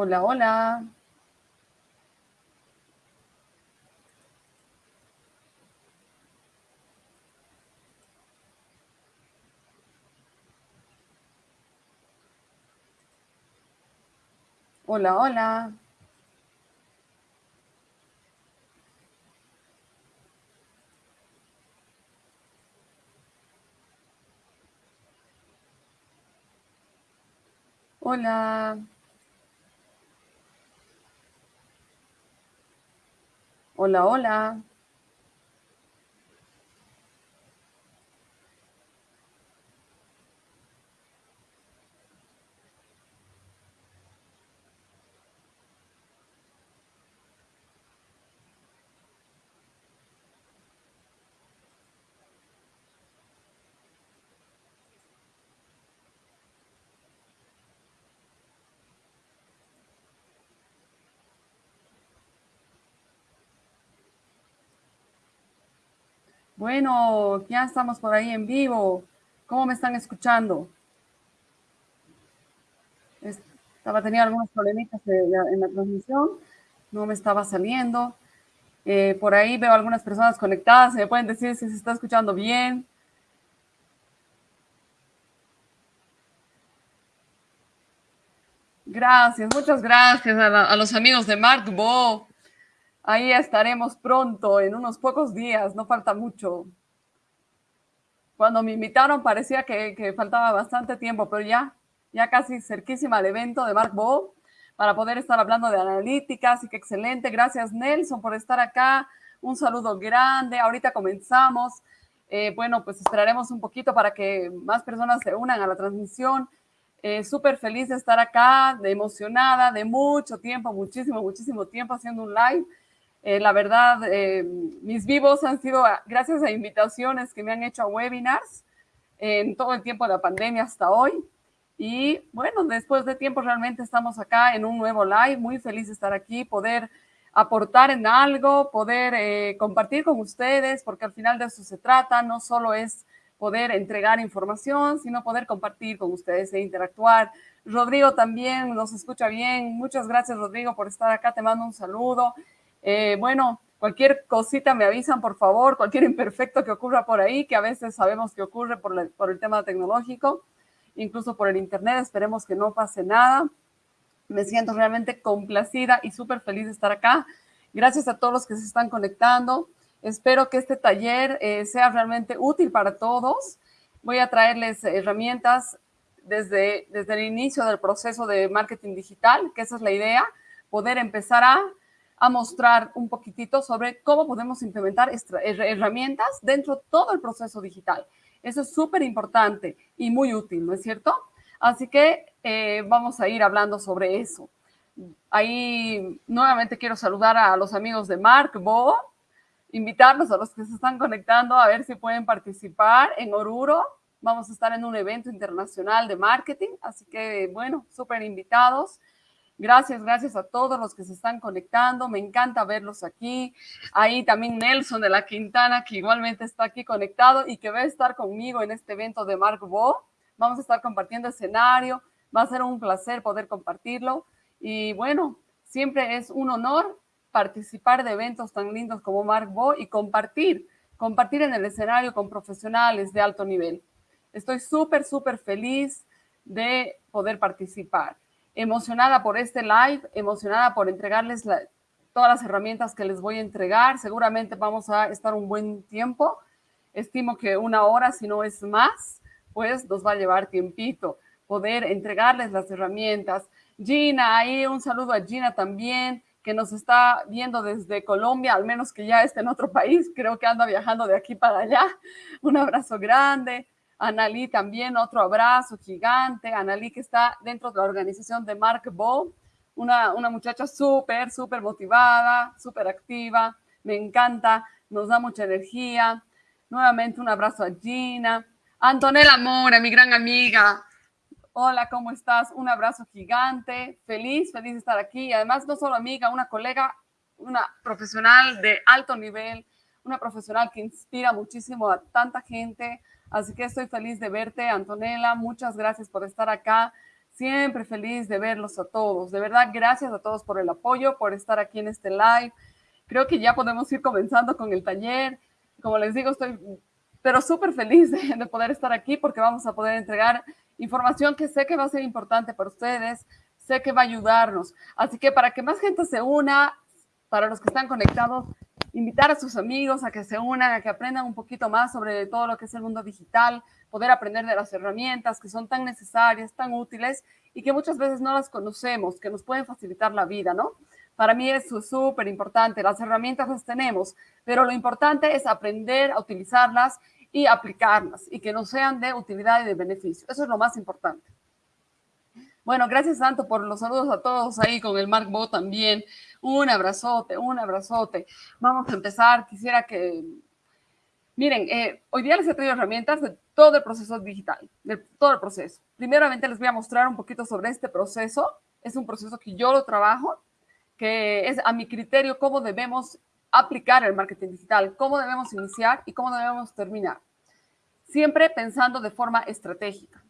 Hola, hola. Hola, hola. Hola. Hola, hola. Bueno, ya estamos por ahí en vivo. ¿Cómo me están escuchando? Estaba teniendo algunos problemitas en la transmisión. No me estaba saliendo. Eh, por ahí veo algunas personas conectadas. ¿Me pueden decir si se está escuchando bien? Gracias, muchas gracias a, los amigos de Mark Bo. Ahí estaremos pronto, en unos pocos días, no falta mucho. Cuando me invitaron parecía que, faltaba bastante tiempo, pero ya, ya casi cerquísima al evento de Mark Bo para poder estar hablando de analítica, así que excelente. Gracias Nelson por estar acá. Un saludo grande. Ahorita comenzamos. Eh, bueno, pues esperaremos un poquito para que más personas se unan a la transmisión. Eh, súper feliz de estar acá, de emocionada, de mucho tiempo, muchísimo, muchísimo tiempo haciendo un live. Eh, la verdad, eh, mis vivos han sido gracias a invitaciones que me han hecho a webinars en todo el tiempo de la pandemia hasta hoy. Y bueno, después de tiempo realmente estamos acá en un nuevo live, muy feliz de estar aquí, poder aportar en algo, poder eh, compartir con ustedes, porque al final de eso se trata, no solo es poder entregar información, sino poder compartir con ustedes e interactuar. Rodrigo también nos escucha bien. Muchas gracias, Rodrigo, por estar acá. Te mando un saludo. Eh, bueno, cualquier cosita me avisan, por favor, cualquier imperfecto que ocurra por ahí, que a veces sabemos que ocurre por, el tema tecnológico, incluso por el internet, esperemos que no pase nada. Me siento realmente complacida y súper feliz de estar acá. Gracias a todos los que se están conectando. Espero que este taller eh, sea realmente útil para todos. Voy a traerles herramientas desde, desde el inicio del proceso de marketing digital, que esa es la idea, poder empezar a a mostrar un poquitito sobre cómo podemos implementar herramientas dentro de todo el proceso digital. Eso es súper importante y muy útil, ¿no es cierto? Así que eh, vamos a ir hablando sobre eso. Ahí nuevamente quiero saludar a los amigos de Mark Bo, invitarlos a los que se están conectando a ver si pueden participar en Oruro. Vamos a estar en un evento internacional de marketing, así que bueno, súper invitados. Gracias, gracias a todos los que se están conectando. Me encanta verlos aquí. Ahí también Nelson de la Quintana, que igualmente está aquí conectado y que va a estar conmigo en este evento de Mark Bo. Vamos a estar compartiendo escenario. Va a ser un placer poder compartirlo. Y bueno, siempre es un honor participar de eventos tan lindos como Mark Bo y compartir, compartir en el escenario con profesionales de alto nivel. Estoy súper, súper feliz de poder participar emocionada por este live, emocionada por entregarles todas las herramientas que les voy a entregar. Seguramente vamos a estar un buen tiempo. Estimo que una hora, si no es más, pues nos va a llevar tiempito poder entregarles las herramientas. Gina, ahí un saludo a Gina también, que nos está viendo desde Colombia, al menos que ya esté en otro país, creo que anda viajando de aquí para allá. Un abrazo grande. Analí también, otro abrazo gigante. Analí que está dentro de la organización de Mark Bo, una, una muchacha súper, súper motivada, súper activa, me encanta, nos da mucha energía. Nuevamente un abrazo a Gina. Antonella Mora, mi gran amiga. Hola, ¿cómo estás? Un abrazo gigante. Feliz, feliz de estar aquí. Además, no solo amiga, una colega, una profesional de alto nivel, una profesional que inspira muchísimo a tanta gente, Así que estoy feliz de verte, Antonella. Muchas gracias por estar acá. Siempre feliz de verlos a todos. De verdad, gracias a todos por el apoyo, por estar aquí en este live. Creo que ya podemos ir comenzando con el taller. Como les digo, estoy pero súper feliz de, poder estar aquí porque vamos a poder entregar información que sé que va a ser importante para ustedes, sé que va a ayudarnos. Así que para que más gente se una, para los que están conectados, invitar a sus amigos a que se unan, a que aprendan un poquito más sobre todo lo que es el mundo digital, poder aprender de las herramientas que son tan necesarias, tan útiles y que muchas veces no las conocemos, que nos pueden facilitar la vida, ¿no? Para mí es súper importante. Las herramientas las tenemos, pero lo importante es aprender a utilizarlas y aplicarlas y que no sean de utilidad y de beneficio. Eso es lo más importante. Bueno, gracias tanto por los saludos a todos ahí con el Mark Bo también. Un abrazote, un abrazote. Vamos a empezar. Quisiera que, miren, eh, hoy día les he traído herramientas de todo el proceso digital, de todo el proceso. Primeramente les voy a mostrar un poquito sobre este proceso. Es un proceso que yo lo trabajo que es a mi criterio cómo debemos aplicar el marketing digital, cómo debemos iniciar y cómo debemos terminar. Siempre pensando de forma estratégica.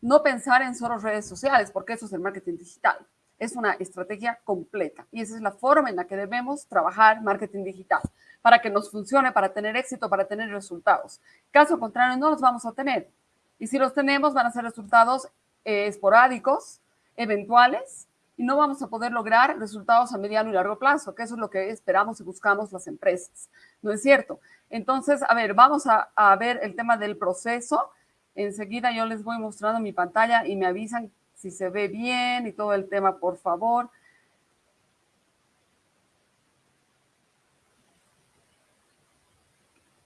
No pensar en solo redes sociales, porque eso es el marketing digital. Es una estrategia completa y esa es la forma en la que debemos trabajar marketing digital para que nos funcione, para tener éxito, para tener resultados. Caso contrario, no los vamos a tener. Y si los tenemos, van a ser resultados eh, esporádicos, eventuales, y no vamos a poder lograr resultados a mediano y largo plazo, que eso es lo que esperamos y buscamos las empresas. ¿No es cierto? Entonces, a ver, vamos a, ver el tema del proceso. Enseguida yo les voy mostrando mi pantalla y me avisan si se ve bien y todo el tema, por favor.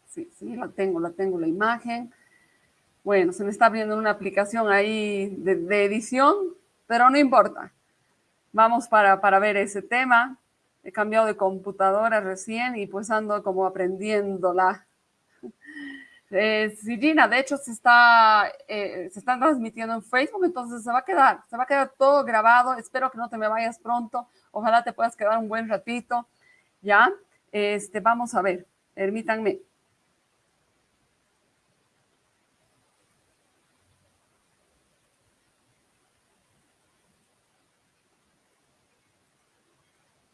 Sí, sí, la tengo, la tengo la imagen. Bueno, se me está abriendo una aplicación ahí de, edición, pero no importa. Vamos para, para ver ese tema. He cambiado de computadora recién y pues ando como aprendiéndola. Eh, Gina, de hecho, se está, eh, se está transmitiendo en Facebook, entonces se va a quedar, se va a quedar todo grabado. Espero que no te me vayas pronto. Ojalá te puedas quedar un buen ratito. ¿Ya? Este, vamos a ver, permítanme.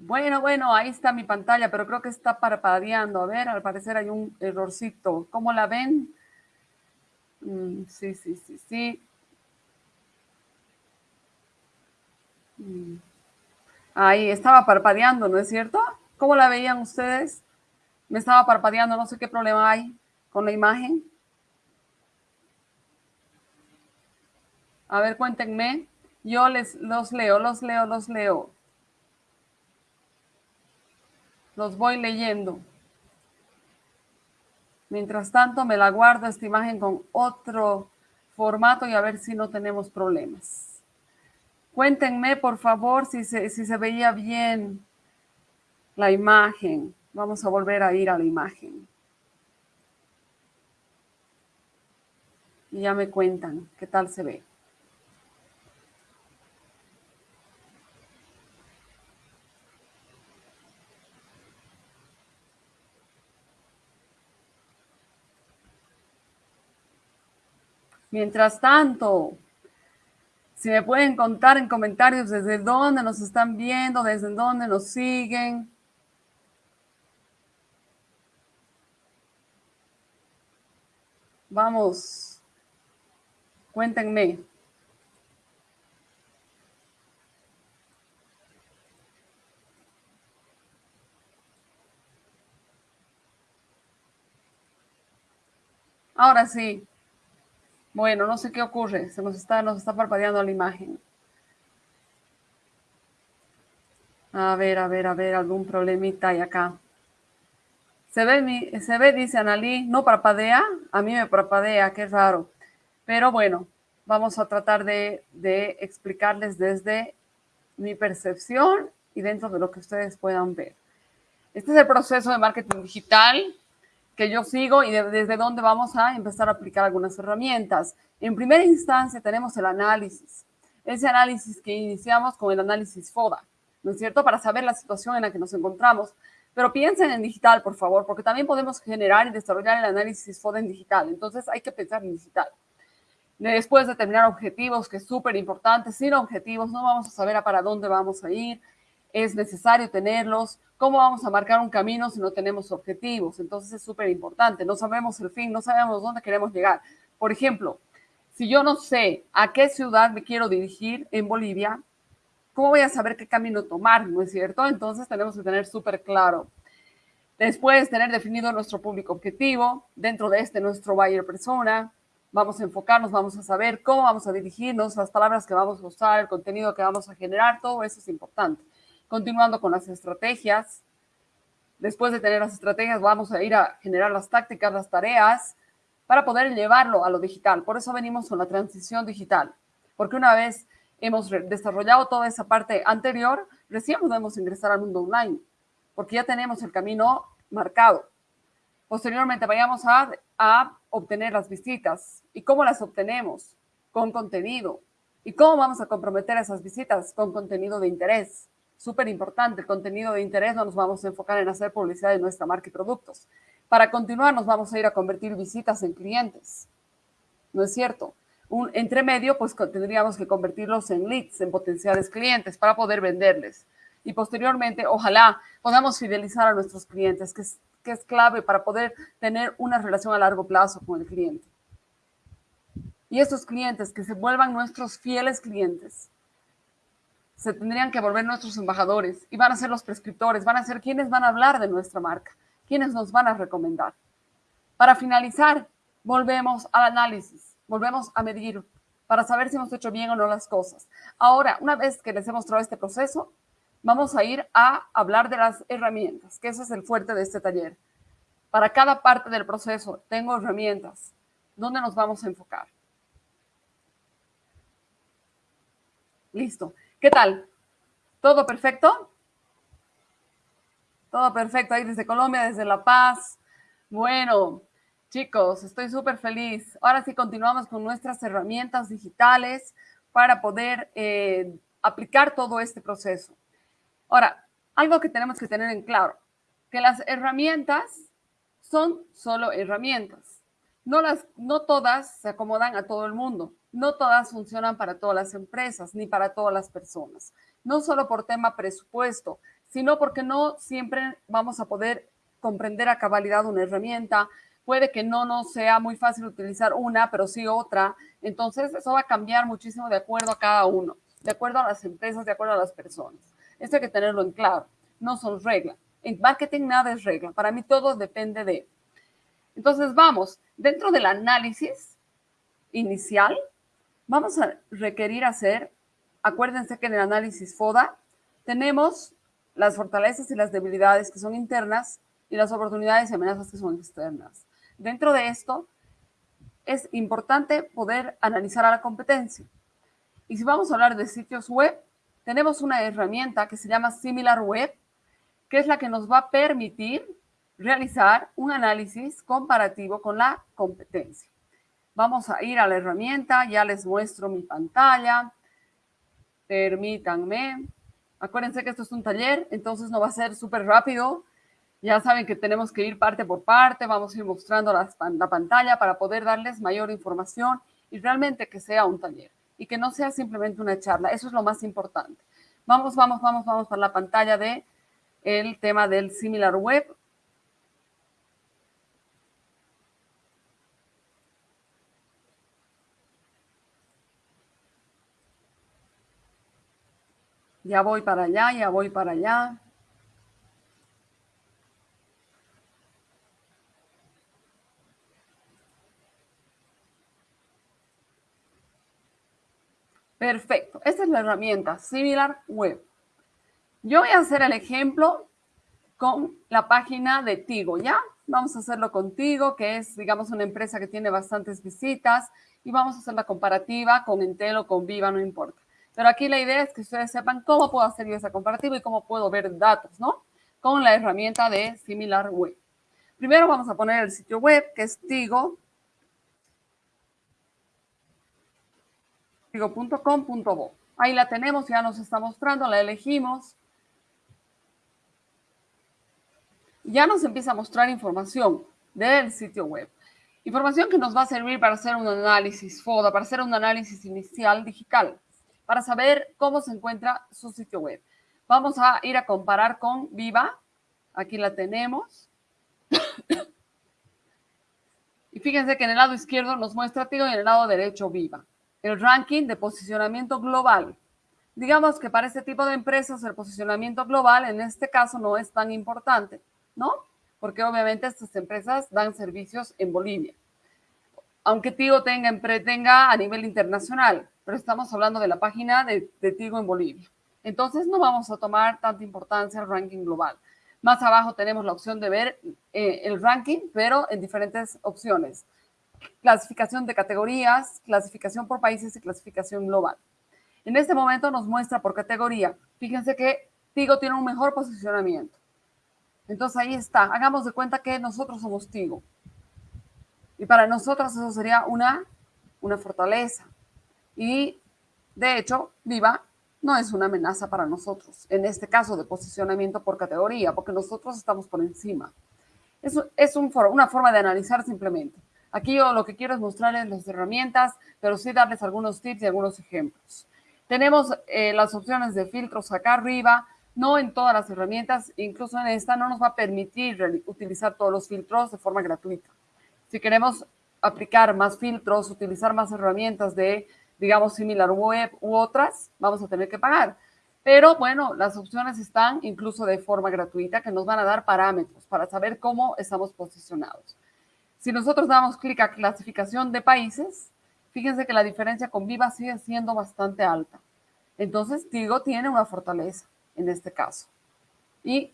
Bueno, bueno, ahí está mi pantalla, pero creo que está parpadeando. A ver, al parecer hay un errorcito. ¿Cómo la ven? Mm, sí, sí, sí, sí. Mm. Ahí estaba parpadeando, ¿no es cierto? ¿Cómo la veían ustedes? Me estaba parpadeando, no sé qué problema hay con la imagen. A ver, cuéntenme. Yo les los leo, los leo, los leo. Los voy leyendo. Mientras tanto, me la guardo esta imagen con otro formato y a ver si no tenemos problemas. Cuéntenme, por favor, si se, si se veía bien la imagen. Vamos a volver a ir a la imagen. Y ya me cuentan qué tal se ve. Mientras tanto, si me pueden contar en comentarios desde dónde nos están viendo, desde dónde nos siguen. Vamos, cuéntenme. Ahora sí. Bueno, no sé qué ocurre. Se nos está, nos está parpadeando la imagen. A ver, a ver, a ver, algún problemita hay acá. Se ve, se ve, dice Analí, no parpadea. A mí me parpadea, qué raro. Pero bueno, vamos a tratar de, de explicarles desde mi percepción y dentro de lo que ustedes puedan ver. Este es el proceso de marketing digital que yo sigo y desde dónde vamos a empezar a aplicar algunas herramientas. En primera instancia tenemos el análisis, ese análisis que iniciamos con el análisis FODA, ¿no es cierto? Para saber la situación en la que nos encontramos. Pero piensen en digital, por favor, porque también podemos generar y desarrollar el análisis FODA en digital. Entonces hay que pensar en digital. Después determinar objetivos, que es súper importante. Sin objetivos no vamos a saber a para dónde vamos a ir. Es necesario tenerlos. ¿Cómo vamos a marcar un camino si no tenemos objetivos? Entonces es súper importante. No sabemos el fin, no sabemos dónde queremos llegar. Por ejemplo, si yo no sé a qué ciudad me quiero dirigir en Bolivia, ¿cómo voy a saber qué camino tomar? ¿No es cierto? Entonces tenemos que tener súper claro. Después, tener definido nuestro público objetivo, dentro de este nuestro buyer persona, vamos a enfocarnos, vamos a saber cómo vamos a dirigirnos, las palabras que vamos a usar, el contenido que vamos a generar, todo eso es importante. Continuando con las estrategias, después de tener las estrategias, vamos a ir a generar las tácticas, las tareas, para poder llevarlo a lo digital. Por eso venimos con la transición digital, porque una vez hemos desarrollado toda esa parte anterior, recién podemos ingresar al mundo online, porque ya tenemos el camino marcado. Posteriormente vayamos a, a obtener las visitas. ¿Y cómo las obtenemos? Con contenido. ¿Y cómo vamos a comprometer esas visitas? Con contenido de interés. Súper importante, el contenido de interés no nos vamos a enfocar en hacer publicidad de nuestra marca y productos. Para continuar nos vamos a ir a convertir visitas en clientes. ¿No es cierto? Un entremedio, pues tendríamos que convertirlos en leads, en potenciales clientes para poder venderles. Y posteriormente, ojalá podamos fidelizar a nuestros clientes, que es que es clave para poder tener una relación a largo plazo con el cliente. Y estos clientes que se vuelvan nuestros fieles clientes, se tendrían que volver nuestros embajadores y van a ser los prescriptores, van a ser quienes van a hablar de nuestra marca, quienes nos van a recomendar. Para finalizar, volvemos al análisis, volvemos a medir para saber si hemos hecho bien o no las cosas. Ahora, una vez que les he mostrado este proceso, vamos a ir a hablar de las herramientas, que ese es el fuerte de este taller. Para cada parte del proceso tengo herramientas. ¿Dónde nos vamos a enfocar? Listo. ¿Qué tal? ¿Todo perfecto? Todo perfecto ahí desde Colombia, desde La Paz. Bueno, chicos, estoy súper feliz. Ahora sí continuamos con nuestras herramientas digitales para poder eh, aplicar todo este proceso. Ahora, algo que tenemos que tener en claro, que las herramientas son solo herramientas. No, las, no todas se acomodan a todo el mundo, no todas funcionan para todas las empresas ni para todas las personas. No solo por tema presupuesto, sino porque no siempre vamos a poder comprender a cabalidad una herramienta. Puede que no nos sea muy fácil utilizar una, pero sí otra. Entonces, eso va a cambiar muchísimo de acuerdo a cada uno, de acuerdo a las empresas, de acuerdo a las personas. Esto hay que tenerlo en claro. No son reglas. En marketing nada es regla. Para mí todo depende de. Entonces vamos, dentro del análisis inicial, vamos a requerir hacer, acuérdense que en el análisis FODA tenemos las fortalezas y las debilidades que son internas y las oportunidades y amenazas que son externas. Dentro de esto, es importante poder analizar a la competencia. Y si vamos a hablar de sitios web, tenemos una herramienta que se llama SimilarWeb, que es la que nos va a permitir realizar un análisis comparativo con la competencia. Vamos a ir a la herramienta, ya les muestro mi pantalla. Permítanme. Acuérdense que esto es un taller, entonces no va a ser súper rápido. Ya saben que tenemos que ir parte por parte, vamos a ir mostrando la, la pantalla para poder darles mayor información y realmente que sea un taller y que no sea simplemente una charla. Eso es lo más importante. Vamos, vamos, vamos, vamos para la pantalla de el tema del Similar Web. Ya voy para allá, ya voy para allá. Perfecto. Esta es la herramienta Similar Web. Yo voy a hacer el ejemplo con la página de Tigo, ¿ya? Vamos a hacerlo contigo, que es, digamos, una empresa que tiene bastantes visitas y vamos a hacer la comparativa con Entel o con Viva, no importa. Pero aquí la idea es que ustedes sepan cómo puedo hacer yo esa comparativa y cómo puedo ver datos, ¿no? Con la herramienta de Similar Web. Primero vamos a poner el sitio web, que es Tigo, tigo.com.bo. Ahí la tenemos, ya nos está mostrando, la elegimos. Ya nos empieza a mostrar información del sitio web. Información que nos va a servir para hacer un análisis FODA, para hacer un análisis inicial digital, para saber cómo se encuentra su sitio web. Vamos a ir a comparar con Viva. Aquí la tenemos. y fíjense que en el lado izquierdo nos muestra Tigo y en el lado derecho Viva. El ranking de posicionamiento global. Digamos que para este tipo de empresas el posicionamiento global en este caso no es tan importante, ¿no? Porque obviamente estas empresas dan servicios en Bolivia. Aunque Tigo tenga, tenga a nivel internacional, pero estamos hablando de la página de, Tigo en Bolivia. Entonces no vamos a tomar tanta importancia al ranking global. Más abajo tenemos la opción de ver eh, el ranking, pero en diferentes opciones. Clasificación de categorías, clasificación por países y clasificación global. En este momento nos muestra por categoría. Fíjense que Tigo tiene un mejor posicionamiento. Entonces ahí está. Hagamos de cuenta que nosotros somos Tigo. Y para nosotros eso sería una, una fortaleza. Y de hecho, Viva no es una amenaza para nosotros, en este caso de posicionamiento por categoría, porque nosotros estamos por encima. Eso es un, una forma de analizar simplemente. Aquí yo lo que quiero es mostrarles las herramientas, pero sí darles algunos tips y algunos ejemplos. Tenemos eh, las opciones de filtros acá arriba, no en todas las herramientas, incluso en esta no nos va a permitir utilizar todos los filtros de forma gratuita. Si queremos aplicar más filtros, utilizar más herramientas de, digamos, similar web u otras, vamos a tener que pagar. Pero bueno, las opciones están incluso de forma gratuita que nos van a dar parámetros para saber cómo estamos posicionados. Si nosotros damos clic a clasificación de países, fíjense que la diferencia con Viva sigue siendo bastante alta. Entonces, Tigo tiene una fortaleza en este caso. Y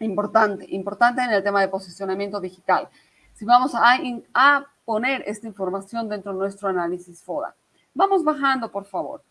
importante, importante en el tema de posicionamiento digital. Si vamos a, a poner esta información dentro de nuestro análisis FODA. Vamos bajando, por favor.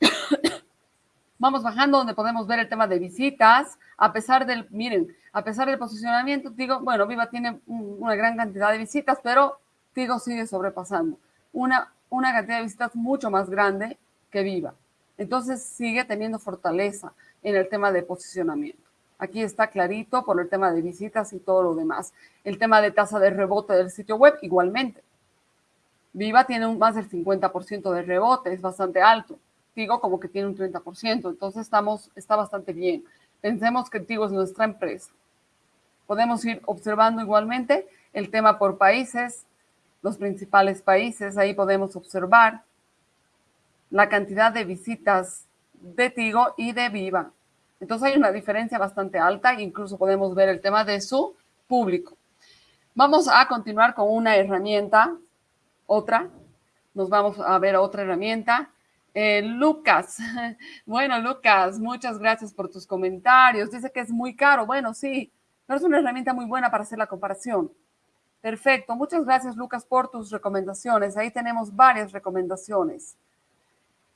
Vamos bajando donde podemos ver el tema de visitas, a pesar del, miren, a pesar del posicionamiento, digo, bueno, Viva tiene una gran cantidad de visitas, pero Tigo sigue sobrepasando una, una cantidad de visitas mucho más grande que Viva. Entonces sigue teniendo fortaleza en el tema de posicionamiento. Aquí está clarito por el tema de visitas y todo lo demás. El tema de tasa de rebote del sitio web igualmente. Viva tiene un, más del 50% de rebote, es bastante alto. Tigo como que tiene un 30%, entonces estamos, está bastante bien. Pensemos que Tigo es nuestra empresa. Podemos ir observando igualmente el tema por países, los principales países. Ahí podemos observar la cantidad de visitas de Tigo y de Viva. Entonces hay una diferencia bastante alta, incluso podemos ver el tema de su público. Vamos a continuar con una herramienta, otra. Nos vamos a ver otra herramienta. Eh, Lucas, bueno, Lucas, muchas gracias por tus comentarios. Dice que es muy caro. Bueno, sí, pero es una herramienta muy buena para hacer la comparación. Perfecto. Muchas gracias, Lucas, por tus recomendaciones. Ahí tenemos varias recomendaciones.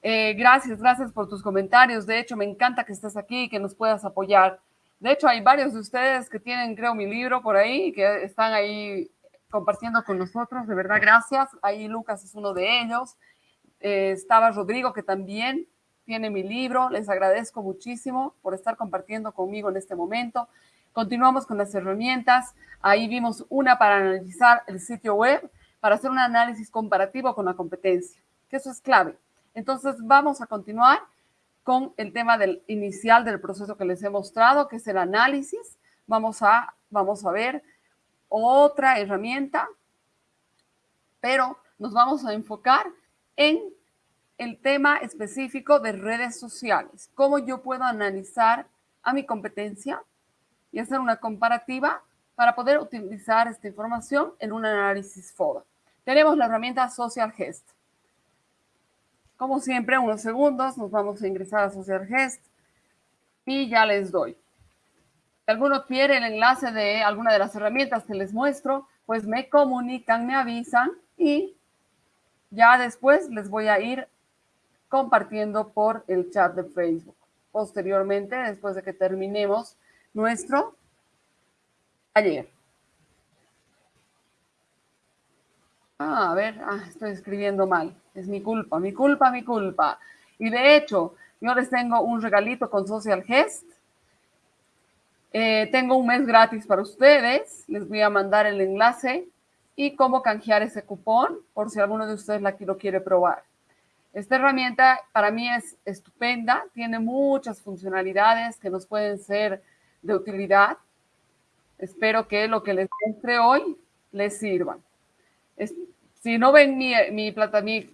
Eh, gracias, gracias por tus comentarios. De hecho, me encanta que estés aquí y que nos puedas apoyar. De hecho, hay varios de ustedes que tienen, creo, mi libro por ahí, que están ahí compartiendo con nosotros. De verdad, gracias. Ahí Lucas es uno de ellos. Eh, estaba Rodrigo, que también tiene mi libro. Les agradezco muchísimo por estar compartiendo conmigo en este momento. Continuamos con las herramientas. Ahí vimos una para analizar el sitio web, para hacer un análisis comparativo con la competencia, que eso es clave. Entonces, vamos a continuar con el tema del inicial del proceso que les he mostrado, que es el análisis. Vamos a, vamos a ver otra herramienta, pero nos vamos a enfocar en el tema específico de redes sociales. Cómo yo puedo analizar a mi competencia y hacer una comparativa para poder utilizar esta información en un análisis FODA. Tenemos la herramienta Social Gest. Como siempre, unos segundos, nos vamos a ingresar a Social Gest y ya les doy. Si alguno quiere el enlace de alguna de las herramientas que les muestro, pues me comunican, me avisan y ya después les voy a ir compartiendo por el chat de Facebook. Posteriormente, después de que terminemos nuestro ayer. Ah, a ver, ah, estoy escribiendo mal. Es mi culpa, mi culpa, mi culpa. Y de hecho, yo les tengo un regalito con Social Gest. Eh, tengo un mes gratis para ustedes. Les voy a mandar el enlace y cómo canjear ese cupón por si alguno de ustedes la, lo quiere probar. Esta herramienta para mí es estupenda, tiene muchas funcionalidades que nos pueden ser de utilidad. Espero que lo que les muestre hoy les sirva. si no ven mi, mi, plata, mi,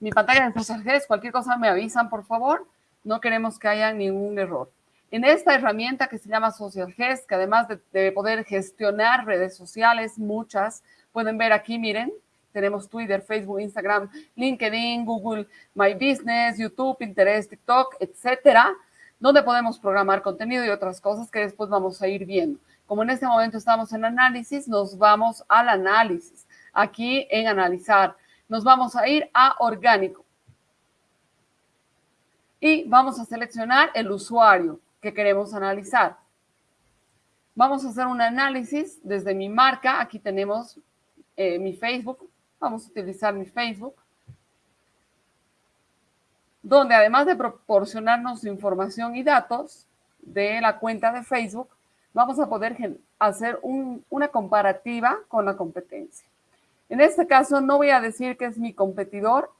mi pantalla de Social cualquier cosa me avisan, por favor. No queremos que haya ningún error. En esta herramienta que se llama Social que además de, de poder gestionar redes sociales, muchas, pueden ver aquí, miren, tenemos Twitter, Facebook, Instagram, LinkedIn, Google My Business, YouTube, Pinterest, TikTok, etcétera, donde podemos programar contenido y otras cosas que después vamos a ir viendo. Como en este momento estamos en análisis, nos vamos al análisis. Aquí en analizar, nos vamos a ir a orgánico. Y vamos a seleccionar el usuario que queremos analizar. Vamos a hacer un análisis desde mi marca. Aquí tenemos eh, mi Facebook, Vamos a utilizar mi Facebook, donde además de proporcionarnos información y datos de la cuenta de Facebook, vamos a poder hacer una comparativa con la competencia. En este caso, no voy a decir que es mi competidor.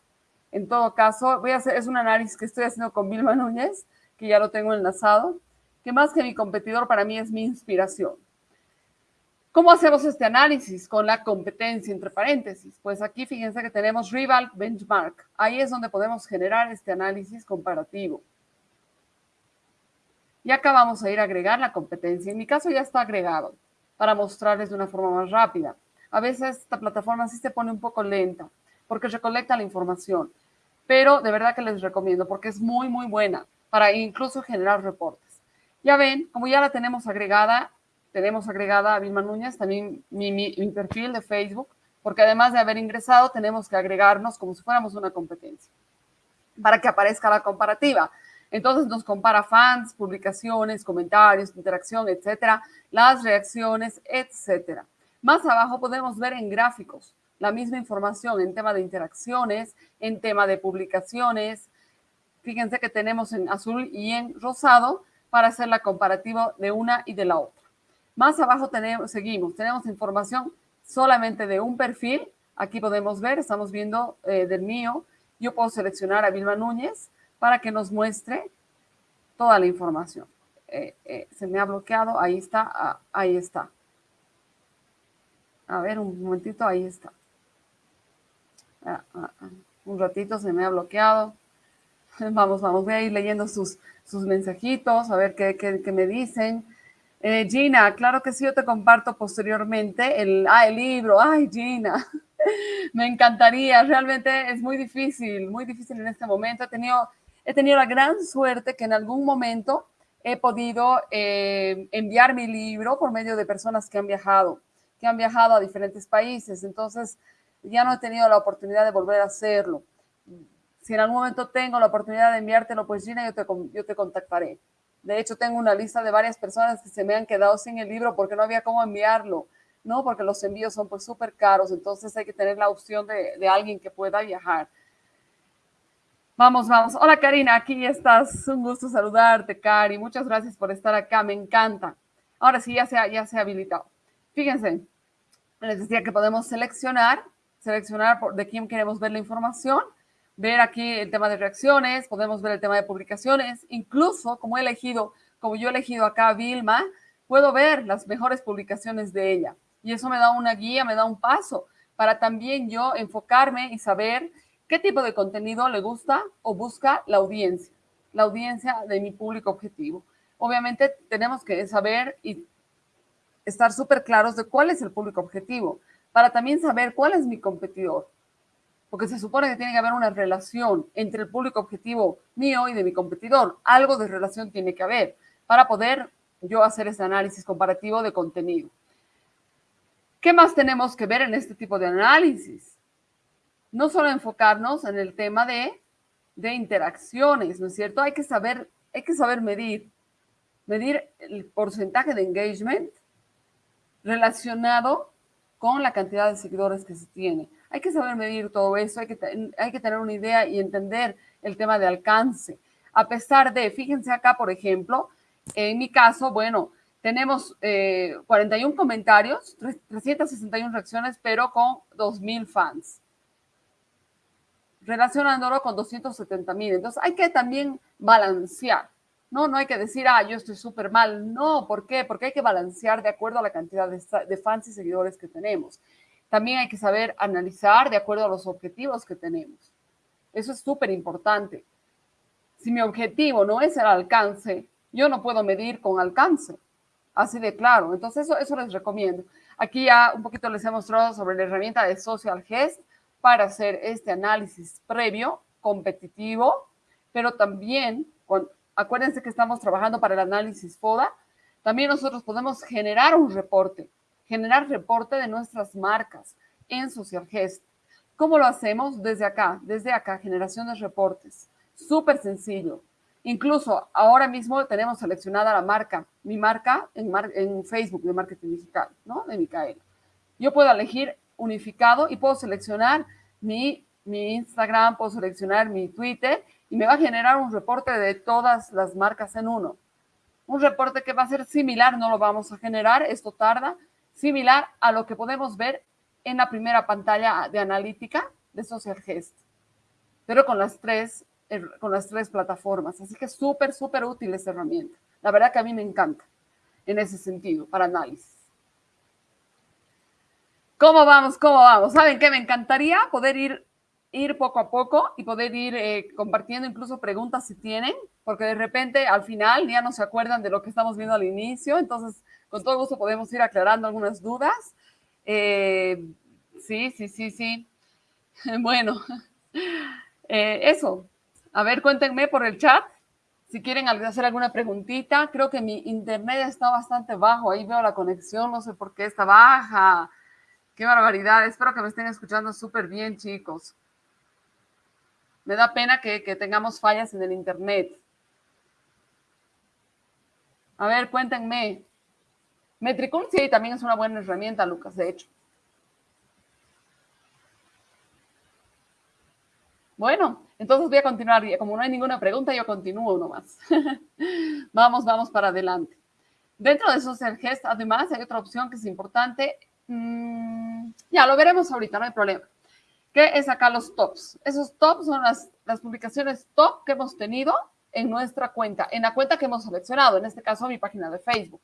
En todo caso, voy a hacer, es un análisis que estoy haciendo con Vilma Núñez, que ya lo tengo enlazado, que más que mi competidor para mí es mi inspiración. ¿Cómo hacemos este análisis con la competencia entre paréntesis? Pues aquí fíjense que tenemos Rival Benchmark. Ahí es donde podemos generar este análisis comparativo. Y acá vamos a ir a agregar la competencia. En mi caso ya está agregado para mostrarles de una forma más rápida. A veces esta plataforma sí se pone un poco lenta porque recolecta la información. Pero de verdad que les recomiendo porque es muy, muy buena para incluso generar reportes. Ya ven, como ya la tenemos agregada, tenemos agregada a Vilma Núñez, también mi, perfil de Facebook, porque además de haber ingresado, tenemos que agregarnos como si fuéramos una competencia, para que aparezca la comparativa. Entonces nos compara fans, publicaciones, comentarios, interacción, etcétera, las reacciones, etcétera. Más abajo podemos ver en gráficos la misma información en tema de interacciones, en tema de publicaciones. Fíjense que tenemos en azul y en rosado para hacer la comparativa de una y de la otra. Más abajo tenemos, seguimos, tenemos información solamente de un perfil. Aquí podemos ver, estamos viendo eh, del mío. Yo puedo seleccionar a Vilma Núñez para que nos muestre toda la información. Eh, eh, se me ha bloqueado, ahí está, ah, ahí está. A ver, un momentito, ahí está. Ah, ah, un ratito se me ha bloqueado. Vamos, vamos, voy a ir leyendo sus, sus mensajitos, a ver qué, qué, me dicen. Eh, Gina, claro que sí, yo te comparto posteriormente el, ah, el libro. Ay, Gina, me encantaría. Realmente es muy difícil, muy difícil en este momento. He tenido, he tenido la gran suerte que en algún momento he podido eh, enviar mi libro por medio de personas que han viajado, que han viajado a diferentes países. Entonces, ya no he tenido la oportunidad de volver a hacerlo. Si en algún momento tengo la oportunidad de enviártelo, pues Gina, yo te, yo te contactaré. De hecho, tengo una lista de varias personas que se me han quedado sin el libro porque no había cómo enviarlo, ¿no? Porque los envíos son pues súper caros, entonces hay que tener la opción de, de alguien que pueda viajar. Vamos, vamos. Hola Karina, aquí estás. Un gusto saludarte, Cari. Muchas gracias por estar acá, me encanta. Ahora sí, ya se ha, ya se ha habilitado. Fíjense, les decía que podemos seleccionar, seleccionar por, de quién queremos ver la información ver aquí el tema de reacciones, podemos ver el tema de publicaciones, incluso como he elegido, como yo he elegido acá a Vilma, puedo ver las mejores publicaciones de ella. Y eso me da una guía, me da un paso para también yo enfocarme y saber qué tipo de contenido le gusta o busca la audiencia, la audiencia de mi público objetivo. Obviamente tenemos que saber y estar súper claros de cuál es el público objetivo, para también saber cuál es mi competidor, porque se supone que tiene que haber una relación entre el público objetivo mío y de mi competidor. Algo de relación tiene que haber para poder yo hacer ese análisis comparativo de contenido. ¿Qué más tenemos que ver en este tipo de análisis? No solo enfocarnos en el tema de, de interacciones, ¿no es cierto? Hay que saber, hay que saber medir, medir el porcentaje de engagement relacionado con la cantidad de seguidores que se tiene hay que saber medir todo eso, hay que, hay que tener una idea y entender el tema de alcance. A pesar de, fíjense acá, por ejemplo, en mi caso, bueno, tenemos 41 comentarios, 361 reacciones, pero con 2.000 fans relacionándolo con 270 mil. Entonces hay que también balancear, ¿no? No hay que decir, ah, yo estoy súper mal. No, ¿por qué? Porque hay que balancear de acuerdo a la cantidad de, fans y seguidores que tenemos. También hay que saber analizar de acuerdo a los objetivos que tenemos. Eso es súper importante. Si mi objetivo no es el alcance, yo no puedo medir con alcance. Así de claro. Entonces, eso, eso les recomiendo. Aquí ya un poquito les he mostrado sobre la herramienta de Social Gest para hacer este análisis previo, competitivo, pero también, acuérdense que estamos trabajando para el análisis FODA, también nosotros podemos generar un reporte, generar reporte de nuestras marcas en Social Gest. ¿Cómo lo hacemos? Desde acá, desde acá, generación de reportes. Súper sencillo. Incluso ahora mismo tenemos seleccionada la marca, mi marca en, en Facebook de marketing digital, ¿no? De Micaela. Yo puedo elegir unificado y puedo seleccionar mi, mi Instagram, puedo seleccionar mi Twitter y me va a generar un reporte de todas las marcas en uno. Un reporte que va a ser similar, no lo vamos a generar, esto tarda, similar a lo que podemos ver en la primera pantalla de analítica de Social Gest, pero con las tres, eh, con las tres plataformas. Así que súper, súper útil esta herramienta. La verdad que a mí me encanta en ese sentido, para análisis. ¿Cómo vamos? ¿Cómo vamos? ¿Saben qué? Me encantaría poder ir, ir poco a poco y poder ir eh, compartiendo incluso preguntas si tienen, porque de repente al final ya no se acuerdan de lo que estamos viendo al inicio, entonces con todo gusto podemos ir aclarando algunas dudas. Eh, sí, sí, sí, sí. Bueno, eh, eso. A ver, cuéntenme por el chat si quieren hacer alguna preguntita. Creo que mi internet está bastante bajo, ahí veo la conexión, no sé por qué está baja. Qué barbaridad. Espero que me estén escuchando súper bien, chicos. Me da pena que, tengamos fallas en el internet. A ver, cuéntenme. Metricool sí, también es una buena herramienta, Lucas, de hecho. Bueno, entonces voy a continuar. Como no hay ninguna pregunta, yo continúo nomás. vamos, vamos para adelante. Dentro de Social Gest, además, hay otra opción que es importante, Mm, ya, lo veremos ahorita, no hay problema. ¿Qué es acá los tops? Esos tops son las, las publicaciones top que hemos tenido en nuestra cuenta, en la cuenta que hemos seleccionado, en este caso mi página de Facebook.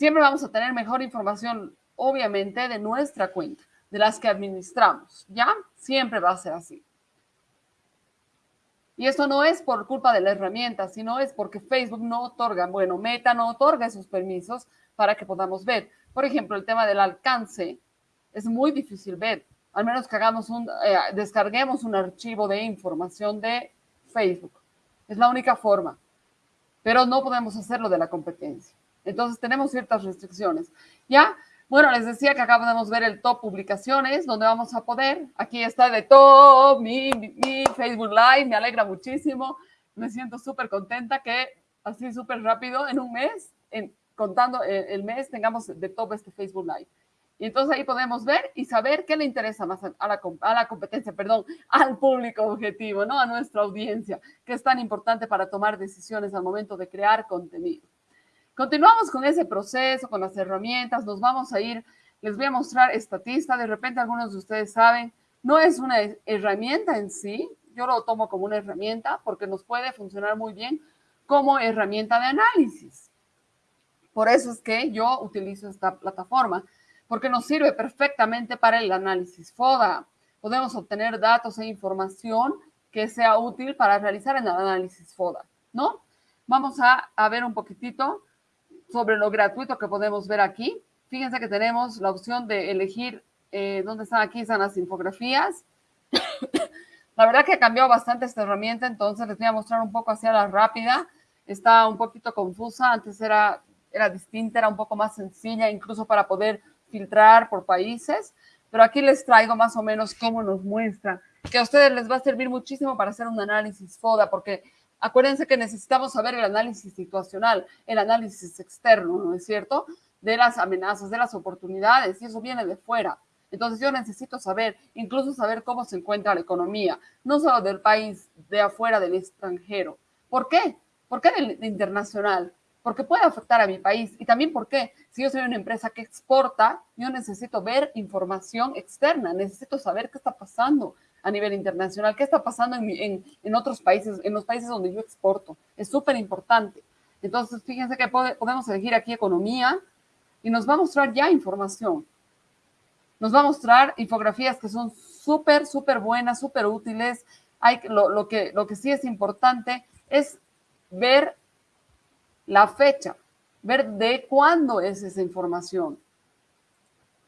Siempre vamos a tener mejor información, obviamente, de nuestra cuenta, de las que administramos, ¿ya? Siempre va a ser así. Y esto no es por culpa de la herramienta, sino es porque Facebook no otorga, bueno, Meta no otorga esos permisos para que podamos ver. Por ejemplo, el tema del alcance es muy difícil ver, al menos que un, eh, descarguemos un archivo de información de Facebook. Es la única forma, pero no podemos hacerlo de la competencia. Entonces tenemos ciertas restricciones. Ya, bueno, les decía que acá podemos ver el top publicaciones, donde vamos a poder, aquí está de top, mi, Facebook Live, me alegra muchísimo, me siento súper contenta que así súper rápido, en un mes, en contando el mes, tengamos de top este Facebook Live. Y entonces ahí podemos ver y saber qué le interesa más a la competencia, perdón, al público objetivo, ¿no? A nuestra audiencia, que es tan importante para tomar decisiones al momento de crear contenido. Continuamos con ese proceso, con las herramientas, nos vamos a ir, les voy a mostrar estatista, de repente algunos de ustedes saben, no es una herramienta en sí, yo lo tomo como una herramienta porque nos puede funcionar muy bien como herramienta de análisis. Por eso es que yo utilizo esta plataforma, porque nos sirve perfectamente para el análisis FODA. Podemos obtener datos e información que sea útil para realizar el análisis FODA, ¿no? Vamos a, ver un poquitito sobre lo gratuito que podemos ver aquí. Fíjense que tenemos la opción de elegir eh, dónde están aquí, están las infografías. la verdad que ha cambiado bastante esta herramienta, entonces les voy a mostrar un poco hacia la rápida. Está un poquito confusa, antes era era distinta, era un poco más sencilla, incluso para poder filtrar por países. Pero aquí les traigo más o menos cómo nos muestra, que a ustedes les va a servir muchísimo para hacer un análisis FODA, porque acuérdense que necesitamos saber el análisis situacional, el análisis externo, ¿no es cierto? De las amenazas, de las oportunidades, y eso viene de fuera. Entonces yo necesito saber, incluso saber cómo se encuentra la economía, no solo del país, de afuera, del extranjero. ¿Por qué? ¿Por qué del internacional? porque puede afectar a mi país. Y también porque si yo soy una empresa que exporta, yo necesito ver información externa, necesito saber qué está pasando a nivel internacional, qué está pasando en, en, otros países, en los países donde yo exporto. Es súper importante. Entonces, fíjense que podemos elegir aquí economía y nos va a mostrar ya información. Nos va a mostrar infografías que son súper, súper buenas, súper útiles. Hay, lo, lo, que, lo que sí es importante es ver la fecha, ver de cuándo es esa información.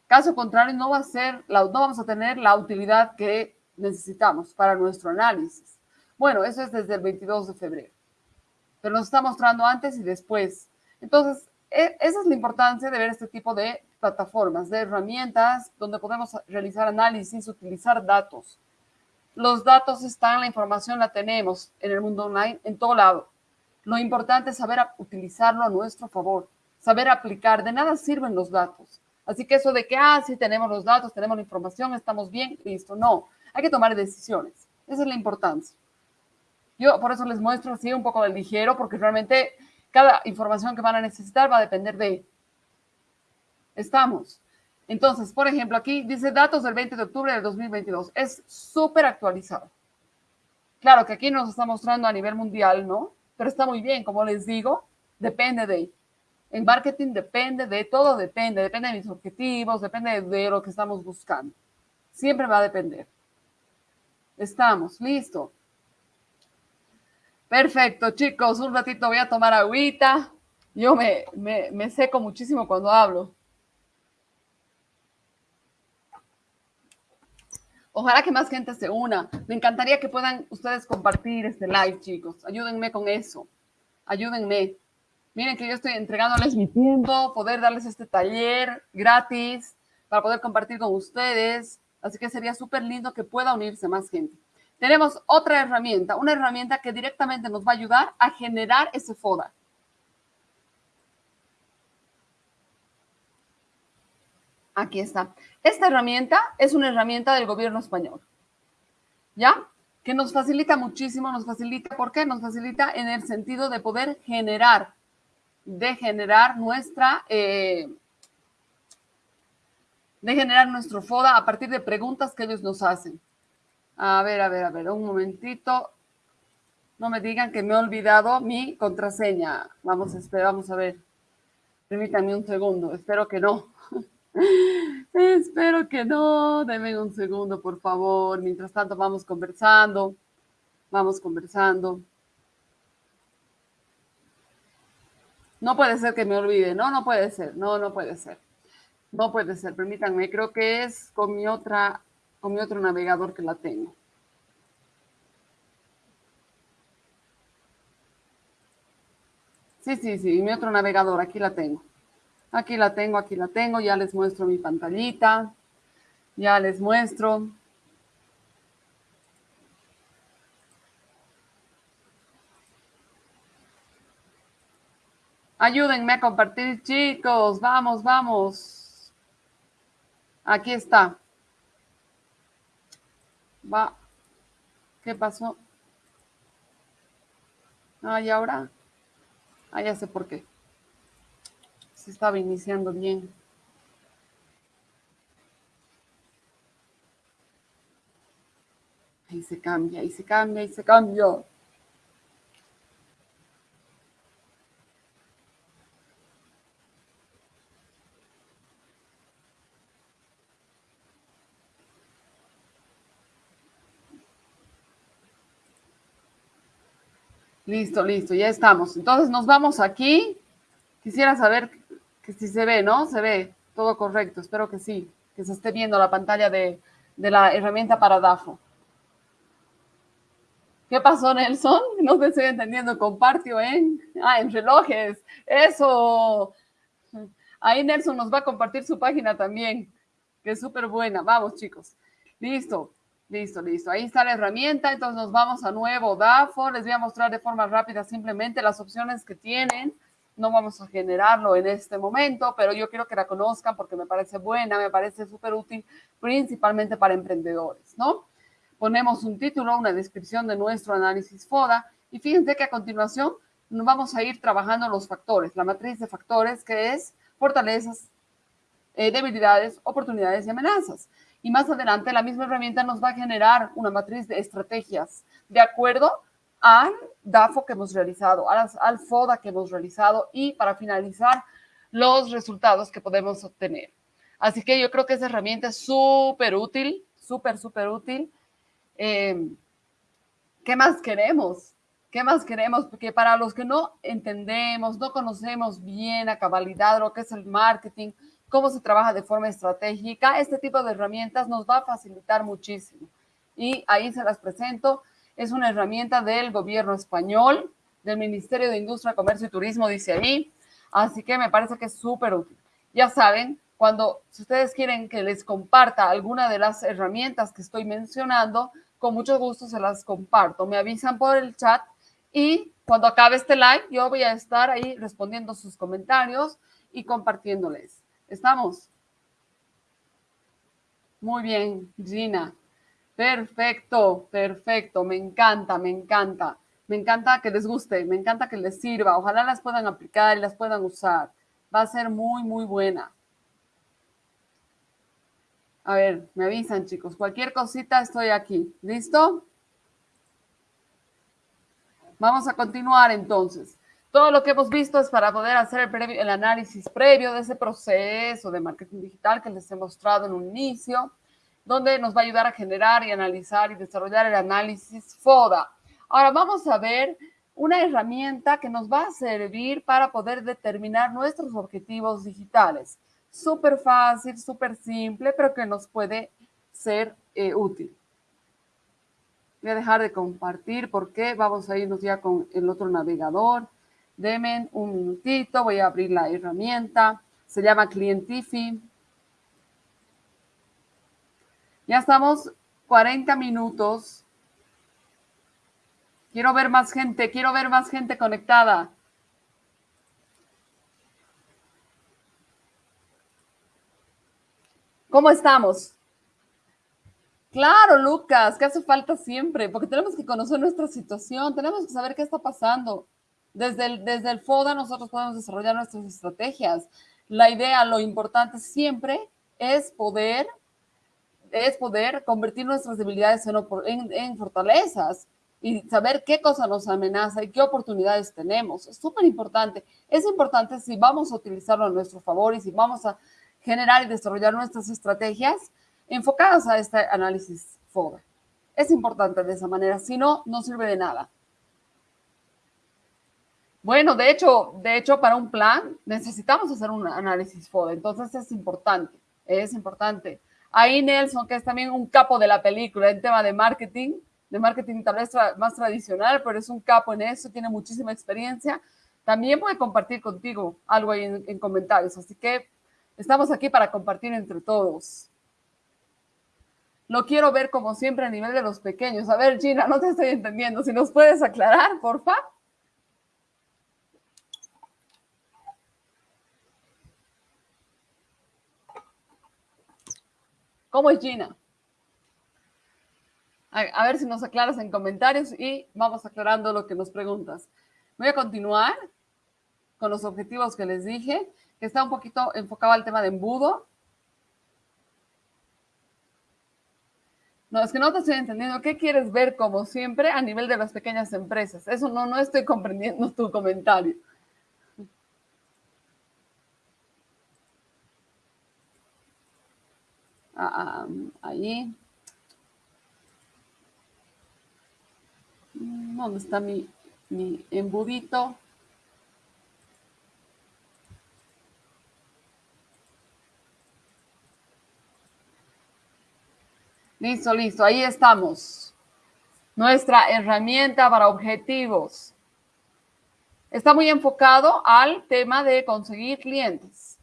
Caso contrario, no va a ser, no vamos a tener la utilidad que necesitamos para nuestro análisis. Bueno, eso es desde el 22 de febrero, pero nos está mostrando antes y después. Entonces, e, esa es la importancia de ver este tipo de plataformas, de herramientas donde podemos realizar análisis, utilizar datos. Los datos están, la información la tenemos en el mundo online, en todo lado. Lo importante es saber utilizarlo a nuestro favor, saber aplicar. De nada sirven los datos. Así que eso de que, ah, sí, tenemos los datos, tenemos la información, estamos bien, listo. No, hay que tomar decisiones. Esa es la importancia. Yo por eso les muestro así un poco del ligero, porque realmente cada información que van a necesitar va a depender de... Estamos. Entonces, por ejemplo, aquí dice datos del 20 de octubre del 2022. Es súper actualizado. Claro que aquí nos está mostrando a nivel mundial, ¿no? pero está muy bien, como les digo, depende de, en marketing depende de, todo depende, depende de mis objetivos, depende de lo que estamos buscando. Siempre va a depender. Estamos, listo. Perfecto, chicos, un ratito voy a tomar agüita. Yo me, me, seco muchísimo cuando hablo. Ojalá que más gente se una. Me encantaría que puedan ustedes compartir este live, chicos. Ayúdenme con eso. Ayúdenme. Miren que yo estoy entregándoles mi tiempo, poder darles este taller gratis para poder compartir con ustedes. Así que sería súper lindo que pueda unirse más gente. Tenemos otra herramienta, una herramienta que directamente nos va a ayudar a generar ese FODA. Aquí está. Esta herramienta es una herramienta del gobierno español, ¿ya? Que nos facilita muchísimo, nos facilita, ¿por qué? Nos facilita en el sentido de poder generar, de generar nuestra, eh, de generar nuestro FODA a partir de preguntas que ellos nos hacen. A ver, a ver, a ver, un momentito. No me digan que me he olvidado mi contraseña. Vamos a esperar, vamos a ver. Permítanme un segundo, espero que no. Espero que no. Denme un segundo, por favor. Mientras tanto, vamos conversando. Vamos conversando. No puede ser que me olvide. No, no puede ser. No, no puede ser. No puede ser. Permítanme. Creo que es con mi otra, con mi otro navegador que la tengo. Sí, sí, sí. Mi otro navegador. Aquí la tengo. Aquí la tengo, aquí la tengo, ya les muestro mi pantallita, ya les muestro. Ayúdenme a compartir, chicos. Vamos, vamos. Aquí está. Va. ¿Qué pasó? Ah, y ahora. Ah, ya sé por qué se estaba iniciando bien. Ahí se cambia, ahí se cambia, ahí se cambia. Listo, listo, ya estamos. Entonces nos vamos aquí. Quisiera saber que sí se ve, ¿no? Se ve todo correcto, espero que sí, que se esté viendo la pantalla de, la herramienta para DAFO. ¿Qué pasó, Nelson? No te estoy entendiendo. Compartió en, ah, en relojes. Eso. Ahí Nelson nos va a compartir su página también, que es súper buena. Vamos, chicos. Listo, listo, listo. Ahí está la herramienta. Entonces nos vamos a nuevo DAFO. Les voy a mostrar de forma rápida simplemente las opciones que tienen no vamos a generarlo en este momento, pero yo quiero que la conozcan porque me parece buena, me parece súper útil, principalmente para emprendedores, ¿no? Ponemos un título, una descripción de nuestro análisis FODA y fíjense que a continuación vamos a ir trabajando los factores, la matriz de factores que es fortalezas, eh, debilidades, oportunidades y amenazas. Y más adelante la misma herramienta nos va a generar una matriz de estrategias de acuerdo al DAFO que hemos realizado, al, FODA que hemos realizado y para finalizar los resultados que podemos obtener. Así que yo creo que esa herramienta es súper útil, súper, súper útil. Eh, ¿Qué más queremos? ¿Qué más queremos? Porque para los que no entendemos, no conocemos bien a cabalidad lo que es el marketing, cómo se trabaja de forma estratégica, este tipo de herramientas nos va a facilitar muchísimo. Y ahí se las presento. Es una herramienta del gobierno español, del Ministerio de Industria, Comercio y Turismo, dice ahí. Así que me parece que es súper útil. Ya saben, cuando si ustedes quieren que les comparta alguna de las herramientas que estoy mencionando, con mucho gusto se las comparto. Me avisan por el chat y cuando acabe este live yo voy a estar ahí respondiendo sus comentarios y compartiéndoles. ¿Estamos? Muy bien, Gina. Perfecto, perfecto. Me encanta, me encanta. Me encanta que les guste, me encanta que les sirva. Ojalá las puedan aplicar y las puedan usar. Va a ser muy, muy buena. A ver, me avisan, chicos. Cualquier cosita estoy aquí. ¿Listo? Vamos a continuar entonces. Todo lo que hemos visto es para poder hacer el, análisis previo de ese proceso de marketing digital que les he mostrado en un inicio, donde nos va a ayudar a generar y analizar y desarrollar el análisis FODA. Ahora vamos a ver una herramienta que nos va a servir para poder determinar nuestros objetivos digitales. Súper fácil, súper simple, pero que nos puede ser eh, útil. Voy a dejar de compartir porque vamos a irnos ya con el otro navegador. Denme un minutito, voy a abrir la herramienta. Se llama Clientifi. Ya estamos 40 minutos. Quiero ver más gente, quiero ver más gente conectada. ¿Cómo estamos? Claro, Lucas, que hace falta siempre, porque tenemos que conocer nuestra situación, tenemos que saber qué está pasando. Desde el, desde el FODA nosotros podemos desarrollar nuestras estrategias. La idea, lo importante siempre es poder, es poder convertir nuestras debilidades en, en, fortalezas y saber qué cosa nos amenaza y qué oportunidades tenemos. Es súper importante. Es importante si vamos a utilizarlo a nuestro favor y si vamos a generar y desarrollar nuestras estrategias enfocadas a este análisis FODA. Es importante de esa manera, si no, no sirve de nada. Bueno, de hecho, de hecho, para un plan necesitamos hacer un análisis FODA, entonces es importante, es importante. Ahí Nelson, que es también un capo de la película en tema de marketing, de marketing tal vez más tradicional, pero es un capo en eso, tiene muchísima experiencia. También puede compartir contigo algo ahí en, en comentarios, así que estamos aquí para compartir entre todos. Lo quiero ver como siempre a nivel de los pequeños. A ver, Gina, no te estoy entendiendo. Si nos puedes aclarar, porfa. ¿Cómo es Gina? A, ver si nos aclaras en comentarios y vamos aclarando lo que nos preguntas. Voy a continuar con los objetivos que les dije, que está un poquito enfocado al tema de embudo. No, es que no te estoy entendiendo. ¿Qué quieres ver como siempre a nivel de las pequeñas empresas? Eso no, no estoy comprendiendo tu comentario. Ah, ahí. ¿Dónde está mi, mi embudito? Listo, listo, ahí estamos. Nuestra herramienta para objetivos. Está muy enfocado al tema de conseguir clientes.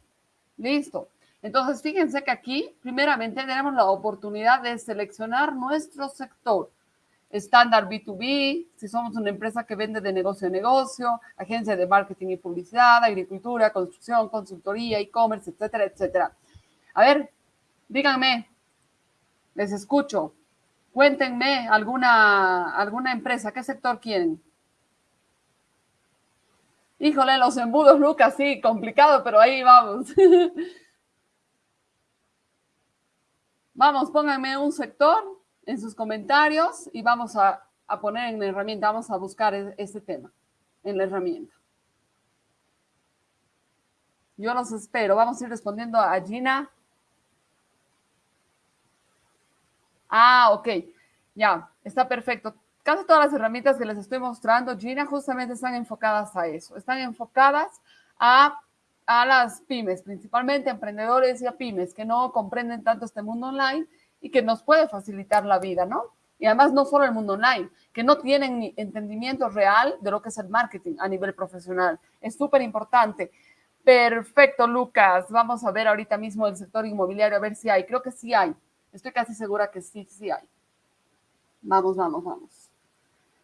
Listo. Entonces, fíjense que aquí, primeramente, tenemos la oportunidad de seleccionar nuestro sector. Estándar B2B, si somos una empresa que vende de negocio a negocio, agencia de marketing y publicidad, agricultura, construcción, consultoría, e-commerce, etcétera, etcétera. A ver, díganme, les escucho. Cuéntenme alguna, alguna empresa, ¿qué sector quieren? Híjole, los embudos, Lucas, sí, complicado, pero ahí vamos. vamos, pónganme un sector en sus comentarios y vamos a, poner en la herramienta, vamos a buscar este tema en la herramienta. Yo los espero. Vamos a ir respondiendo a Gina. Ah, ok. Ya, está perfecto casi todas las herramientas que les estoy mostrando, Gina, justamente están enfocadas a eso. Están enfocadas a, a las pymes, principalmente emprendedores y a pymes que no comprenden tanto este mundo online y que nos puede facilitar la vida, ¿no? Y además no solo el mundo online, que no tienen ni entendimiento real de lo que es el marketing a nivel profesional. Es súper importante. Perfecto, Lucas. Vamos a ver ahorita mismo el sector inmobiliario, a ver si hay. Creo que sí hay. Estoy casi segura que sí, sí hay. Vamos, vamos, vamos.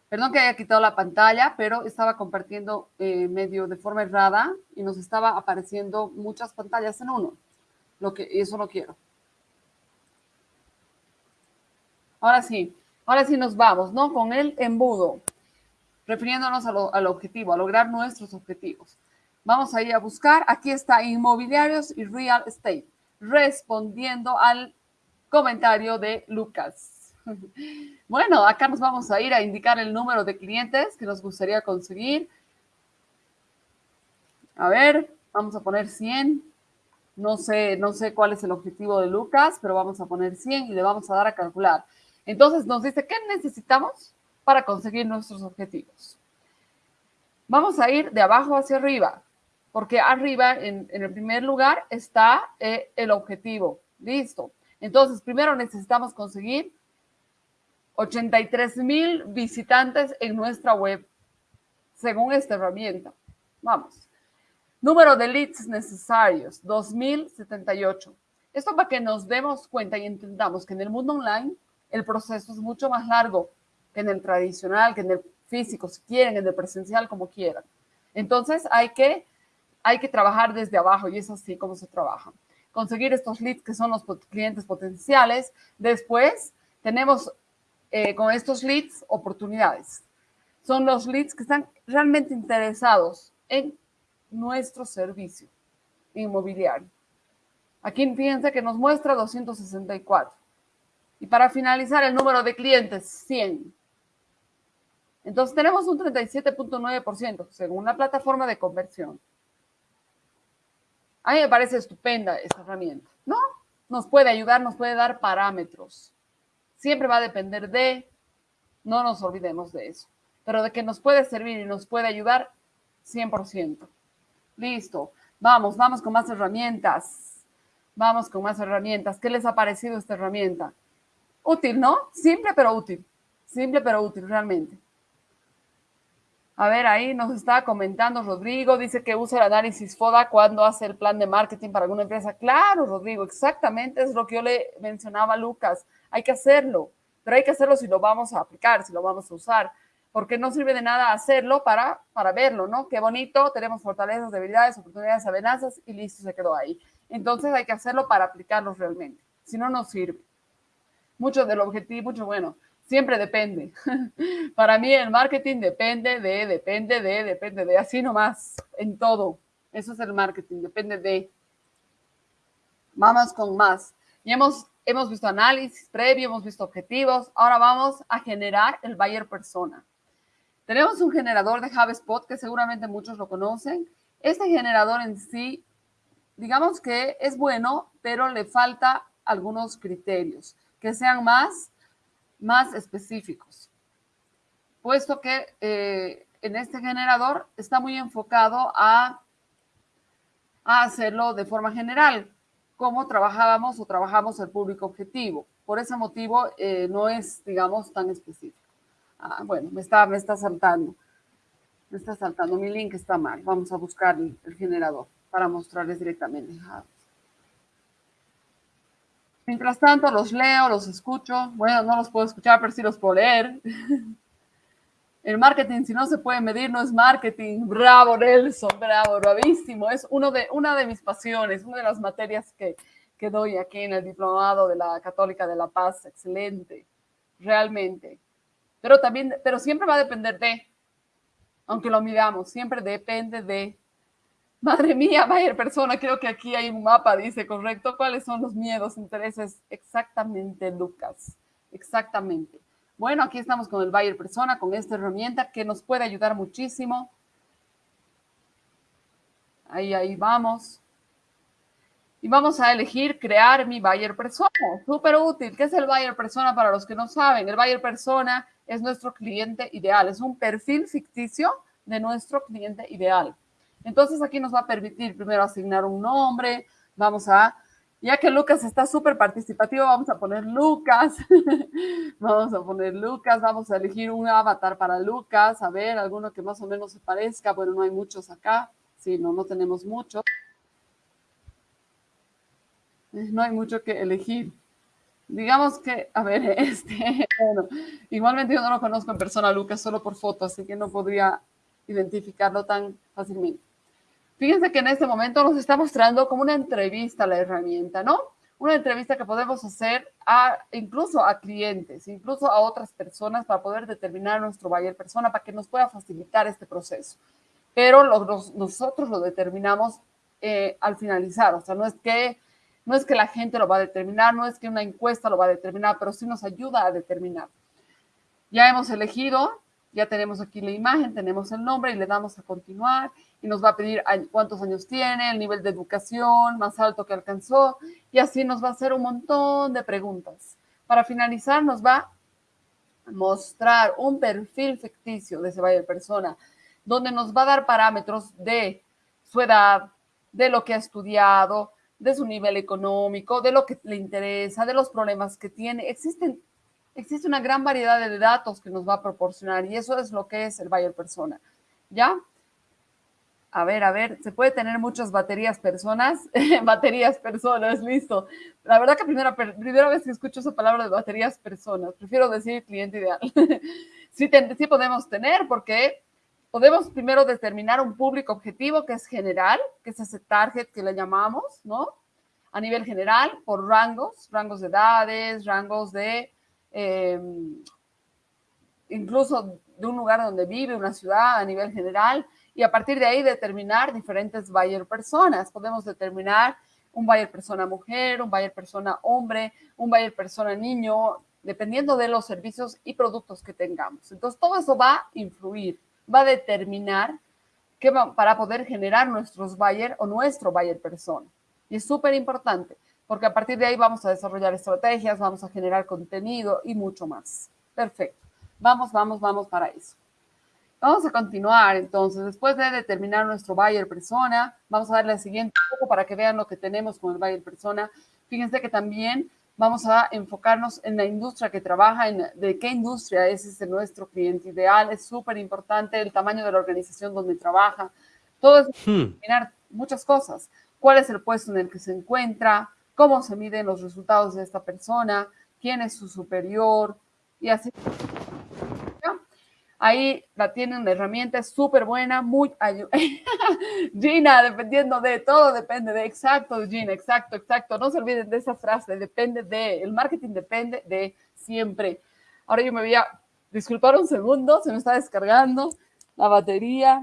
Perdón que haya quitado la pantalla, pero estaba compartiendo eh, medio de forma errada y nos estaba apareciendo muchas pantallas en uno. Lo que, eso no quiero. Ahora sí, ahora sí nos vamos, ¿no? Con el embudo, refiriéndonos al objetivo, a lograr nuestros objetivos. Vamos a ir a buscar, aquí está inmobiliarios y real estate, respondiendo al comentario de Lucas. Bueno, acá nos vamos a ir a indicar el número de clientes que nos gustaría conseguir. A ver, vamos a poner 100. No sé, no sé cuál es el objetivo de Lucas, pero vamos a poner 100 y le vamos a dar a calcular. Entonces nos dice, ¿qué necesitamos para conseguir nuestros objetivos? Vamos a ir de abajo hacia arriba, porque arriba, en, el primer lugar, está eh, el objetivo. Listo. Entonces, primero necesitamos conseguir 83 mil visitantes en nuestra web, según esta herramienta. Vamos. Número de leads necesarios, 2078. Esto para que nos demos cuenta y entendamos que en el mundo online el proceso es mucho más largo que en el tradicional, que en el físico, si quieren, en el presencial, como quieran. Entonces hay que, hay que trabajar desde abajo y es así como se trabaja. Conseguir estos leads que son los clientes potenciales. Después tenemos eh, con estos leads oportunidades. Son los leads que están realmente interesados en nuestro servicio inmobiliario. Aquí fíjense que nos muestra 264. Y para finalizar, el número de clientes, 100. Entonces tenemos un 37.9% según la plataforma de conversión. A mí me parece estupenda esta herramienta, ¿no? Nos puede ayudar, nos puede dar parámetros siempre va a depender de, no nos olvidemos de eso, pero de que nos puede servir y nos puede ayudar 100%. Listo, vamos, vamos con más herramientas. Vamos con más herramientas. ¿Qué les ha parecido esta herramienta? Útil, ¿no? Simple pero útil. Simple pero útil, realmente. A ver, ahí nos está comentando Rodrigo, dice que usa el análisis FODA cuando hace el plan de marketing para alguna empresa. Claro, Rodrigo, exactamente es lo que yo le mencionaba a Lucas hay que hacerlo, pero hay que hacerlo si lo vamos a aplicar, si lo vamos a usar, porque no sirve de nada hacerlo para, para verlo, ¿no? Qué bonito, tenemos fortalezas, debilidades, oportunidades, amenazas y listo, se quedó ahí. Entonces hay que hacerlo para aplicarlo realmente, si no, no sirve. Mucho del objetivo, mucho bueno, siempre depende. para mí el marketing depende de, depende de, depende de, así nomás, en todo. Eso es el marketing, depende de. Vamos con más. Y hemos Hemos visto análisis previo, hemos visto objetivos. Ahora vamos a generar el buyer persona. Tenemos un generador de HubSpot que seguramente muchos lo conocen. Este generador en sí, digamos que es bueno, pero le falta algunos criterios que sean más, más específicos. Puesto que eh, en este generador está muy enfocado a, a hacerlo de forma general cómo trabajábamos o trabajamos el público objetivo. Por ese motivo eh, no es, digamos, tan específico. Ah, bueno, me está, me está saltando. Me está saltando. Mi link está mal. Vamos a buscar el, generador para mostrarles directamente. Mientras tanto, los leo, los escucho. Bueno, no los puedo escuchar, pero sí los puedo leer. El marketing, si no se puede medir, no es marketing. Bravo, Nelson, bravo, bravísimo. Es uno de, una de mis pasiones, una de las materias que, que doy aquí en el diplomado de la Católica de la Paz. Excelente, realmente. Pero también, pero siempre va a depender de, aunque lo miramos, siempre depende de Madre mía, Bayer persona, creo que aquí hay un mapa, dice, correcto. ¿Cuáles son los miedos, intereses? Exactamente, Lucas. Exactamente. Bueno, aquí estamos con el Bayer persona, con esta herramienta que nos puede ayudar muchísimo. Ahí, ahí vamos. Y vamos a elegir crear mi Bayer persona. Súper útil. ¿Qué es el Bayer persona para los que no saben? El Bayer persona es nuestro cliente ideal. Es un perfil ficticio de nuestro cliente ideal. Entonces aquí nos va a permitir primero asignar un nombre, vamos a, ya que Lucas está súper participativo, vamos a poner Lucas, vamos a poner Lucas, vamos a elegir un avatar para Lucas, a ver, alguno que más o menos se parezca, bueno, no hay muchos acá, sí, no, no tenemos muchos. Eh, no hay mucho que elegir. Digamos que, a ver, este, bueno, igualmente yo no lo conozco en persona, Lucas, solo por foto, así que no podría identificarlo tan fácilmente. Fíjense que en este momento nos está mostrando como una entrevista la herramienta, ¿no? Una entrevista que podemos hacer a, incluso a clientes, incluso a otras personas para poder determinar nuestro buyer persona, para que nos pueda facilitar este proceso. Pero nosotros lo determinamos eh, al finalizar, o sea, no es que no es que la gente lo va a determinar, no es que una encuesta lo va a determinar, pero sí nos ayuda a determinar. Ya hemos elegido, ya tenemos aquí la imagen, tenemos el nombre y le damos a continuar y nos va a pedir cuántos años tiene, el nivel de educación más alto que alcanzó y así nos va a hacer un montón de preguntas. Para finalizar nos va a mostrar un perfil ficticio de ese buyer persona donde nos va a dar parámetros de su edad, de lo que ha estudiado, de su nivel económico, de lo que le interesa, de los problemas que tiene. Existen, existe una gran variedad de datos que nos va a proporcionar y eso es lo que es el buyer persona. ¿Ya? A ver, a ver, se puede tener muchas baterías personas, baterías personas, listo. La verdad que primera, primera vez que escucho esa palabra de baterías personas, prefiero decir cliente ideal. sí, sí podemos tener porque podemos primero determinar un público objetivo que es general, que es ese target que le llamamos, ¿no? A nivel general, por rangos, rangos de edades, rangos de, em, incluso de un lugar donde vive, una ciudad a nivel general y a partir de ahí determinar diferentes buyer personas. Podemos determinar un buyer persona mujer, un buyer persona hombre, un buyer persona niño, dependiendo de los servicios y productos que tengamos. Entonces, todo eso va a influir, va a determinar que para poder generar nuestros buyer o nuestro buyer persona. Y es súper importante, porque a partir de ahí vamos a desarrollar estrategias, vamos a generar contenido y mucho más. Perfecto. Vamos, vamos, vamos para eso. Vamos a continuar entonces, después de determinar nuestro buyer persona, vamos a darle el siguiente poco para que vean lo que tenemos con el buyer persona. Fíjense que también vamos a enfocarnos en la industria que trabaja, en de qué industria es ese nuestro cliente ideal. Es súper importante el tamaño de la organización donde trabaja. Todo es hmm. determinar muchas cosas. ¿Cuál es el puesto en el que se encuentra? ¿Cómo se miden los resultados de esta persona? ¿Quién es su superior? Y así Ahí la tienen, la herramienta es súper buena, muy Gina, dependiendo de, todo depende de, exacto, Gina, exacto, exacto. No se olviden de esa frase, depende de, el marketing depende de siempre. Ahora yo me voy a disculpar un segundo, se me está descargando la batería,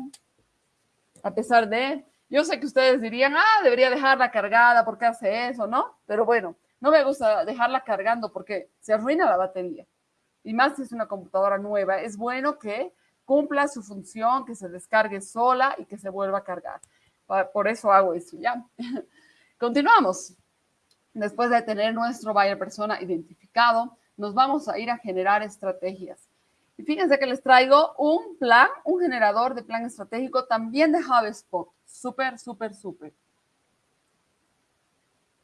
a pesar de, yo sé que ustedes dirían, ah, debería dejarla cargada, ¿por qué hace eso? ¿No? Pero bueno, no me gusta dejarla cargando porque se arruina la batería y más si es una computadora nueva, es bueno que cumpla su función, que se descargue sola y que se vuelva a cargar. Por eso hago eso, ¿ya? Continuamos. Después de tener nuestro buyer persona identificado, nos vamos a ir a generar estrategias. Y fíjense que les traigo un plan, un generador de plan estratégico también de HubSpot. Súper, súper, súper.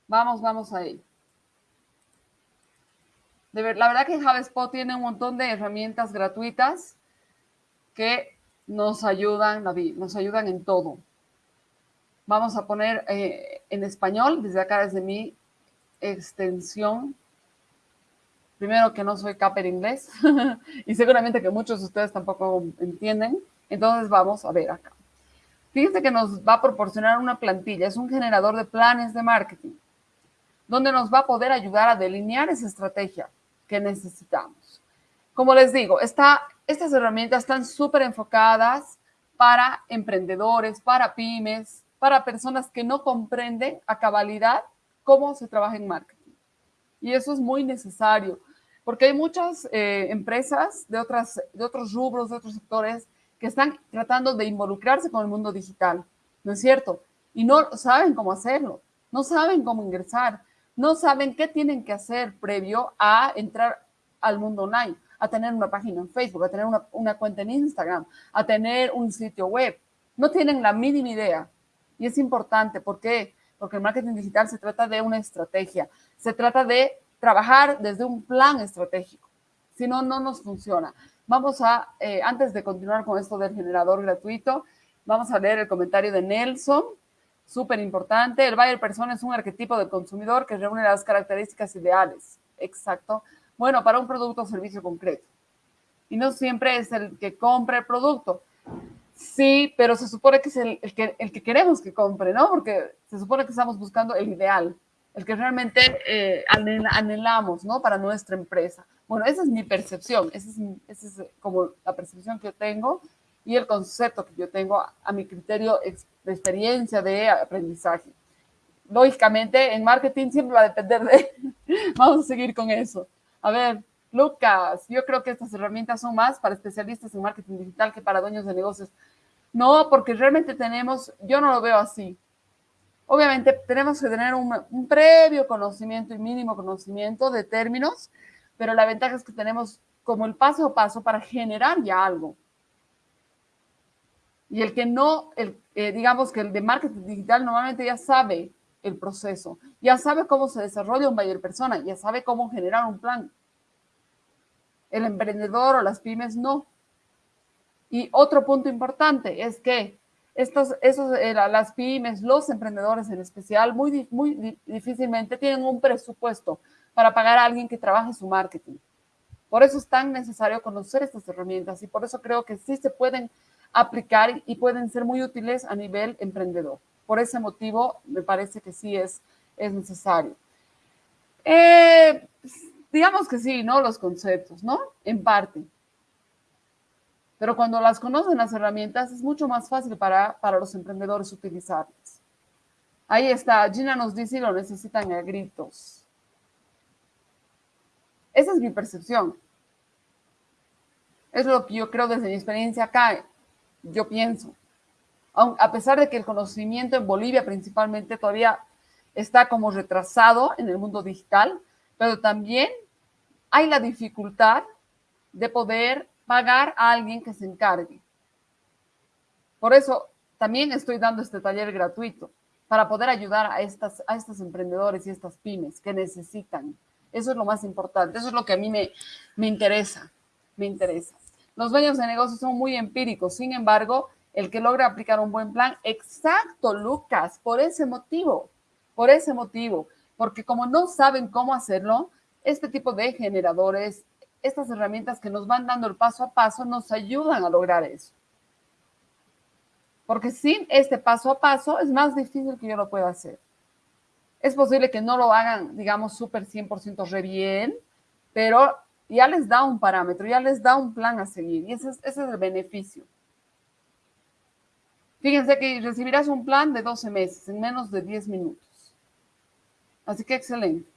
Vamos, vamos a ello la verdad que HubSpot tiene un montón de herramientas gratuitas que nos ayudan, nos ayudan en todo. Vamos a poner eh, en español, desde acá, desde mi extensión. Primero que no soy caper inglés y seguramente que muchos de ustedes tampoco entienden. Entonces vamos a ver acá. Fíjense que nos va a proporcionar una plantilla, es un generador de planes de marketing, donde nos va a poder ayudar a delinear esa estrategia que necesitamos. Como les digo, estas herramientas están súper enfocadas para emprendedores, para pymes, para personas que no comprenden a cabalidad cómo se trabaja en marketing. Y eso es muy necesario, porque hay muchas eh, empresas de, otras, de otros rubros, de otros sectores, que están tratando de involucrarse con el mundo digital, ¿no es cierto? Y no saben cómo hacerlo, no saben cómo ingresar, no saben qué tienen que hacer previo a entrar al mundo online, a tener una página en Facebook, a tener una, cuenta en Instagram, a tener un sitio web. No tienen la mínima idea. Y es importante, ¿por qué? Porque el marketing digital se trata de una estrategia, se trata de trabajar desde un plan estratégico. Si no, no nos funciona. Vamos a, eh, antes de continuar con esto del generador gratuito, vamos a leer el comentario de Nelson, súper importante. El buyer persona es un arquetipo del consumidor que reúne las características ideales. Exacto bueno, para un producto o servicio concreto. Y no siempre es el que compre el producto. Sí, pero se supone que es el, que, el que queremos que compre, ¿no? Porque se supone que estamos buscando el ideal, el que realmente eh, anhelamos, ¿no? Para nuestra empresa. Bueno, esa es mi percepción, esa es, esa es como la percepción que yo tengo y el concepto que yo tengo a mi criterio de experiencia de aprendizaje. Lógicamente, en marketing siempre va a depender de... Vamos a seguir con eso. A ver, Lucas, yo creo que estas herramientas son más para especialistas en marketing digital que para dueños de negocios. No, porque realmente tenemos, yo no lo veo así. Obviamente tenemos que tener un, previo conocimiento y mínimo conocimiento de términos, pero la ventaja es que tenemos como el paso a paso para generar ya algo. Y el que no, el, eh, digamos que el de marketing digital normalmente ya sabe el proceso. Ya sabe cómo se desarrolla un buyer persona, ya sabe cómo generar un plan. El emprendedor o las pymes no. Y otro punto importante es que estos, esos, eh, las pymes, los emprendedores en especial, muy, muy difícilmente tienen un presupuesto para pagar a alguien que trabaje su marketing. Por eso es tan necesario conocer estas herramientas y por eso creo que sí se pueden aplicar y pueden ser muy útiles a nivel emprendedor. Por ese motivo, me parece que sí es, es necesario. Eh, digamos que sí, ¿no? Los conceptos, ¿no? En parte. Pero cuando las conocen las herramientas, es mucho más fácil para, para los emprendedores utilizarlas. Ahí está, Gina nos dice lo necesitan a gritos. Esa es mi percepción. Es lo que yo creo desde mi experiencia acá. Yo pienso a pesar de que el conocimiento en Bolivia principalmente todavía está como retrasado en el mundo digital, pero también hay la dificultad de poder pagar a alguien que se encargue. Por eso también estoy dando este taller gratuito para poder ayudar a estas, a estos emprendedores y estas pymes que necesitan. Eso es lo más importante, eso es lo que a mí me, me interesa, me interesa. Los dueños de negocios son muy empíricos, sin embargo, el que logra aplicar un buen plan. Exacto, Lucas, por ese motivo, por ese motivo, porque como no saben cómo hacerlo, este tipo de generadores, estas herramientas que nos van dando el paso a paso, nos ayudan a lograr eso. Porque sin este paso a paso es más difícil que yo lo pueda hacer. Es posible que no lo hagan, digamos, súper 100% re bien, pero ya les da un parámetro, ya les da un plan a seguir y ese es, el beneficio. Fíjense que recibirás un plan de 12 meses en menos de 10 minutos. Así que excelente.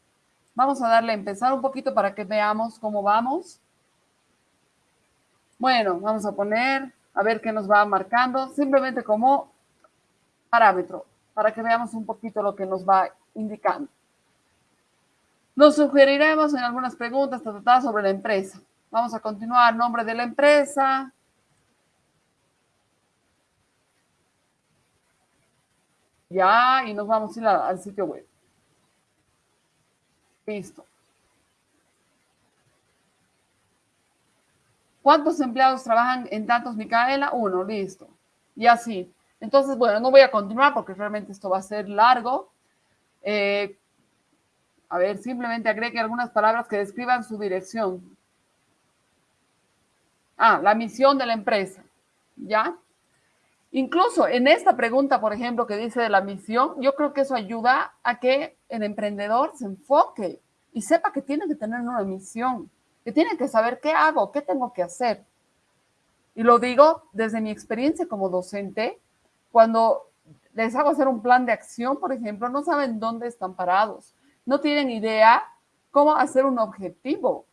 Vamos a darle a empezar un poquito para que veamos cómo vamos. Bueno, vamos a poner, a ver qué nos va marcando, simplemente como parámetro, para que veamos un poquito lo que nos va indicando. Nos sugeriremos en algunas preguntas tratadas sobre la empresa. Vamos a continuar, nombre de la empresa, Ya, y nos vamos a ir al sitio web. Listo. ¿Cuántos empleados trabajan en tantos Micaela? Uno, listo. Y así. Entonces, bueno, no voy a continuar porque realmente esto va a ser largo. Eh, a ver, simplemente agregue algunas palabras que describan su dirección. Ah, la misión de la empresa. ¿Ya? Incluso en esta pregunta, por ejemplo, que dice de la misión, yo creo que eso ayuda a que el emprendedor se enfoque y sepa que tiene que tener una misión, que tiene que saber qué hago, qué tengo que hacer. Y lo digo desde mi experiencia como docente, cuando les hago hacer un plan de acción, por ejemplo, no saben dónde están parados, no tienen idea cómo hacer un objetivo.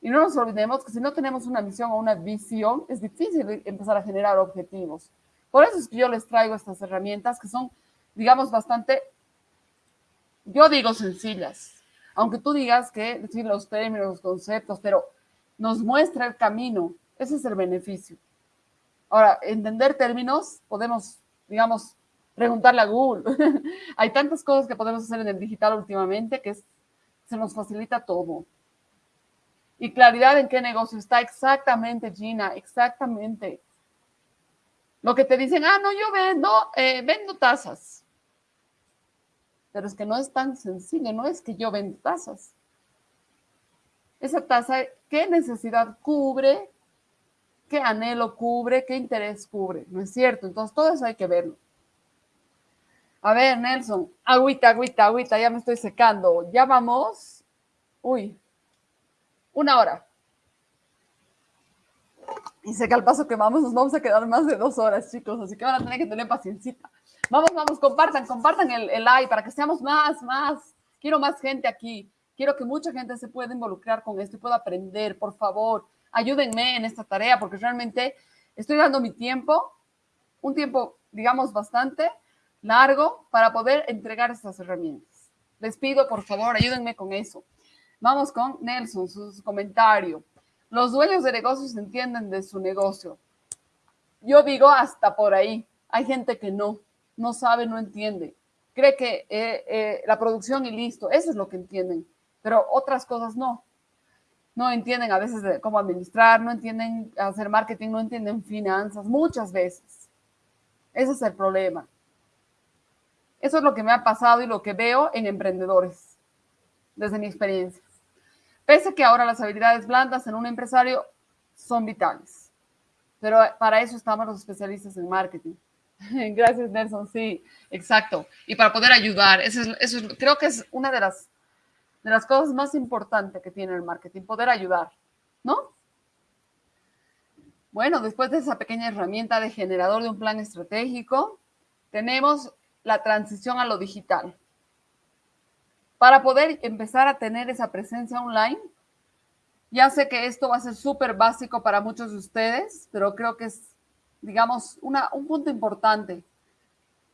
Y no nos olvidemos que si no tenemos una misión o una visión, es difícil empezar a generar objetivos. Por eso es que yo les traigo estas herramientas que son, digamos, bastante, yo digo sencillas, aunque tú digas que decir los términos, los conceptos, pero nos muestra el camino. Ese es el beneficio. Ahora, entender términos, podemos, digamos, preguntarle a Google. Hay tantas cosas que podemos hacer en el digital últimamente que se nos facilita todo. Y claridad en qué negocio está exactamente, Gina, exactamente. Lo que te dicen, ah, no, yo vendo, eh, vendo tazas. Pero es que no es tan sencillo, no es que yo vendo tazas. Esa taza, ¿qué necesidad cubre? ¿Qué anhelo cubre? ¿Qué interés cubre? ¿No es cierto? Entonces, todo eso hay que verlo. A ver, Nelson, agüita, agüita, agüita, ya me estoy secando. Ya vamos. Uy, una hora. Y sé que al paso que vamos nos vamos a quedar más de dos horas, chicos, así que van a tener que tener paciencia. Vamos, vamos, compartan, compartan el, el para que seamos más, más. Quiero más gente aquí. Quiero que mucha gente se pueda involucrar con esto y pueda aprender, por favor. Ayúdenme en esta tarea porque realmente estoy dando mi tiempo, un tiempo, digamos, bastante largo para poder entregar estas herramientas. Les pido, por favor, ayúdenme con eso. Vamos con Nelson, su, comentario. Los dueños de negocios entienden de su negocio. Yo digo hasta por ahí. Hay gente que no, no sabe, no entiende. Cree que eh, eh, la producción y listo, eso es lo que entienden. Pero otras cosas no. No entienden a veces cómo administrar, no entienden hacer marketing, no entienden finanzas, muchas veces. Ese es el problema. Eso es lo que me ha pasado y lo que veo en emprendedores, desde mi experiencia. Pese que ahora las habilidades blandas en un empresario son vitales. Pero para eso estamos los especialistas en marketing. Gracias, Nelson. Sí, exacto. Y para poder ayudar, eso eso creo que es una de las, de las cosas más importantes que tiene el marketing, poder ayudar, ¿no? Bueno, después de esa pequeña herramienta de generador de un plan estratégico, tenemos la transición a lo digital. Para poder empezar a tener esa presencia online, ya sé que esto va a ser súper básico para muchos de ustedes, pero creo que es, digamos, una, un punto importante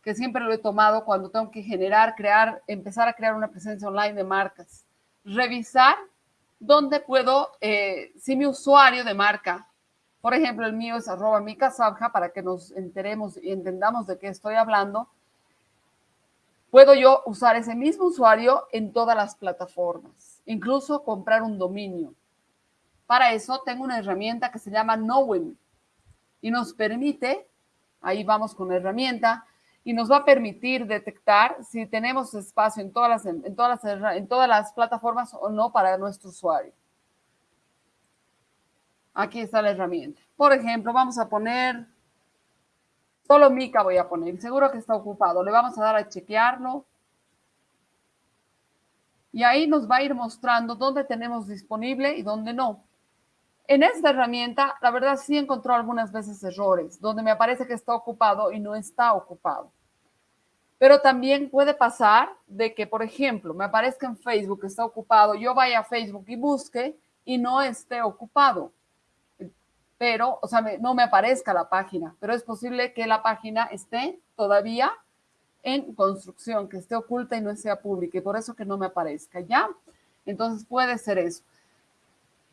que siempre lo he tomado cuando tengo que generar, crear, empezar a crear una presencia online de marcas. Revisar dónde puedo, eh, si mi usuario de marca, por ejemplo, el mío es arroba micasabja para que nos enteremos y entendamos de qué estoy hablando, Puedo yo usar ese mismo usuario en todas las plataformas, incluso comprar un dominio. Para eso tengo una herramienta que se llama Knowem y nos permite, ahí vamos con la herramienta, y nos va a permitir detectar si tenemos espacio en todas las, en todas las, en todas las plataformas o no para nuestro usuario. Aquí está la herramienta. Por ejemplo, vamos a poner Solo Mica voy a poner. Seguro que está ocupado. Le vamos a dar a chequearlo. Y ahí nos va a ir mostrando dónde tenemos disponible y dónde no. En esta herramienta, la verdad sí encontró algunas veces errores, donde me aparece que está ocupado y no está ocupado. Pero también puede pasar de que, por ejemplo, me aparezca en Facebook que está ocupado, yo vaya a Facebook y busque y no esté ocupado pero, o sea, no me aparezca la página, pero es posible que la página esté todavía en construcción, que esté oculta y no sea pública, y por eso que no me aparezca, ¿ya? Entonces puede ser eso.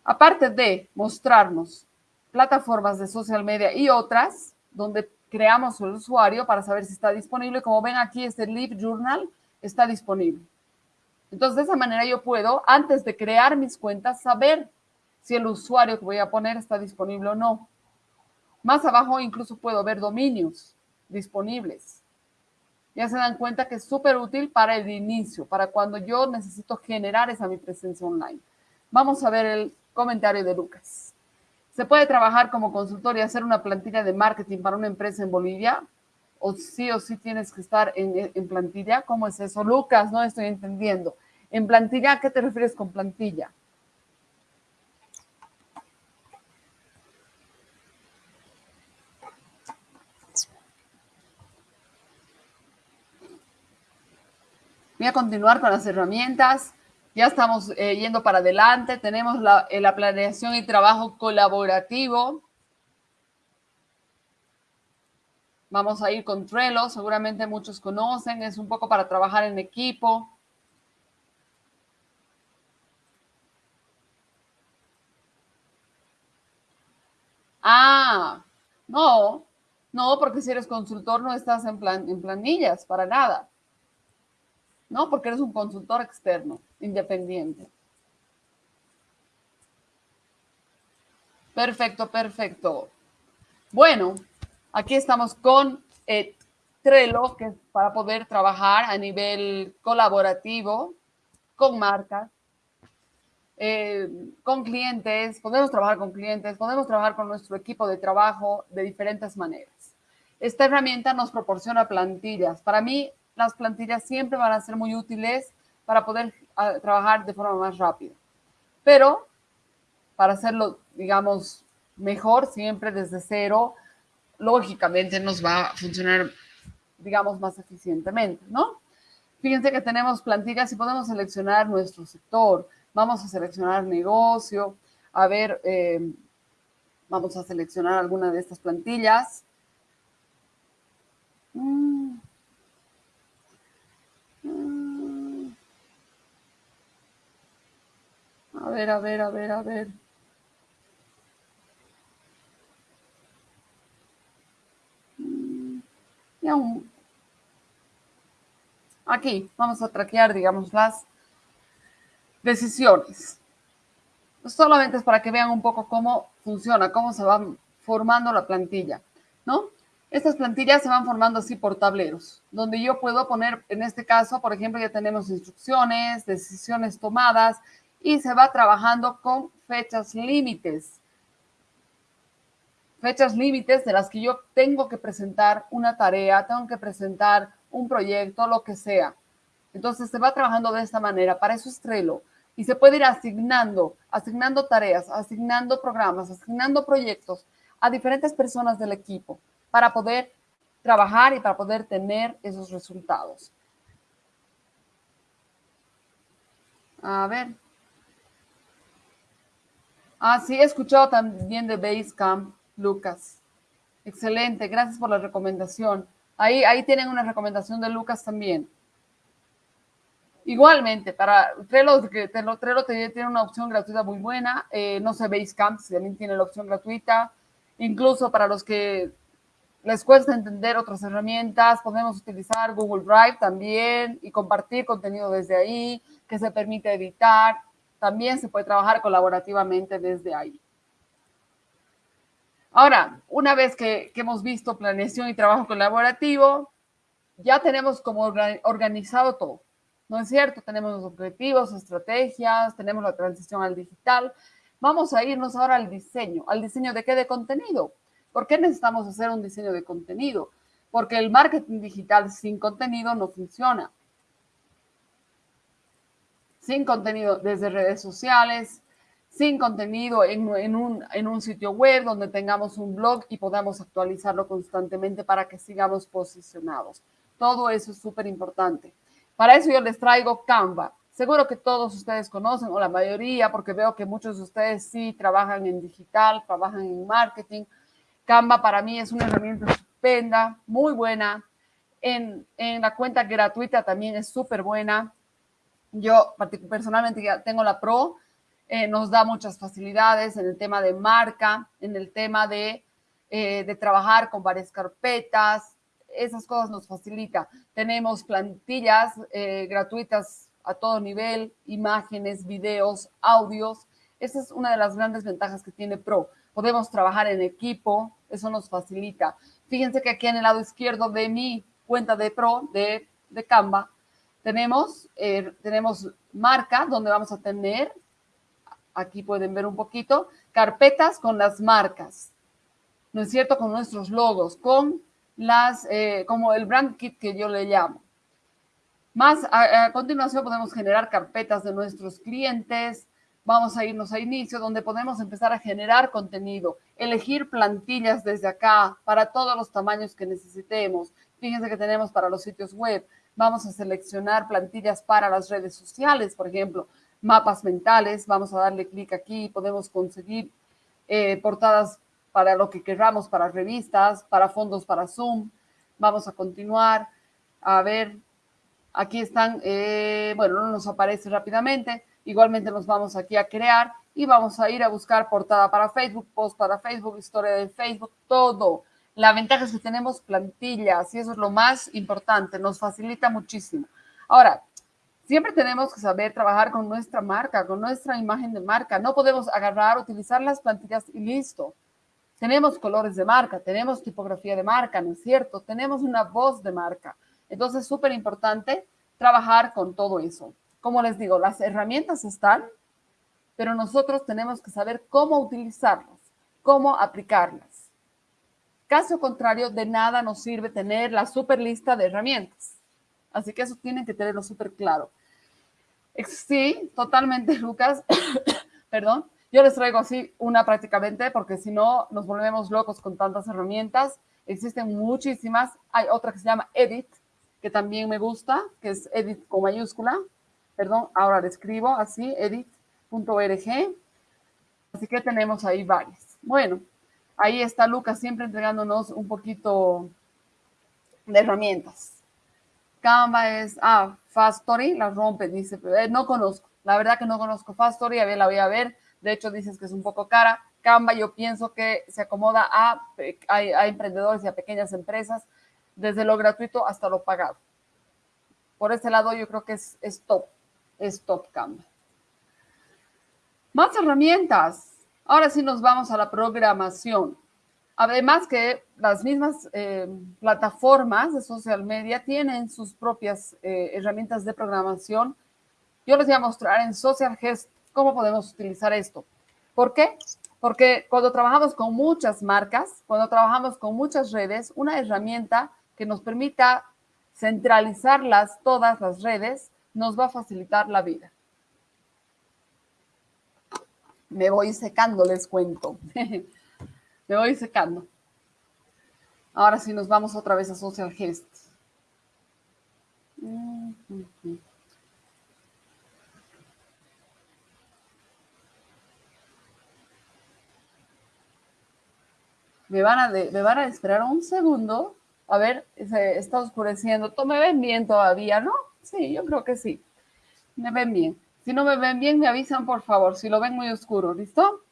Aparte de mostrarnos plataformas de social media y otras, donde creamos el usuario para saber si está disponible, como ven aquí, este Live Journal está disponible. Entonces, de esa manera yo puedo, antes de crear mis cuentas, saber si el usuario que voy a poner está disponible o no. Más abajo incluso puedo ver dominios disponibles. Ya se dan cuenta que es súper útil para el inicio, para cuando yo necesito generar esa mi presencia online. Vamos a ver el comentario de Lucas. ¿Se puede trabajar como consultor y hacer una plantilla de marketing para una empresa en Bolivia? ¿O sí o sí tienes que estar en, en plantilla? ¿Cómo es eso? Lucas, no estoy entendiendo. ¿En plantilla a qué te refieres con plantilla? Voy a continuar con las herramientas. Ya estamos eh, yendo para adelante. Tenemos la, eh, la planeación y trabajo colaborativo. Vamos a ir con Trello, seguramente muchos conocen, es un poco para trabajar en equipo. Ah, no, no, porque si eres consultor no estás en, plan, en planillas, para nada. No, porque eres un consultor externo, independiente. Perfecto, perfecto. Bueno, aquí estamos con eh, Trello, que es para poder trabajar a nivel colaborativo con marcas, eh, con clientes, podemos trabajar con clientes, podemos trabajar con nuestro equipo de trabajo de diferentes maneras. Esta herramienta nos proporciona plantillas. Para mí, las plantillas siempre van a ser muy útiles para poder ah, trabajar de forma más rápida. Pero para hacerlo, digamos, mejor, siempre desde cero, lógicamente nos va a funcionar, digamos, más eficientemente, ¿no? Fíjense que tenemos plantillas y podemos seleccionar nuestro sector, Vamos a seleccionar negocio. A ver, eh, vamos a seleccionar alguna de estas plantillas. Mm. Mm. A ver, a ver, a ver, a ver. Mm. Aquí vamos a traquear, digamos, las decisiones. Solamente es para que vean un poco cómo funciona, cómo se va formando la plantilla, ¿no? Estas plantillas se van formando así por tableros, donde yo puedo poner, en este caso, por ejemplo, ya tenemos instrucciones, decisiones tomadas, y se va trabajando con fechas límites. Fechas límites de las que yo tengo que presentar una tarea, tengo que presentar un proyecto, lo que sea. Entonces se va trabajando de esta manera. Para eso es Trello y se puede ir asignando, asignando tareas, asignando programas, asignando proyectos a diferentes personas del equipo para poder trabajar y para poder tener esos resultados. A ver. Ah, sí, he escuchado también de Basecamp, Lucas. Excelente, gracias por la recomendación. Ahí, ahí tienen una recomendación de Lucas también. Igualmente, para Trello, que Trello tiene una opción gratuita muy buena. Eh, no sé, Basecamp también tiene la opción gratuita. Incluso para los que les cuesta entender otras herramientas, podemos utilizar Google Drive también y compartir contenido desde ahí, que se permite editar. También se puede trabajar colaborativamente desde ahí. Ahora, una vez que, hemos visto planeación y trabajo colaborativo, ya tenemos como organizado todo. ¿no es cierto? Tenemos los objetivos, estrategias, tenemos la transición al digital. Vamos a irnos ahora al diseño. ¿Al diseño de qué? De contenido. ¿Por qué necesitamos hacer un diseño de contenido? Porque el marketing digital sin contenido no funciona. Sin contenido desde redes sociales, sin contenido en, un sitio web donde tengamos un blog y podamos actualizarlo constantemente para que sigamos posicionados. Todo eso es súper importante. Para eso yo les traigo Canva. Seguro que todos ustedes conocen, o la mayoría, porque veo que muchos de ustedes sí trabajan en digital, trabajan en marketing. Canva para mí es una herramienta estupenda, muy buena. En, en la cuenta gratuita también es súper buena. Yo personalmente ya tengo la Pro, eh, nos da muchas facilidades en el tema de marca, en el tema de, eh, de trabajar con varias carpetas, esas cosas nos facilita. Tenemos plantillas eh, gratuitas a todo nivel, imágenes, videos, audios. Esa es una de las grandes ventajas que tiene Pro. Podemos trabajar en equipo, eso nos facilita. Fíjense que aquí en el lado izquierdo de mi cuenta de Pro, de, de Canva, tenemos, eh, tenemos marca, donde vamos a tener, aquí pueden ver un poquito, carpetas con las marcas, ¿no es cierto? Con nuestros logos, con las, eh, como el brand kit que yo le llamo. Más a, continuación podemos generar carpetas de nuestros clientes. Vamos a irnos a inicio donde podemos empezar a generar contenido, elegir plantillas desde acá para todos los tamaños que necesitemos. Fíjense que tenemos para los sitios web, Vamos a seleccionar plantillas para las redes sociales, por ejemplo, mapas mentales. Vamos a darle clic aquí podemos conseguir eh, portadas para lo que queramos, para revistas, para fondos para Zoom. Vamos a continuar. A ver, aquí están, eh, bueno, no nos aparece rápidamente. Igualmente nos vamos aquí a crear y vamos a ir a buscar portada para Facebook, post para Facebook, historia de Facebook, todo. La ventaja es que tenemos plantillas y eso es lo más importante, nos facilita muchísimo. Ahora, siempre tenemos que saber trabajar con nuestra marca, con nuestra imagen de marca. No podemos agarrar, utilizar las plantillas y listo. Tenemos colores de marca, tenemos tipografía de marca, ¿no es cierto? Tenemos una voz de marca. Entonces, es súper importante trabajar con todo eso. Como les digo, las herramientas están, pero nosotros tenemos que saber cómo utilizarlas, cómo aplicarlas. Caso contrario, de nada nos sirve tener la super lista de herramientas. Así que eso tienen que tenerlo súper claro. Sí, totalmente, Lucas. Perdón. Yo les traigo así una prácticamente porque si no nos volvemos locos con tantas herramientas. Existen muchísimas. Hay otra que se llama Edit, que también me gusta, que es Edit con mayúscula. Perdón, ahora le escribo así, edit.org. Así que tenemos ahí varias. Bueno, ahí está Lucas siempre entregándonos un poquito de herramientas. Canva es, ah, Fast Story, la rompe, dice, eh, no conozco, la verdad que no conozco Fast Story, a ver, la voy a ver, de hecho dices que es un poco cara. Canva yo pienso que se acomoda a, a, emprendedores y a pequeñas empresas, desde lo gratuito hasta lo pagado. Por ese lado yo creo que es, es top, es top Canva. Más herramientas. Ahora sí nos vamos a la programación. Además que las mismas eh, plataformas de social media tienen sus propias eh, herramientas de programación. Yo les voy a mostrar en Social Gest cómo podemos utilizar esto. ¿Por qué? Porque cuando trabajamos con muchas marcas, cuando trabajamos con muchas redes, una herramienta que nos permita centralizarlas, todas las redes, nos va a facilitar la vida. Me voy secando, les cuento. Me voy secando. Ahora sí nos vamos otra vez a Social Gest. Me van, a me van a esperar un segundo. A ver, se está oscureciendo. ¿Me ven bien todavía, no? Sí, yo creo que sí. Me ven bien. Si no me ven bien, me avisan, por favor. Si lo ven muy oscuro, ¿listo?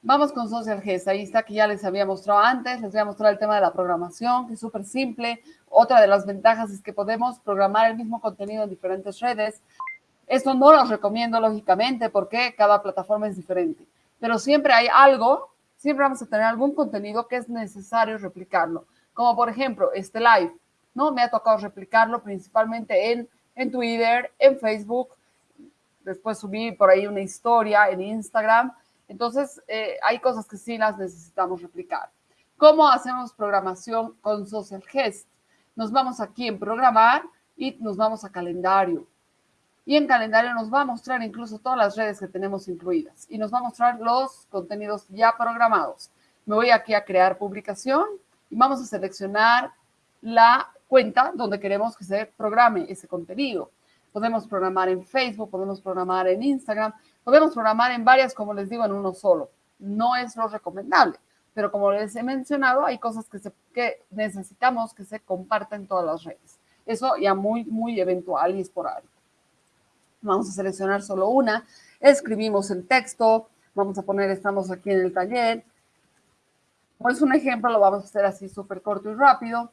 Vamos con Social Gest. Ahí está que ya les había mostrado antes. Les voy a mostrar el tema de la programación, que es súper simple. Otra de las ventajas es que podemos programar el mismo contenido en diferentes redes. Esto no lo recomiendo, lógicamente, porque cada plataforma es diferente. Pero siempre hay algo, siempre vamos a tener algún contenido que es necesario replicarlo. Como por ejemplo, este live, ¿no? Me ha tocado replicarlo principalmente en, en Twitter, en Facebook. Después subí por ahí una historia en Instagram entonces, eh, hay cosas que sí las necesitamos replicar. ¿Cómo hacemos programación con Social Gest? Nos vamos aquí en programar y nos vamos a calendario. Y en calendario nos va a mostrar incluso todas las redes que tenemos incluidas y nos va a mostrar los contenidos ya programados. Me voy aquí a crear publicación y vamos a seleccionar la cuenta donde queremos que se programe ese contenido. Podemos programar en Facebook, podemos programar en Instagram, Podemos programar en varias, como les digo, en uno solo. No es lo recomendable, pero como les he mencionado, hay cosas que, se, que necesitamos que se compartan en todas las redes. Eso ya muy, muy eventual y esporádico. Vamos a seleccionar solo una, escribimos el texto, vamos a poner, estamos aquí en el taller. Pues un ejemplo, lo vamos a hacer así súper corto y rápido.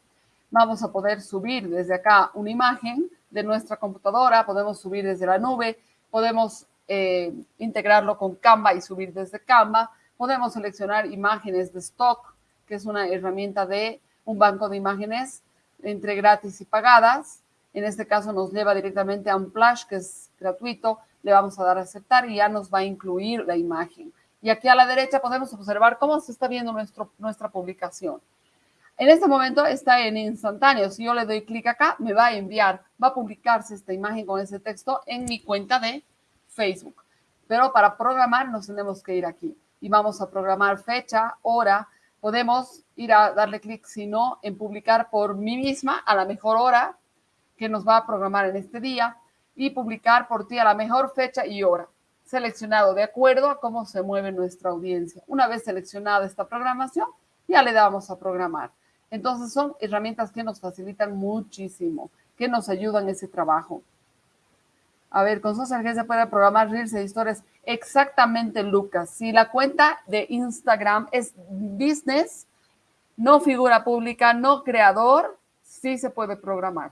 Vamos a poder subir desde acá una imagen de nuestra computadora, podemos subir desde la nube, podemos eh, integrarlo con Canva y subir desde Canva. Podemos seleccionar imágenes de stock, que es una herramienta de un banco de imágenes entre gratis y pagadas. En este caso nos lleva directamente a un flash que es gratuito. Le vamos a dar a aceptar y ya nos va a incluir la imagen. Y aquí a la derecha podemos observar cómo se está viendo nuestro, nuestra publicación. En este momento está en instantáneo. Si yo le doy clic acá, me va a enviar, va a publicarse esta imagen con ese texto en mi cuenta de Facebook. Pero para programar nos tenemos que ir aquí y vamos a programar fecha, hora. Podemos ir a darle clic, si no, en publicar por mí misma a la mejor hora que nos va a programar en este día y publicar por ti a la mejor fecha y hora, seleccionado de acuerdo a cómo se mueve nuestra audiencia. Una vez seleccionada esta programación, ya le damos a programar. Entonces son herramientas que nos facilitan muchísimo, que nos ayudan ese trabajo. A ver, con Social se puede programar reels e historias. Exactamente, Lucas. Si la cuenta de Instagram es business, no figura pública, no creador, sí se puede programar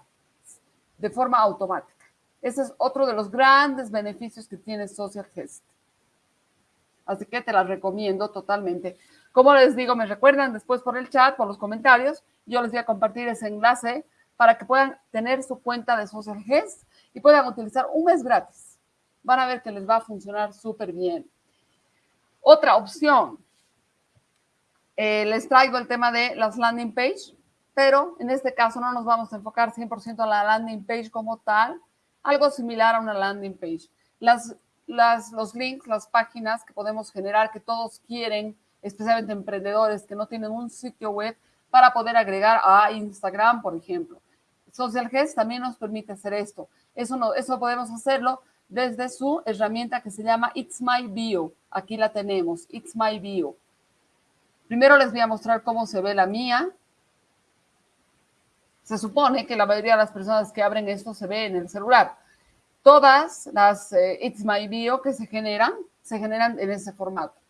de forma automática. Ese es otro de los grandes beneficios que tiene Social Gest. Así que te la recomiendo totalmente. Como les digo, me recuerdan después por el chat, por los comentarios, yo les voy a compartir ese enlace para que puedan tener su cuenta de Social Gest y puedan utilizar un mes gratis. Van a ver que les va a funcionar súper bien. Otra opción, eh, les traigo el tema de las landing page, pero en este caso no nos vamos a enfocar 100% a la landing page como tal, algo similar a una landing page. Las, las, los links, las páginas que podemos generar, que todos quieren, especialmente emprendedores que no tienen un sitio web para poder agregar a Instagram, por ejemplo. Social Guest también nos permite hacer esto. Eso, no, eso podemos hacerlo desde su herramienta que se llama It's My Bio. Aquí la tenemos, It's My Bio. Primero les voy a mostrar cómo se ve la mía. Se supone que la mayoría de las personas que abren esto se ve en el celular. Todas las eh, It's My Bio que se generan, se generan en ese formato.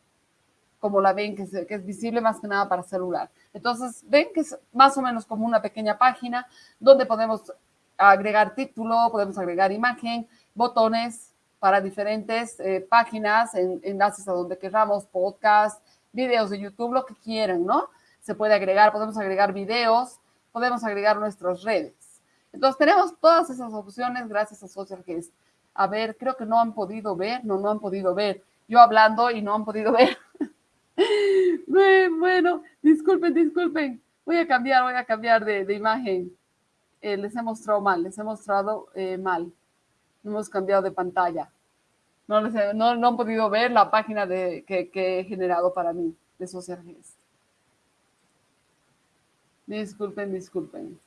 Como la ven, que, que es visible más que nada para celular. Entonces, ven que es más o menos como una pequeña página donde podemos agregar título, podemos agregar imagen, botones para diferentes eh, páginas, en, enlaces a donde queramos, podcast, videos de YouTube, lo que quieran, ¿no? Se puede agregar, podemos agregar videos, podemos agregar nuestras redes. Entonces tenemos todas esas opciones gracias a Social Guest. A ver, creo que no han podido ver, no, no han podido ver. Yo hablando y no han podido ver. bueno, disculpen, disculpen. Voy a cambiar, voy a cambiar de, de imagen. Eh, les he mostrado mal, les he mostrado eh, mal. hemos cambiado de pantalla. No, les no, han podido ver la página de, que, he generado para mí de Social Disculpen, disculpen.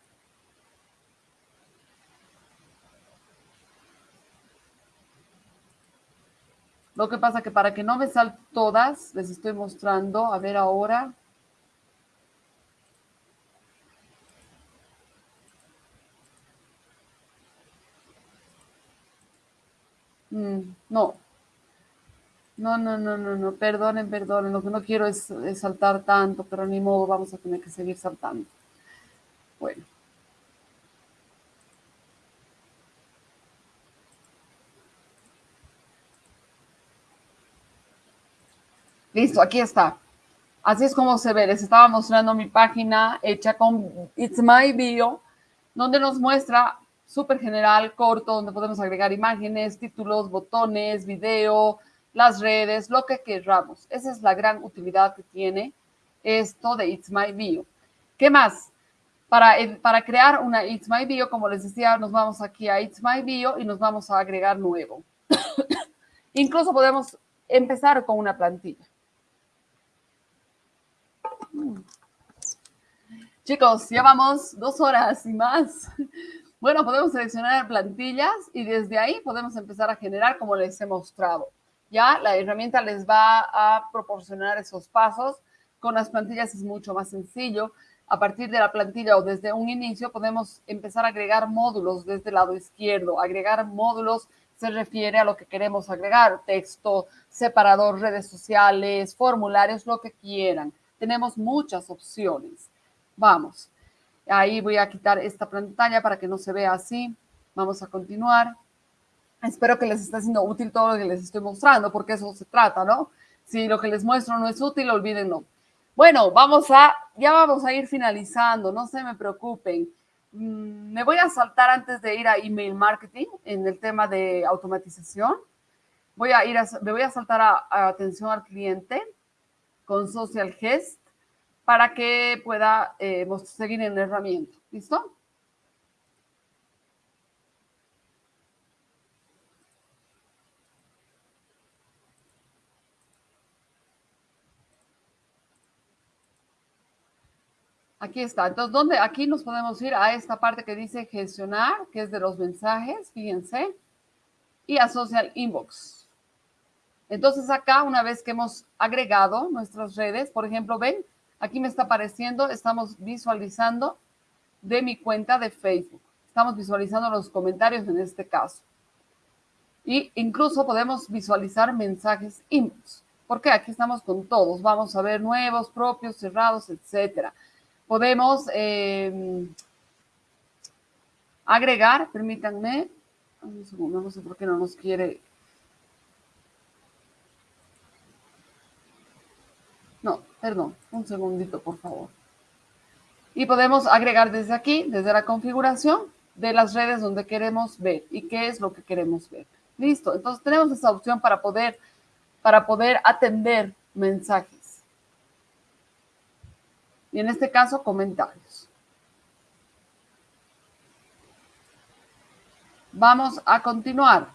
Lo que pasa que para que no me salten todas, les estoy mostrando, a ver ahora, Mm, no. No, no, no, no, no, perdonen, perdonen. Lo que no quiero es, saltar tanto, pero ni modo, vamos a tener que seguir saltando. Bueno. Listo, aquí está. Así es como se ve. Les estaba mostrando mi página hecha con It's My Bio, donde nos muestra súper general, corto, donde podemos agregar imágenes, títulos, botones, video, las redes, lo que queramos. Esa es la gran utilidad que tiene esto de It's My Bio. ¿Qué más? Para, para crear una It's My Bio, como les decía, nos vamos aquí a It's My Bio y nos vamos a agregar nuevo. Incluso podemos empezar con una plantilla. Chicos, llevamos dos horas y más bueno, podemos seleccionar plantillas y desde ahí podemos empezar a generar como les he mostrado. Ya la herramienta les va a proporcionar esos pasos. Con las plantillas es mucho más sencillo. A partir de la plantilla o desde un inicio podemos empezar a agregar módulos desde el lado izquierdo. Agregar módulos se refiere a lo que queremos agregar, texto, separador, redes sociales, formularios, lo que quieran. Tenemos muchas opciones. Vamos. Ahí voy a quitar esta pantalla para que no se vea así. Vamos a continuar. Espero que les esté siendo útil todo lo que les estoy mostrando, porque eso se trata, ¿no? Si lo que les muestro no es útil, olvídenlo. Bueno, vamos a, ya vamos a ir finalizando, no se me preocupen. Mm, me voy a saltar antes de ir a email marketing en el tema de automatización. Voy a ir a, me voy a saltar a, a atención al cliente con Social Gest para que pueda eh, seguir en la herramienta. ¿Listo? Aquí está. Entonces, ¿dónde? Aquí nos podemos ir a esta parte que dice gestionar, que es de los mensajes, fíjense, y a social inbox. Entonces, acá, una vez que hemos agregado nuestras redes, por ejemplo, ven, aquí me está apareciendo, estamos visualizando de mi cuenta de Facebook. Estamos visualizando los comentarios en este caso. Y incluso podemos visualizar mensajes inbox. Porque aquí estamos con todos. Vamos a ver nuevos, propios, cerrados, etcétera. Podemos eh, agregar, permítanme, un segundo, no sé por qué no nos quiere. No, perdón, un segundito, por favor. Y podemos agregar desde aquí, desde la configuración de las redes donde queremos ver y qué es lo que queremos ver. Listo, entonces tenemos esa opción para poder, para poder atender mensajes. Y en este caso, comentarios. Vamos a continuar.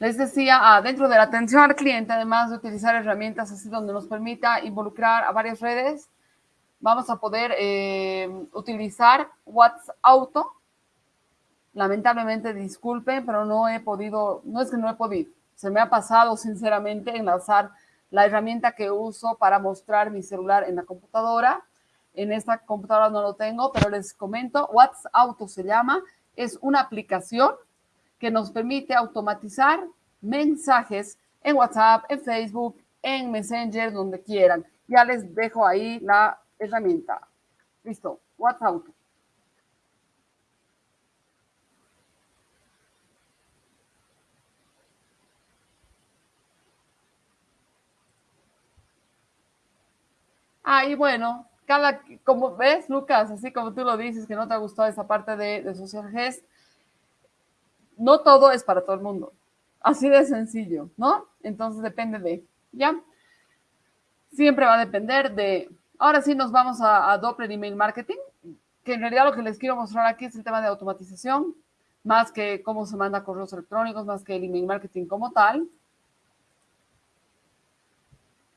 Les decía, ah, dentro de la atención al cliente, además de utilizar herramientas así donde nos permita involucrar a varias redes, vamos a poder eh, utilizar WhatsApp Auto. Lamentablemente, disculpen, pero no he podido, no es que no he podido, se me ha pasado sinceramente enlazar la herramienta que uso para mostrar mi celular en la computadora. En esta computadora no lo tengo, pero les comento, WhatsApp Auto se llama, es una aplicación que nos permite automatizar mensajes en WhatsApp, en Facebook, en Messenger, donde quieran. Ya les dejo ahí la herramienta. Listo, WhatsApp. Ah, y bueno, cada, como ves, Lucas, así como tú lo dices, que no te ha gustado esa parte de, de Social Gest, no todo es para todo el mundo. Así de sencillo, ¿no? Entonces depende de, ¿ya? Siempre va a depender de Ahora sí nos vamos a, Doppler Email Marketing, que en realidad lo que les quiero mostrar aquí es el tema de automatización, más que cómo se manda correos electrónicos, más que el email marketing como tal.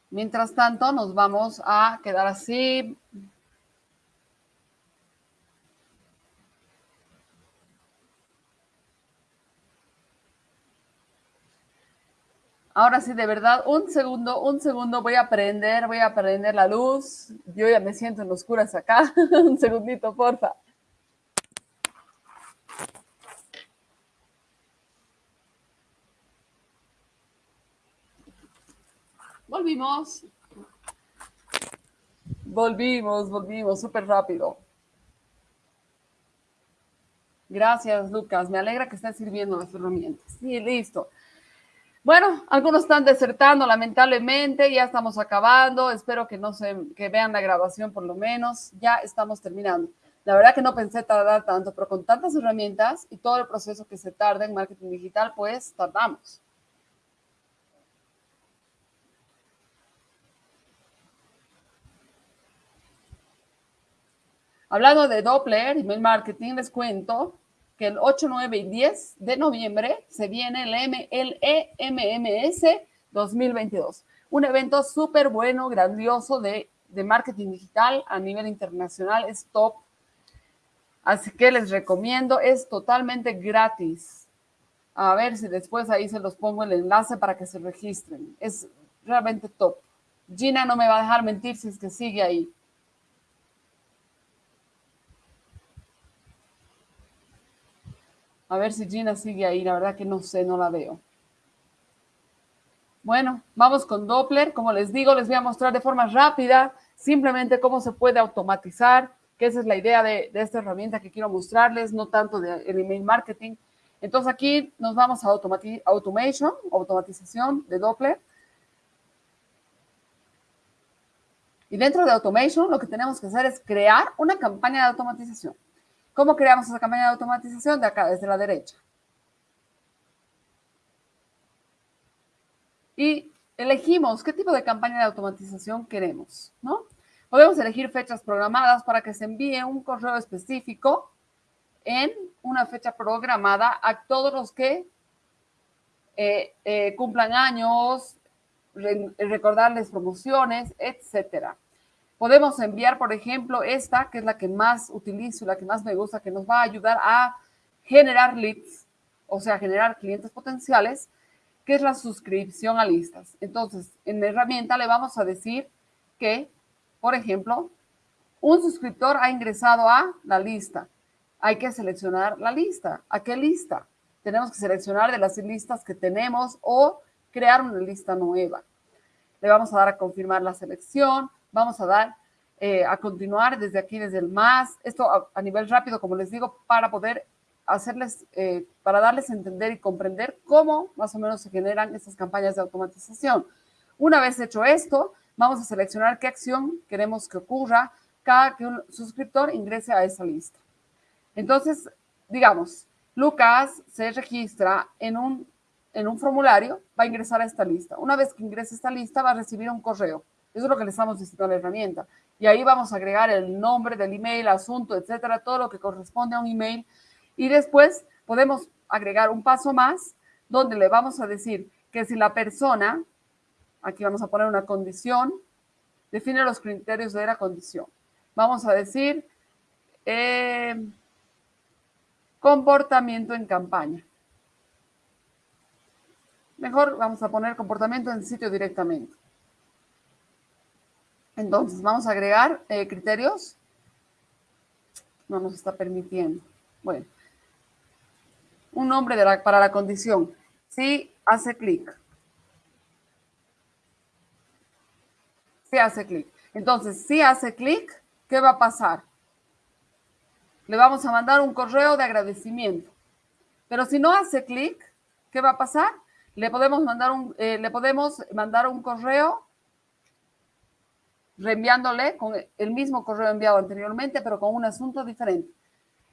Mientras tanto, nos vamos a quedar así Ahora sí, de verdad, un segundo, un segundo, voy a prender, voy a prender la luz. Yo ya me siento en oscuras acá. un segundito, porfa. Volvimos. Volvimos, volvimos, súper rápido. Gracias, Lucas. Me alegra que estén sirviendo las herramientas. Sí, listo. Bueno, algunos están desertando, lamentablemente, ya estamos acabando. Espero que no se que vean la grabación por lo menos. Ya estamos terminando. La verdad que no pensé tardar tanto, pero con tantas herramientas y todo el proceso que se tarda en marketing digital, pues tardamos. Hablando de Doppler, email marketing, les cuento que el 8, 9 y 10 de noviembre se viene el, M, el EMMS 2022. Un evento súper bueno, grandioso de, de marketing digital a nivel internacional. Es top. Así que les recomiendo, es totalmente gratis. A ver si después ahí se los pongo el enlace para que se registren. Es realmente top. Gina no me va a dejar mentir si es que sigue ahí. A ver si Gina sigue ahí. La verdad que no sé, no la veo. Bueno, vamos con Doppler. Como les digo, les voy a mostrar de forma rápida simplemente cómo se puede automatizar, que esa es la idea de, esta herramienta que quiero mostrarles, no tanto de email marketing. Entonces aquí nos vamos a automation, automatización de Doppler. Y dentro de automation lo que tenemos que hacer es crear una campaña de automatización. ¿Cómo creamos esa campaña de automatización? De acá, desde la derecha. Y elegimos qué tipo de campaña de automatización queremos, ¿no? Podemos elegir fechas programadas para que se envíe un correo específico en una fecha programada a todos los que eh, eh, cumplan años, recordarles promociones, etcétera. Podemos enviar, por ejemplo, esta, que es la que más utilizo, la que más me gusta, que nos va a ayudar a generar leads, o sea, generar clientes potenciales, que es la suscripción a listas. Entonces, en la herramienta le vamos a decir que, por ejemplo, un suscriptor ha ingresado a la lista. Hay que seleccionar la lista. ¿A qué lista? Tenemos que seleccionar de las listas que tenemos o crear una lista nueva. Le vamos a dar a confirmar la selección. Vamos a dar eh, a continuar desde aquí, desde el más. Esto a, nivel rápido, como les digo, para poder hacerles, eh, para darles a entender y comprender cómo más o menos se generan estas campañas de automatización. Una vez hecho esto, vamos a seleccionar qué acción queremos que ocurra cada que un suscriptor ingrese a esa lista. Entonces, digamos, Lucas se registra en un, en un formulario, va a ingresar a esta lista. Una vez que ingrese a esta lista, va a recibir un correo. Eso es lo que le estamos diciendo a la herramienta. Y ahí vamos a agregar el nombre del email, asunto, etcétera, todo lo que corresponde a un email y después podemos agregar un paso más donde le vamos a decir que si la persona, aquí vamos a poner una condición, define los criterios de la condición. Vamos a decir eh, comportamiento en campaña. Mejor vamos a poner comportamiento en sitio directamente. Entonces, vamos a agregar eh, criterios. No nos está permitiendo. Bueno, un nombre para la condición. Si hace clic. Si hace clic. Entonces, si hace clic, ¿qué va a pasar? Le vamos a mandar un correo de agradecimiento. Pero si no hace clic, ¿qué va a pasar? Le podemos mandar un, eh, le podemos mandar un correo reenviándole con el mismo correo enviado anteriormente, pero con un asunto diferente.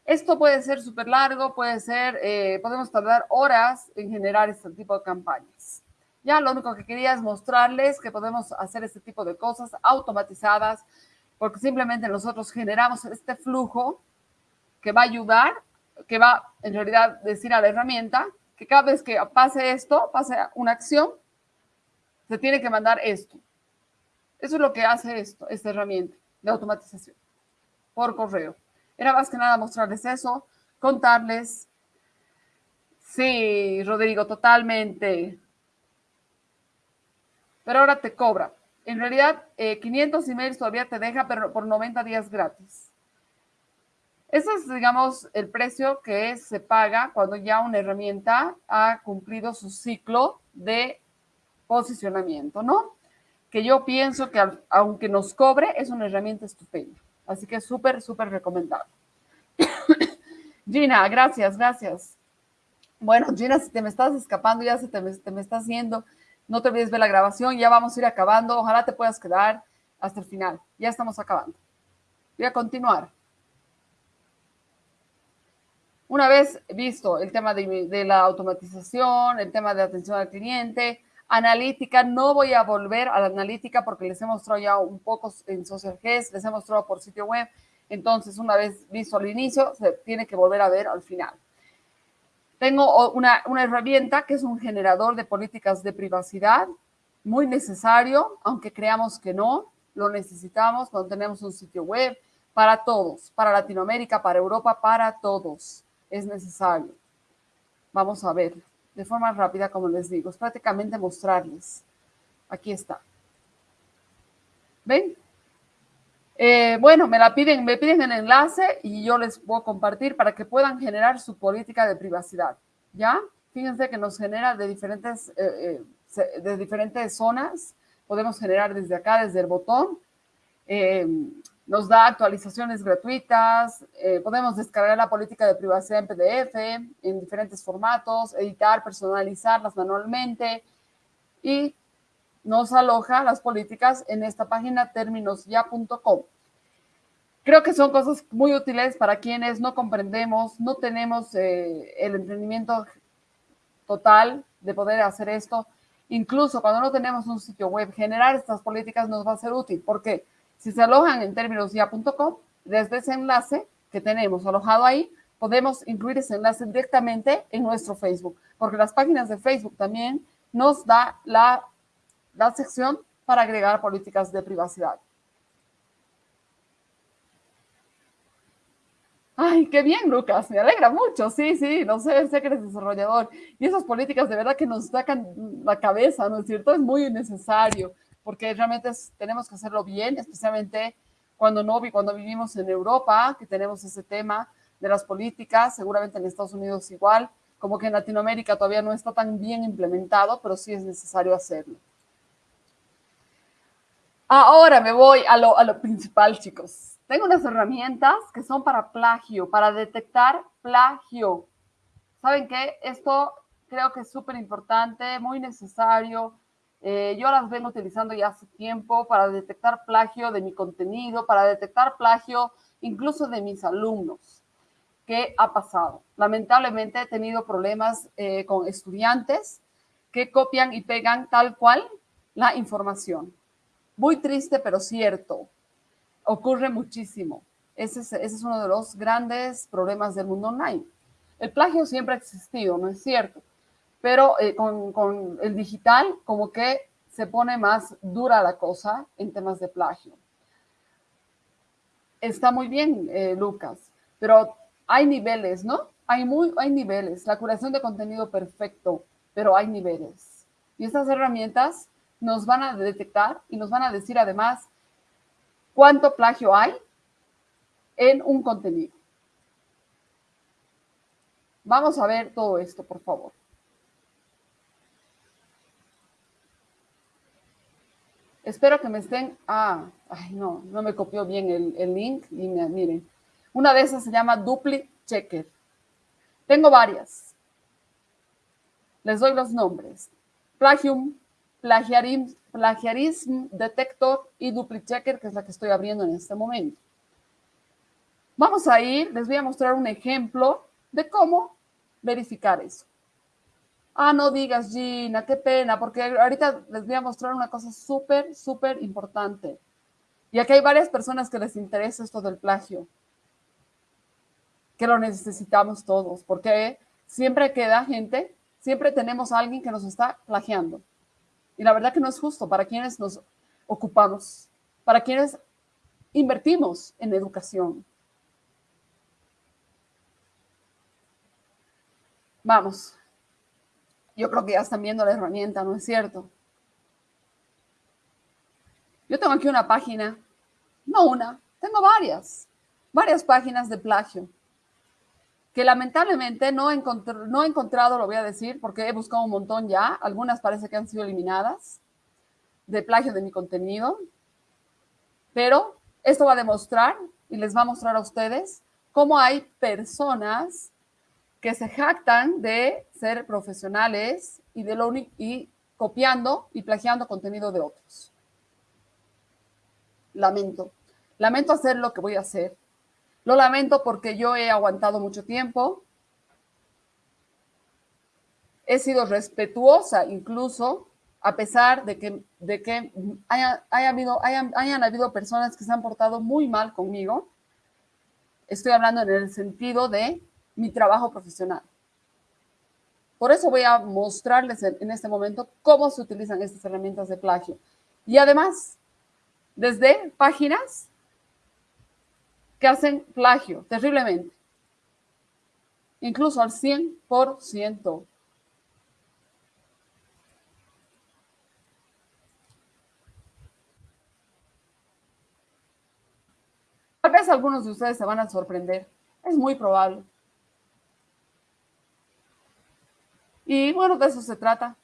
Esto puede ser súper largo, puede ser, eh, podemos tardar horas en generar este tipo de campañas. Ya lo único que quería es mostrarles que podemos hacer este tipo de cosas automatizadas, porque simplemente nosotros generamos este flujo que va a ayudar, que va en realidad decir a la herramienta que cada vez que pase esto, pase una acción, se tiene que mandar esto. Eso es lo que hace esto, esta herramienta de automatización por correo. Era más que nada mostrarles eso, contarles. Sí, Rodrigo, totalmente. Pero ahora te cobra. En realidad, 500 eh, emails todavía te deja, pero por 90 días gratis. Ese es, digamos, el precio que se paga cuando ya una herramienta ha cumplido su ciclo de posicionamiento, ¿no? Que yo pienso que aunque nos cobre, es una herramienta estupenda. Así que súper, súper recomendable. Gina, gracias, gracias. Bueno, Gina, si te me estás escapando, ya se te te me está haciendo. No te olvides ver la grabación, ya vamos a ir acabando. Ojalá te puedas quedar hasta el final. Ya estamos acabando. Voy a continuar. Una vez visto el tema de, de, la automatización, el tema de atención al cliente, analítica, no voy a volver a la analítica porque les he mostrado ya un poco en Social les he mostrado por sitio web. Entonces, una vez visto al inicio, se tiene que volver a ver al final. Tengo una, una herramienta que es un generador de políticas de privacidad, muy necesario, aunque creamos que no, lo necesitamos cuando tenemos un sitio web para todos, para Latinoamérica, para Europa, para todos. Es necesario. Vamos a ver de forma rápida, como les digo, es prácticamente mostrarles. Aquí está. ¿Ven? Eh, bueno, me la piden, me piden el enlace y yo les puedo compartir para que puedan generar su política de privacidad. ¿Ya? Fíjense que nos genera de diferentes, eh, eh, de diferentes zonas. Podemos generar desde acá, desde el botón. Nos da actualizaciones gratuitas. podemos descargar la política de privacidad en PDF, en diferentes formatos, editar, personalizarlas manualmente. Y nos aloja las políticas en esta página terminosya.com. Creo que son cosas muy útiles para quienes no comprendemos, no tenemos eh, el entendimiento total de poder hacer esto. Incluso cuando no tenemos un sitio web, generar estas políticas nos va a ser útil, porque si se alojan en términos ya.com, desde ese enlace que tenemos alojado ahí, podemos incluir ese enlace directamente en nuestro Facebook, porque las páginas de Facebook también nos da la, la sección para agregar políticas de privacidad. Ay, qué bien, Lucas, me alegra mucho. Sí, sí, no sé, sé que eres desarrollador. Y esas políticas de verdad que nos sacan la cabeza, ¿no es cierto? Es muy necesario porque realmente tenemos que hacerlo bien, especialmente cuando, no, cuando vivimos en Europa, que tenemos ese tema de las políticas, seguramente en Estados Unidos igual, como que en Latinoamérica todavía no está tan bien implementado, pero sí es necesario hacerlo. Ahora me voy a lo, a lo principal, chicos. Tengo unas herramientas que son para plagio, para detectar plagio. ¿Saben qué? Esto creo que es súper importante, muy necesario. Eh, yo las vengo utilizando ya hace tiempo para detectar plagio de mi contenido, para detectar plagio incluso de mis alumnos. ¿Qué ha pasado? Lamentablemente he tenido problemas eh, con estudiantes que copian y pegan tal cual la información. Muy triste, pero cierto ocurre muchísimo. Ese es, uno de los grandes problemas del mundo online. El plagio siempre ha existido, ¿no es cierto? Pero eh, con, el digital como que se pone más dura la cosa en temas de plagio. Está muy bien, eh, Lucas, pero hay niveles, ¿no? Hay, muy, hay niveles. La curación de contenido perfecto, pero hay niveles. Y estas herramientas nos van a detectar y nos van a decir además cuánto plagio hay en un contenido. Vamos a ver todo esto, por favor. Espero que me estén... Ah, ay, no, no me copió bien el, link. Y miren, una de esas se llama Dupli Checker. Tengo varias. Les doy los nombres. Plagium, Plagiarism, Plagiarism Detector y DupliChecker, que es la que estoy abriendo en este momento. Vamos a ir, les voy a mostrar un ejemplo de cómo verificar eso. Ah, no digas, Gina, qué pena, porque ahorita les voy a mostrar una cosa súper, súper importante. Y aquí hay varias personas que les interesa esto del plagio, que lo necesitamos todos, porque siempre queda gente, siempre tenemos alguien que nos está plagiando. Y la verdad que no es justo para quienes nos ocupamos, para quienes invertimos en educación. Vamos. Yo creo que ya están viendo la herramienta, ¿no es cierto? Yo tengo aquí una página, no una, tengo varias, varias páginas de plagio que lamentablemente no no he encontrado, lo voy a decir, porque he buscado un montón ya, algunas parece que han sido eliminadas de plagio de mi contenido, pero esto va a demostrar y les va a mostrar a ustedes cómo hay personas que se jactan de ser profesionales y, de lo, y copiando y plagiando contenido de otros. Lamento. Lamento hacer lo que voy a hacer, lo lamento porque yo he aguantado mucho tiempo. He sido respetuosa incluso, a pesar de que, de que haya, habido, hayan, hayan habido personas que se han portado muy mal conmigo. Estoy hablando en el sentido de mi trabajo profesional. Por eso voy a mostrarles en, este momento cómo se utilizan estas herramientas de plagio. Y además, desde páginas que hacen plagio terriblemente, incluso al 100%. Tal vez algunos de ustedes se van a sorprender, es muy probable. Y bueno, de eso se trata.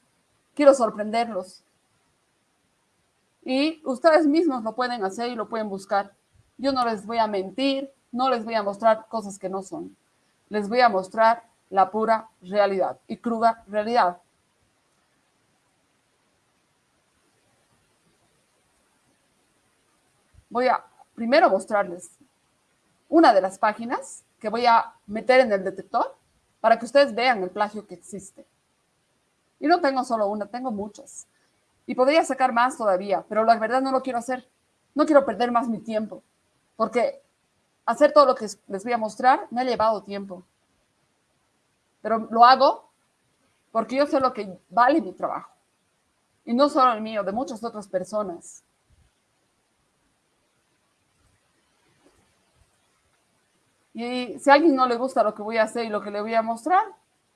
Quiero sorprenderlos. Y ustedes mismos lo pueden hacer y lo pueden buscar. Yo no les voy a mentir, no les voy a mostrar cosas que no son. Les voy a mostrar la pura realidad y cruda realidad. Voy a primero mostrarles una de las páginas que voy a meter en el detector para que ustedes vean el plagio que existe. Y no tengo solo una, tengo muchas. Y podría sacar más todavía, pero la verdad no lo quiero hacer. No quiero perder más mi tiempo porque hacer todo lo que les voy a mostrar me ha llevado tiempo. Pero lo hago porque yo sé lo que vale mi trabajo. Y no solo el mío, de muchas otras personas. Y si a alguien no le gusta lo que voy a hacer y lo que le voy a mostrar,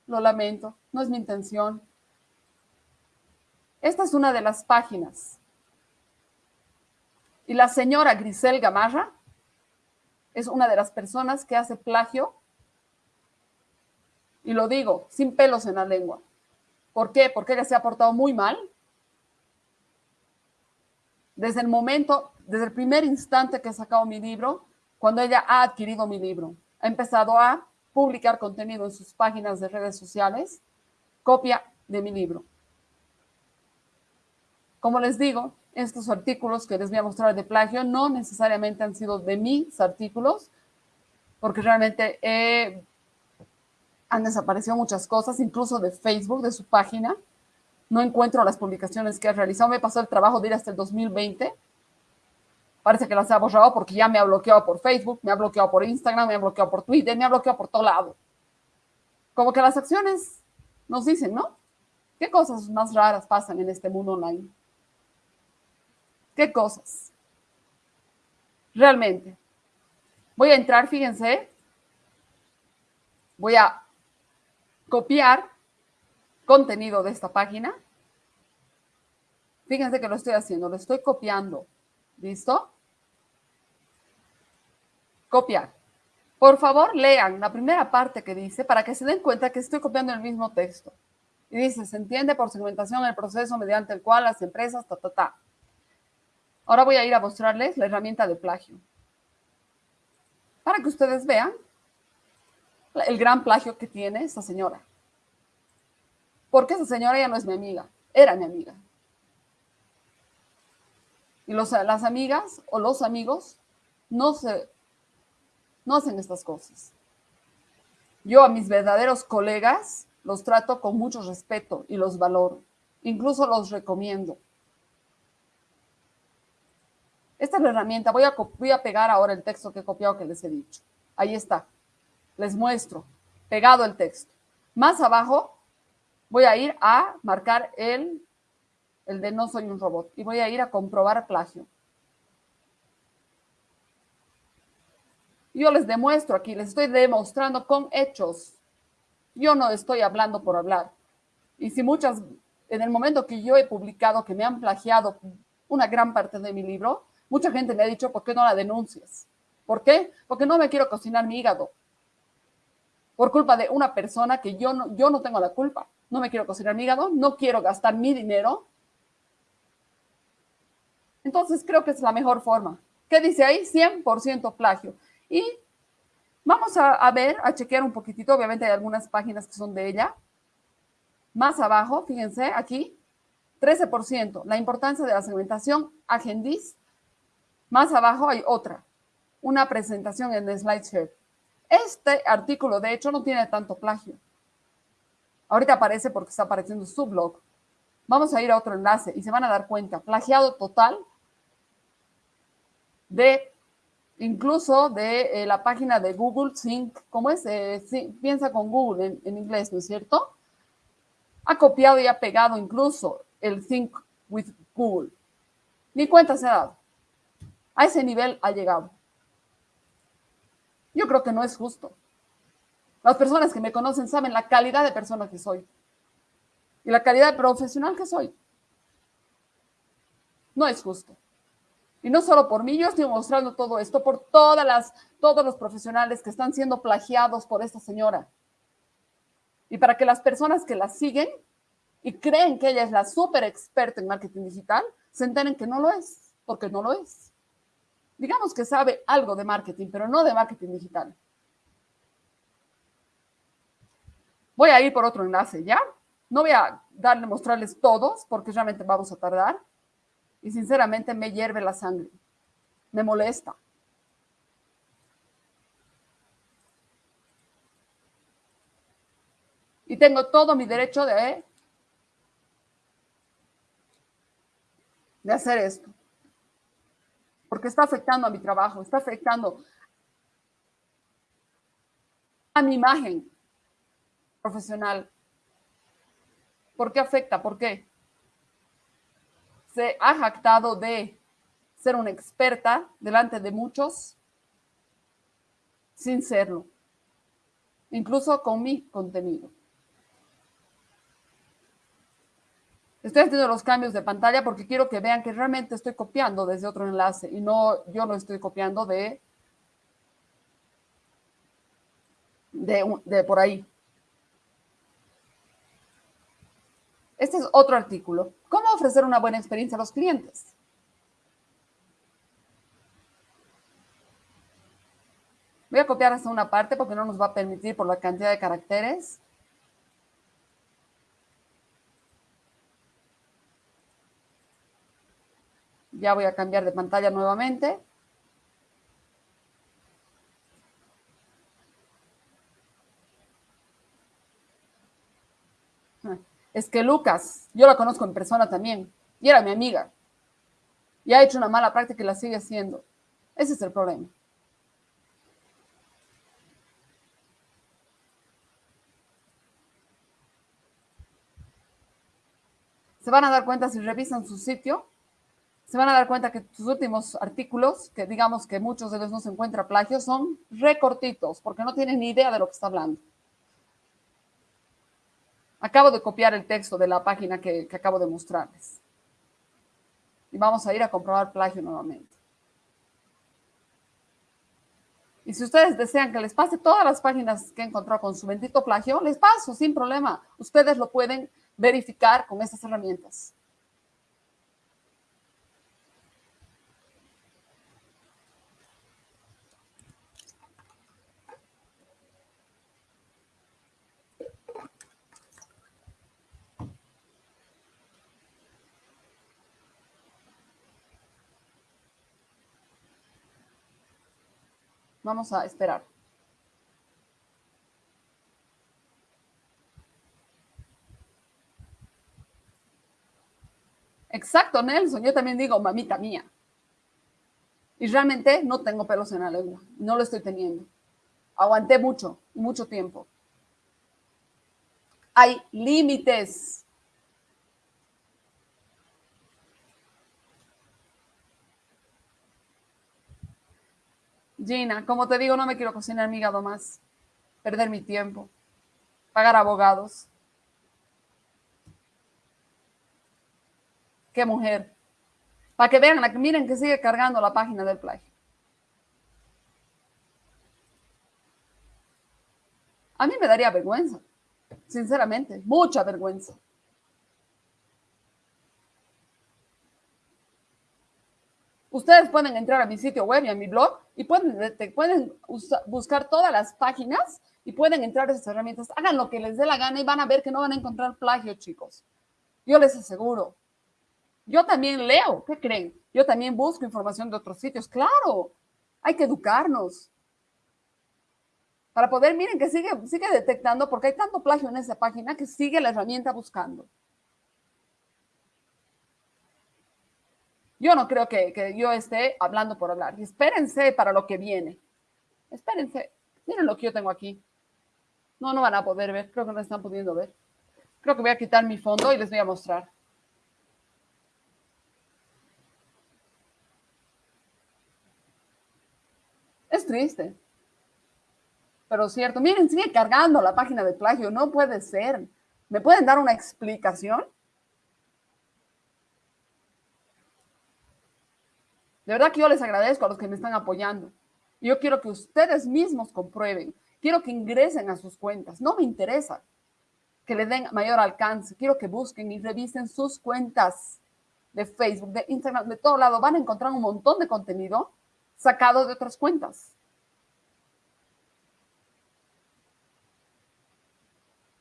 lo lamento, no es mi intención. Esta es una de las páginas. Y la señora Grisel Gamarra es una de las personas que hace plagio, y lo digo, sin pelos en la lengua. ¿Por qué? Porque ella se ha portado muy mal. Desde el momento, desde el primer instante que he sacado mi libro, cuando ella ha adquirido mi libro, ha empezado a publicar contenido en sus páginas de redes sociales, copia de mi libro. Como les digo, estos artículos que les voy a mostrar de plagio no necesariamente han sido de mis artículos, porque realmente han desaparecido muchas cosas, incluso de Facebook, de su página. No encuentro las publicaciones que ha realizado. Me pasó el trabajo de ir hasta el 2020. Parece que las ha borrado porque ya me ha bloqueado por Facebook, me ha bloqueado por Instagram, me ha bloqueado por Twitter, me ha bloqueado por todo lado. Como que las acciones nos dicen, ¿no? ¿Qué cosas más raras pasan en este mundo online? ¿Qué cosas? Realmente. Voy a entrar, fíjense. Voy a copiar contenido de esta página. Fíjense que lo estoy haciendo, lo estoy copiando. ¿Listo? Copiar. Por favor, lean la primera parte que dice para que se den cuenta que estoy copiando el mismo texto. Y dice, se entiende por segmentación el proceso mediante el cual las empresas, ta, ta, ta. Ahora voy a ir a mostrarles la herramienta de plagio. Para que ustedes vean el gran plagio que tiene esta señora. Porque esa señora ya no es mi amiga, era mi amiga. Y los, las amigas o los amigos no, se, no hacen estas cosas. Yo a mis verdaderos colegas los trato con mucho respeto y los valoro. Incluso los recomiendo. Esta es la herramienta. Voy a, pegar ahora el texto que he copiado que les he dicho. Ahí está. Les muestro. Pegado el texto. Más abajo voy a ir a marcar el, el de no soy un robot. Y voy a ir a comprobar plagio. Yo les demuestro aquí, les estoy demostrando con hechos. Yo no estoy hablando por hablar. Y si muchas, en el momento que yo he publicado que me han plagiado una gran parte de mi libro, Mucha gente me ha dicho, ¿por qué no la denuncias? ¿Por qué? Porque no me quiero cocinar mi hígado. Por culpa de una persona que yo no, yo no tengo la culpa. No me quiero cocinar mi hígado, no quiero gastar mi dinero. Entonces creo que es la mejor forma. ¿Qué dice ahí? 100% plagio. Y vamos a, a, ver, a chequear un poquitito. Obviamente hay algunas páginas que son de ella. Más abajo, fíjense, aquí, 13%. La importancia de la segmentación agendis más abajo hay otra, una presentación en SlideShare. Este artículo, de hecho, no tiene tanto plagio. Ahorita aparece porque está apareciendo su blog. Vamos a ir a otro enlace y se van a dar cuenta. Plagiado total de incluso de eh, la página de Google Sync. ¿Cómo es? Eh, piensa con Google en, en, inglés, ¿no es cierto? Ha copiado y ha pegado incluso el Sync with Google. Ni cuenta se ha dado. A ese nivel ha llegado. Yo creo que no es justo. Las personas que me conocen saben la calidad de persona que soy y la calidad de profesional que soy. No es justo. Y no solo por mí, yo estoy mostrando todo esto por todas las, todos los profesionales que están siendo plagiados por esta señora. Y para que las personas que la siguen y creen que ella es la súper experta en marketing digital, se enteren que no lo es, porque no lo es digamos que sabe algo de marketing, pero no de marketing digital. Voy a ir por otro enlace, ¿ya? No voy a darle, mostrarles todos, porque realmente vamos a tardar. Y sinceramente me hierve la sangre. Me molesta. Y tengo todo mi derecho de, de hacer esto porque está afectando a mi trabajo, está afectando a mi imagen profesional. ¿Por qué afecta? ¿Por qué? Se ha jactado de ser una experta delante de muchos, sin serlo, incluso con mi contenido. Estoy haciendo los cambios de pantalla porque quiero que vean que realmente estoy copiando desde otro enlace y no yo lo estoy copiando de, de, de por ahí. Este es otro artículo. ¿Cómo ofrecer una buena experiencia a los clientes? Voy a copiar hasta una parte porque no nos va a permitir por la cantidad de caracteres. Ya voy a cambiar de pantalla nuevamente. Es que Lucas, yo la conozco en persona también, y era mi amiga. Y ha hecho una mala práctica y la sigue haciendo. Ese es el problema. Se van a dar cuenta si revisan su sitio, se van a dar cuenta que sus últimos artículos, que digamos que muchos de ellos no se encuentra plagio, son recortitos, porque no tienen ni idea de lo que está hablando. Acabo de copiar el texto de la página que, acabo de mostrarles. Y vamos a ir a comprobar plagio nuevamente. Y si ustedes desean que les pase todas las páginas que he encontrado con su bendito plagio, les paso sin problema. Ustedes lo pueden verificar con estas herramientas. Vamos a esperar. Exacto, Nelson. Yo también digo, mamita mía. Y realmente no tengo pelos en la lengua. No lo estoy teniendo. Aguanté mucho, mucho tiempo. Hay límites. Gina, como te digo, no me quiero cocinar mi hígado más. Perder mi tiempo. Pagar abogados. Qué mujer. Para que vean, miren que sigue cargando la página del plagio. A mí me daría vergüenza, sinceramente, mucha vergüenza. Ustedes pueden entrar a mi sitio web y a mi blog y pueden, pueden buscar todas las páginas y pueden entrar a esas herramientas. Hagan lo que les dé la gana y van a ver que no van a encontrar plagio, chicos. Yo les aseguro. Yo también leo, ¿qué creen? Yo también busco información de otros sitios. Claro, hay que educarnos. Para poder, miren que sigue, sigue detectando, porque hay tanto plagio en esa página que sigue la herramienta buscando. Yo no creo que, yo esté hablando por hablar. espérense para lo que viene. Espérense. Miren lo que yo tengo aquí. No, no van a poder ver. Creo que no están pudiendo ver. Creo que voy a quitar mi fondo y les voy a mostrar. Es triste. Pero cierto. Miren, sigue cargando la página de plagio. No puede ser. ¿Me pueden dar una explicación? De verdad que yo les agradezco a los que me están apoyando. Yo quiero que ustedes mismos comprueben. Quiero que ingresen a sus cuentas. No me interesa que le den mayor alcance. Quiero que busquen y revisen sus cuentas de Facebook, de Instagram, de todo lado. Van a encontrar un montón de contenido sacado de otras cuentas.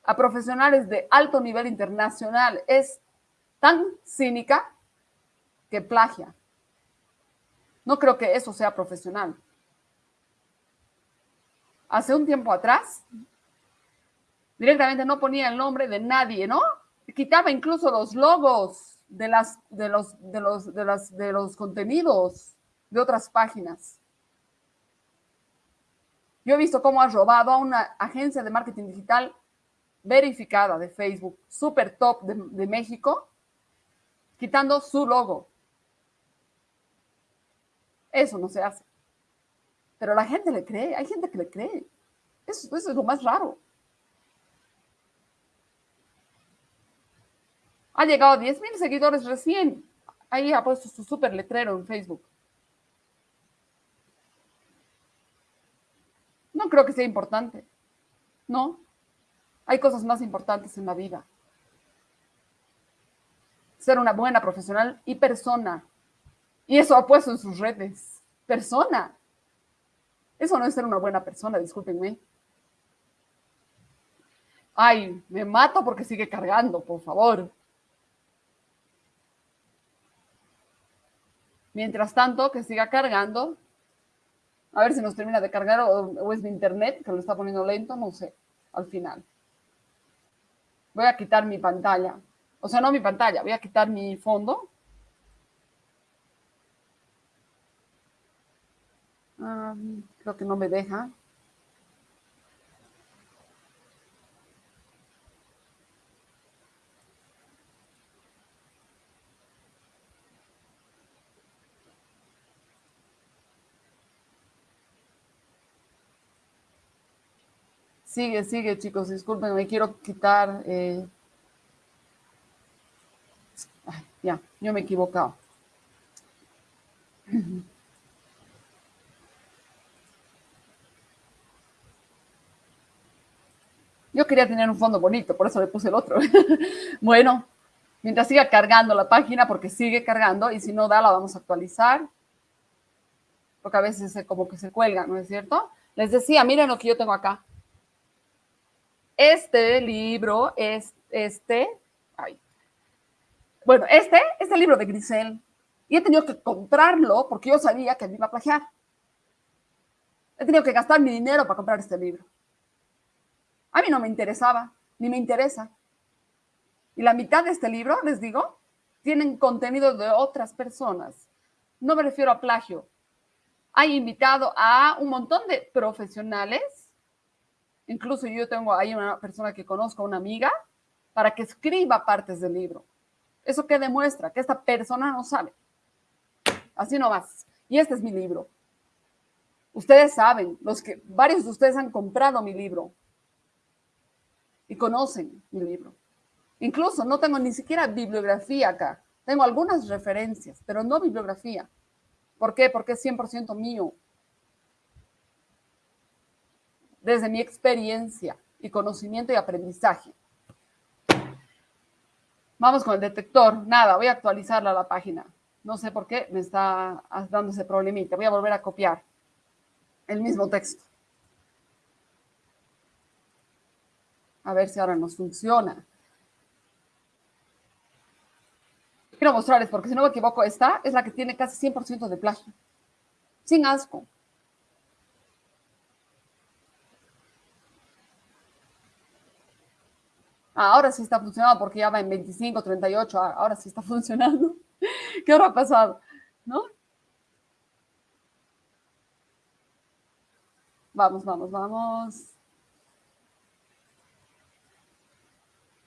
A profesionales de alto nivel internacional es tan cínica que plagia. No creo que eso sea profesional. Hace un tiempo atrás, directamente no ponía el nombre de nadie, ¿no? Quitaba incluso los logos de, las, de, los, de, los, de, las, de los contenidos de otras páginas. Yo he visto cómo ha robado a una agencia de marketing digital verificada de Facebook, super top de, de México, quitando su logo. Eso no se hace. Pero la gente le cree, hay gente que le cree. Eso, es lo más raro. Ha llegado a 10 mil seguidores recién. Ahí ha puesto su súper letrero en Facebook. No creo que sea importante. No. Hay cosas más importantes en la vida. Ser una buena profesional y persona. Y eso ha puesto en sus redes. Persona. Eso no es ser una buena persona, discúlpenme. Ay, me mato porque sigue cargando, por favor. Mientras tanto, que siga cargando. A ver si nos termina de cargar o, es mi internet que lo está poniendo lento, no sé, al final. Voy a quitar mi pantalla. O sea, no mi pantalla, voy a quitar mi fondo. Ah, creo que no me deja. Sigue, sigue, chicos, disculpen, me quiero quitar. Eh, ya, yo me he equivocado. Yo quería tener un fondo bonito, por eso le puse el otro. bueno, mientras siga cargando la página, porque sigue cargando, y si no da, la vamos a actualizar. Porque a veces como que se cuelga, ¿no es cierto? Les decía, miren lo que yo tengo acá. Este libro es este, bueno, este es el libro de Grisel. Y he tenido que comprarlo porque yo sabía que me iba a plagiar. He tenido que gastar mi dinero para comprar este libro. A mí no me interesaba, ni me interesa. Y la mitad de este libro, les digo, tienen contenido de otras personas. No me refiero a plagio. Hay invitado a un montón de profesionales Incluso yo tengo ahí una persona que conozco, una amiga, para que escriba partes del libro. ¿Eso qué demuestra? Que esta persona no sabe. Así no más. Y este es mi libro. Ustedes saben, los que varios de ustedes han comprado mi libro y conocen mi libro. Incluso no tengo ni siquiera bibliografía acá. Tengo algunas referencias, pero no bibliografía. ¿Por qué? Porque es 100% mío desde mi experiencia y conocimiento y aprendizaje. Vamos con el detector. Nada, voy a actualizarla la página. No sé por qué me está dando ese problemita. Voy a volver a copiar el mismo texto. A ver si ahora nos funciona. Quiero mostrarles, porque si no me equivoco, esta es la que tiene casi 100% de plagio. Sin asco. ahora sí está funcionando porque ya va en 25, 38, ah, ahora sí está funcionando. ¿Qué hora ha pasado? ¿No? Vamos, vamos, vamos.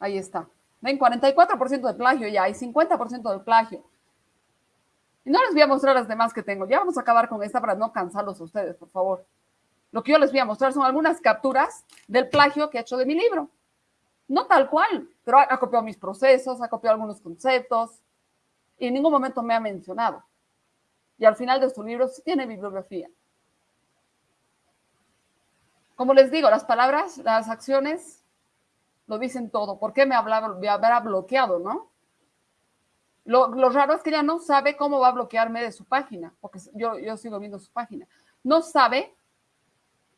Ahí está. Ven, 44% de plagio ya, hay 50% de plagio. Y no les voy a mostrar las demás que tengo. Ya vamos a acabar con esta para no cansarlos a ustedes, por favor. Lo que yo les voy a mostrar son algunas capturas del plagio que he hecho de mi libro. No tal cual, pero ha, copiado mis procesos, ha copiado algunos conceptos y en ningún momento me ha mencionado. Y al final de su libro sí tiene bibliografía. Como les digo, las palabras, las acciones lo dicen todo. ¿Por qué me, habrá bloqueado, no? Lo, raro es que ella no sabe cómo va a bloquearme de su página, porque yo, yo sigo viendo su página. No sabe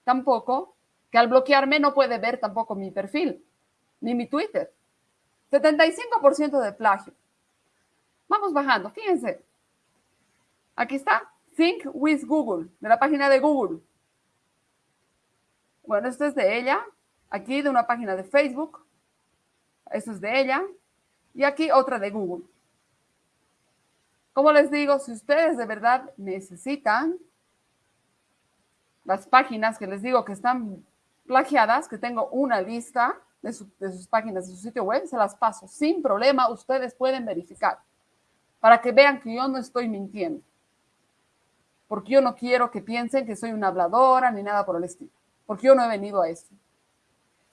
tampoco que al bloquearme no puede ver tampoco mi perfil ni mi Twitter. 75% de plagio. Vamos bajando, fíjense. Aquí está, Think with Google, de la página de Google. Bueno, esto es de ella. Aquí de una página de Facebook. Esto es de ella. Y aquí otra de Google. Como les digo, si ustedes de verdad necesitan las páginas que les digo que están plagiadas, que tengo una lista, de, sus páginas, de su sitio web, se las paso sin problema. Ustedes pueden verificar para que vean que yo no estoy mintiendo. porque yo no quiero que piensen que soy una habladora ni nada por el estilo, porque yo no he venido a eso.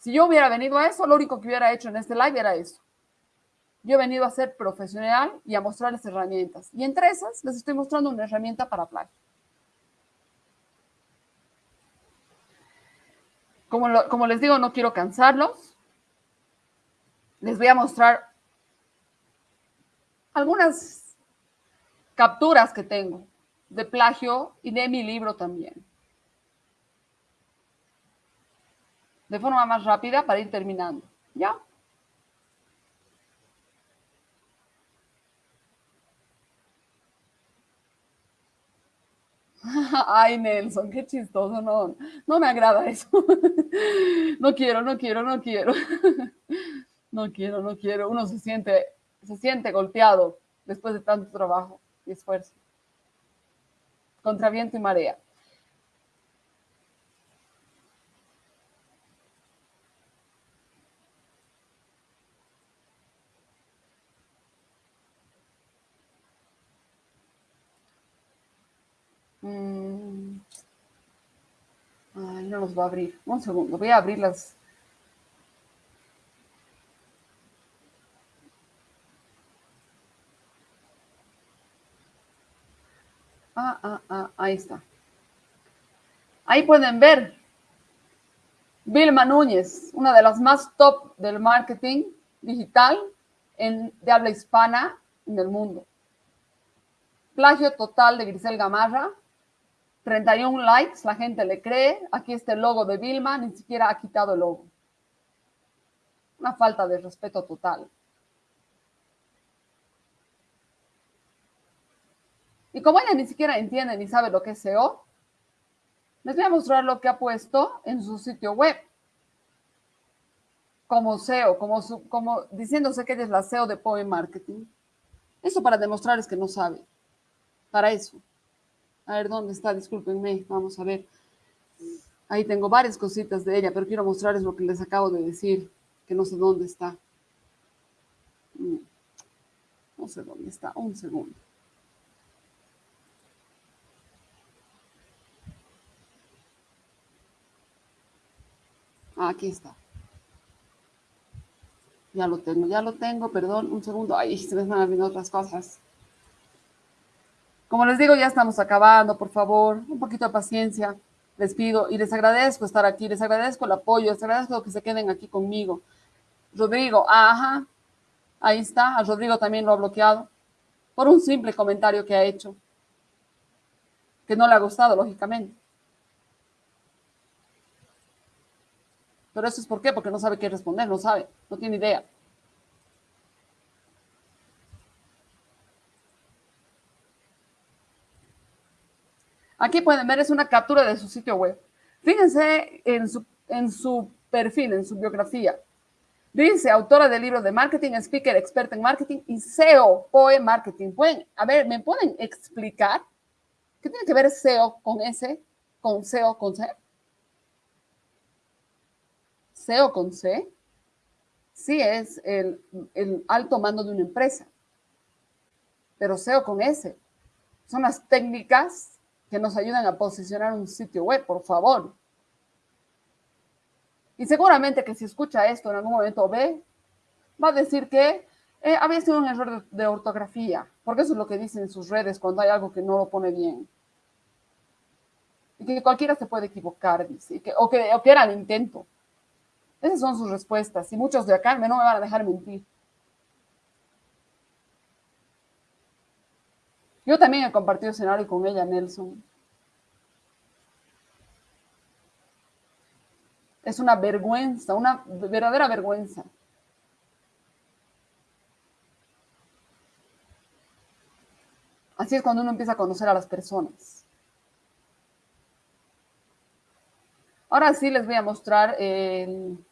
Si yo hubiera venido a eso, lo único que hubiera hecho en este live era eso. Yo he venido a ser profesional y a mostrarles herramientas. Y entre esas les estoy mostrando una herramienta para plagio. Como, como les digo, no quiero cansarlos. Les voy a mostrar algunas capturas que tengo de plagio y de mi libro también. De forma más rápida para ir terminando. ¿Ya? Ay, Nelson, qué chistoso, no, no me agrada eso. No quiero, no quiero, no quiero. No quiero, no quiero. Uno se siente, se siente golpeado después de tanto trabajo y esfuerzo. Contra viento y marea. Mm. Ay, no los voy a abrir. Un segundo, voy a abrir las. Ah, ah, ah, ahí está. Ahí pueden ver Vilma Núñez, una de las más top del marketing digital en, de habla hispana en el mundo. Plagio total de Grisel Gamarra, 31 likes, la gente le cree. Aquí está el logo de Vilma, ni siquiera ha quitado el logo. Una falta de respeto total. Y como ella ni siquiera entiende ni sabe lo que es SEO, les voy a mostrar lo que ha puesto en su sitio web. Como SEO, como, como diciéndose que ella es la SEO de Poe Marketing. Eso para demostrarles que no sabe. Para eso. A ver, ¿dónde está? Discúlpenme, vamos a ver. Ahí tengo varias cositas de ella, pero quiero mostrarles lo que les acabo de decir, que no sé dónde está. Mm. No sé dónde está, un segundo. Ah, aquí está. Ya lo tengo, ya lo tengo, perdón, un segundo. Ay, se me están abriendo otras cosas. Como les digo, ya estamos acabando, por favor, un poquito de paciencia, les pido y les agradezco estar aquí, les agradezco el apoyo, les agradezco que se queden aquí conmigo. Rodrigo, ajá, ahí está, Rodrigo también lo ha bloqueado por un simple comentario que ha hecho, que no le ha gustado, lógicamente. Pero eso es por qué, porque no sabe qué responder, no sabe, no tiene idea. Aquí pueden ver, es una captura de su sitio web. Fíjense en su, en su perfil, en su biografía. Dice, autora del libro de marketing, speaker, experta en marketing y SEO, POE Marketing. Pueden, a ver, ¿me pueden explicar qué tiene que ver SEO con S, con SEO con C? SEO con C, sí es el, el alto mando de una empresa, pero SEO con S son las técnicas que nos ayuden a posicionar un sitio web, por favor. Y seguramente que si escucha esto en algún momento ve, va a decir que eh, había sido un error de, ortografía, porque eso es lo que dicen en sus redes cuando hay algo que no lo pone bien. Y que cualquiera se puede equivocar, dice, o, que, o que era el intento. Esas son sus respuestas, y muchos de acá no me van a dejar mentir. Yo también he compartido escenario con ella, Nelson. Es una vergüenza, una verdadera vergüenza. Así es cuando uno empieza a conocer a las personas. Ahora sí les voy a mostrar, el...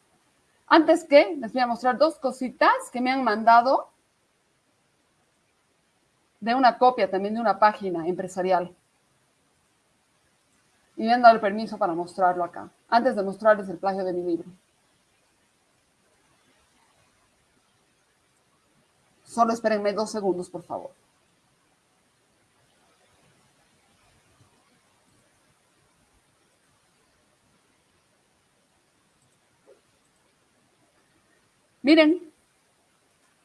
antes que, les voy a mostrar dos cositas que me han mandado de una copia también de una página empresarial. Y me han dado el permiso para mostrarlo acá, antes de mostrarles el plagio de mi libro. Solo espérenme dos segundos, por favor. Miren,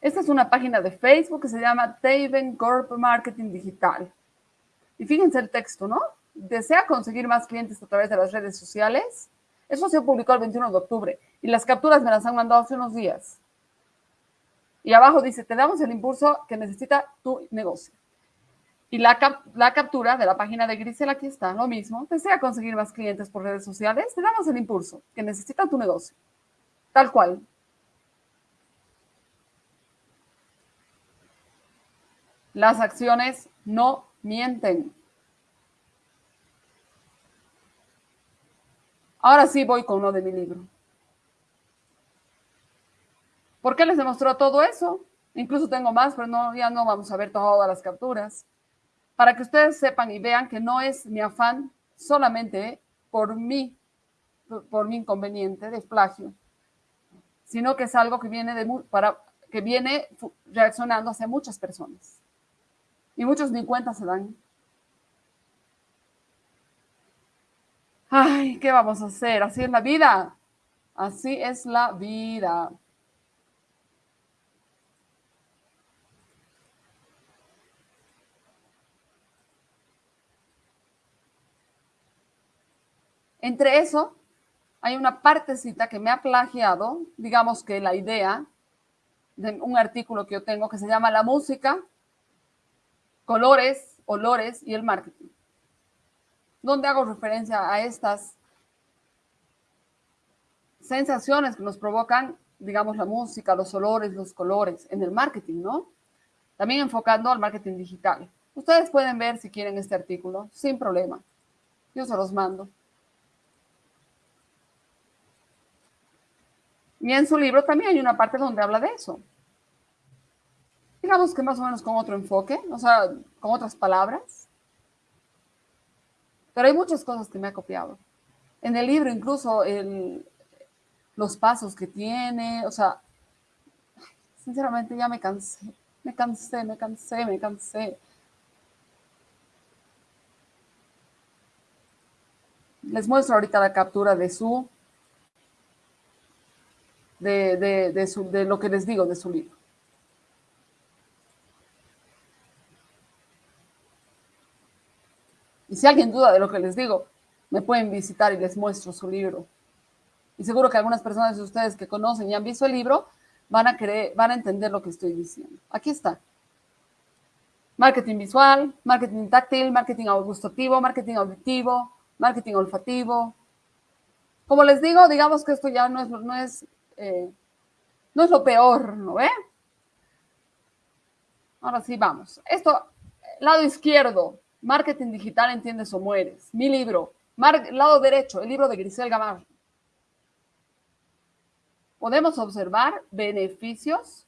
esta es una página de Facebook que se llama Taven Corp Marketing Digital. Y fíjense el texto, ¿no? Desea conseguir más clientes a través de las redes sociales. Eso se publicó el 21 de octubre y las capturas me las han mandado hace unos días. Y abajo dice, te damos el impulso que necesita tu negocio. Y la, la captura de la página de Grisel, aquí está, lo mismo. Desea conseguir más clientes por redes sociales, te damos el impulso que necesita tu negocio. Tal cual. Las acciones no mienten. Ahora sí voy con uno de mi libro. ¿Por qué les demostró todo eso? Incluso tengo más, pero no, ya no vamos a ver todas las capturas. Para que ustedes sepan y vean que no es mi afán solamente por mí, por mi inconveniente de plagio, sino que es algo que viene, de, para, que viene reaccionando hacia muchas personas. Y muchos ni cuenta se dan. Ay, ¿qué vamos a hacer? Así es la vida. Así es la vida. Entre eso, hay una partecita que me ha plagiado, digamos que la idea de un artículo que yo tengo que se llama La música, colores, olores y el marketing, donde hago referencia a estas sensaciones que nos provocan, digamos, la música, los olores, los colores en el marketing, ¿no? También enfocando al marketing digital. Ustedes pueden ver si quieren este artículo sin problema. Yo se los mando. Y en su libro también hay una parte donde habla de eso. Digamos que más o menos con otro enfoque, o sea, con otras palabras. Pero hay muchas cosas que me ha copiado. En el libro incluso los pasos que tiene, o sea, sinceramente ya me cansé, me cansé, me cansé, me cansé. Les muestro ahorita la captura de su de, de, lo que les digo de su libro. Si alguien duda de lo que les digo, me pueden visitar y les muestro su libro. Y seguro que algunas personas de ustedes que conocen y han visto el libro van a, creer, van a entender lo que estoy diciendo. Aquí está. Marketing visual, marketing táctil, marketing gustativo, marketing auditivo, marketing olfativo. Como les digo, digamos que esto ya no es, no es eh, no es lo peor, ¿no ve? Ahora sí, vamos. Esto, lado izquierdo, Marketing Digital, Entiendes o Mueres. Mi libro. lado derecho, el libro de Grisel Gamar. Podemos observar beneficios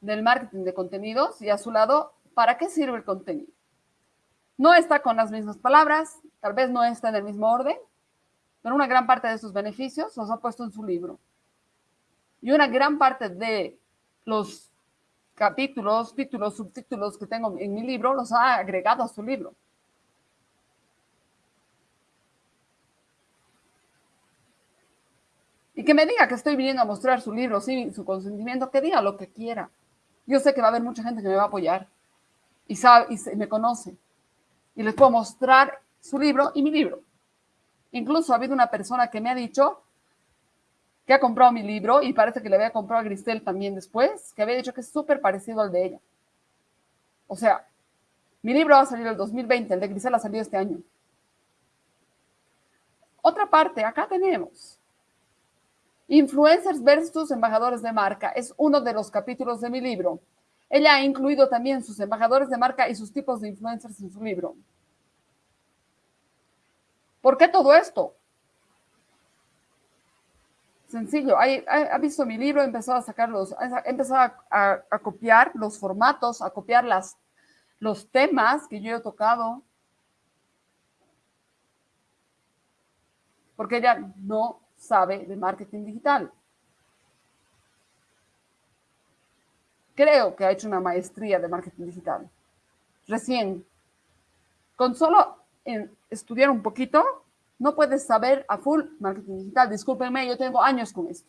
del marketing de contenidos y a su lado, ¿para qué sirve el contenido? No está con las mismas palabras, tal vez no está en el mismo orden, pero una gran parte de esos beneficios los ha puesto en su libro. Y una gran parte de los capítulos, títulos, subtítulos que tengo en mi libro, los ha agregado a su libro. Y que me diga que estoy viniendo a mostrar su libro sin su consentimiento, que diga lo que quiera. Yo sé que va a haber mucha gente que me va a apoyar y, sabe, y me conoce. Y les puedo mostrar su libro y mi libro. Incluso ha habido una persona que me ha dicho que ha comprado mi libro y parece que le había comprado a Gristel también después, que había dicho que es súper parecido al de ella. O sea, mi libro va a salir el 2020, el de Grisel ha salido este año. Otra parte, acá tenemos Influencers versus embajadores de marca. Es uno de los capítulos de mi libro. Ella ha incluido también sus embajadores de marca y sus tipos de influencers en su libro. ¿Por qué todo esto? Sencillo, ha, visto mi libro, ha empezado a sacar los, ha empezado a, copiar los formatos, a copiar las, los temas que yo he tocado. Porque ella no sabe de marketing digital. Creo que ha hecho una maestría de marketing digital. Recién. Con solo estudiar un poquito, no puedes saber a full marketing digital. Discúlpenme, yo tengo años con esto.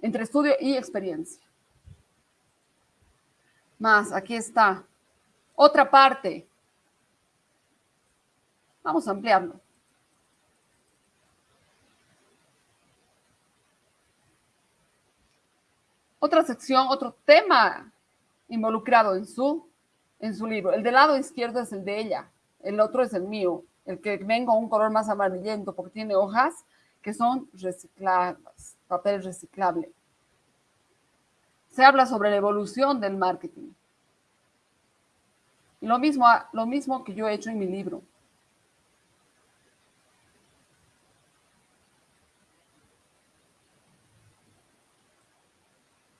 entre estudio y experiencia. Más, aquí está. Otra parte. Vamos a ampliarlo. Otra sección, otro tema involucrado en su, en su libro. El del lado izquierdo es el de ella, el otro es el mío, el que vengo un color más amarillento porque tiene hojas que son recicladas, papel reciclable. Se habla sobre la evolución del marketing. Y lo mismo, lo mismo que yo he hecho en mi libro.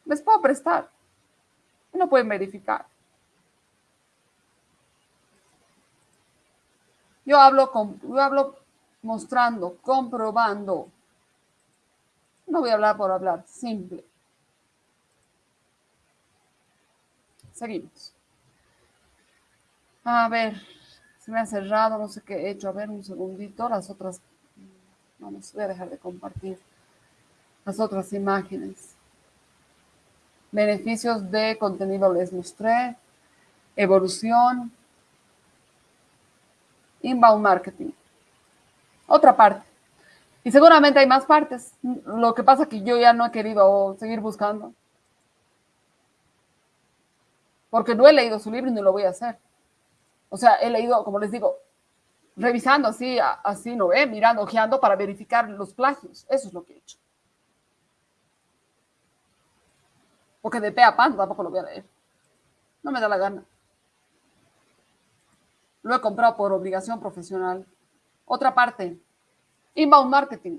Les puedo prestar. No pueden verificar. Yo hablo, con, yo hablo mostrando, comprobando. No voy a hablar por hablar, simple. Seguimos. A ver, se me ha cerrado, no sé qué he hecho. A ver, un segundito. Las otras, vamos, voy a dejar de compartir las otras imágenes. Beneficios de contenido les mostré. Evolución. Inbound marketing. Otra parte. Y seguramente hay más partes. Lo que pasa es que yo ya no he querido seguir buscando. Porque no he leído su libro y no lo voy a hacer. O sea, he leído, como les digo, revisando así, así, ¿no ve? Mirando, ojeando para verificar los plagios. Eso es lo que he hecho. Porque de pe a pan tampoco lo voy a leer. No me da la gana. Lo he comprado por obligación profesional. Otra parte, inbound marketing.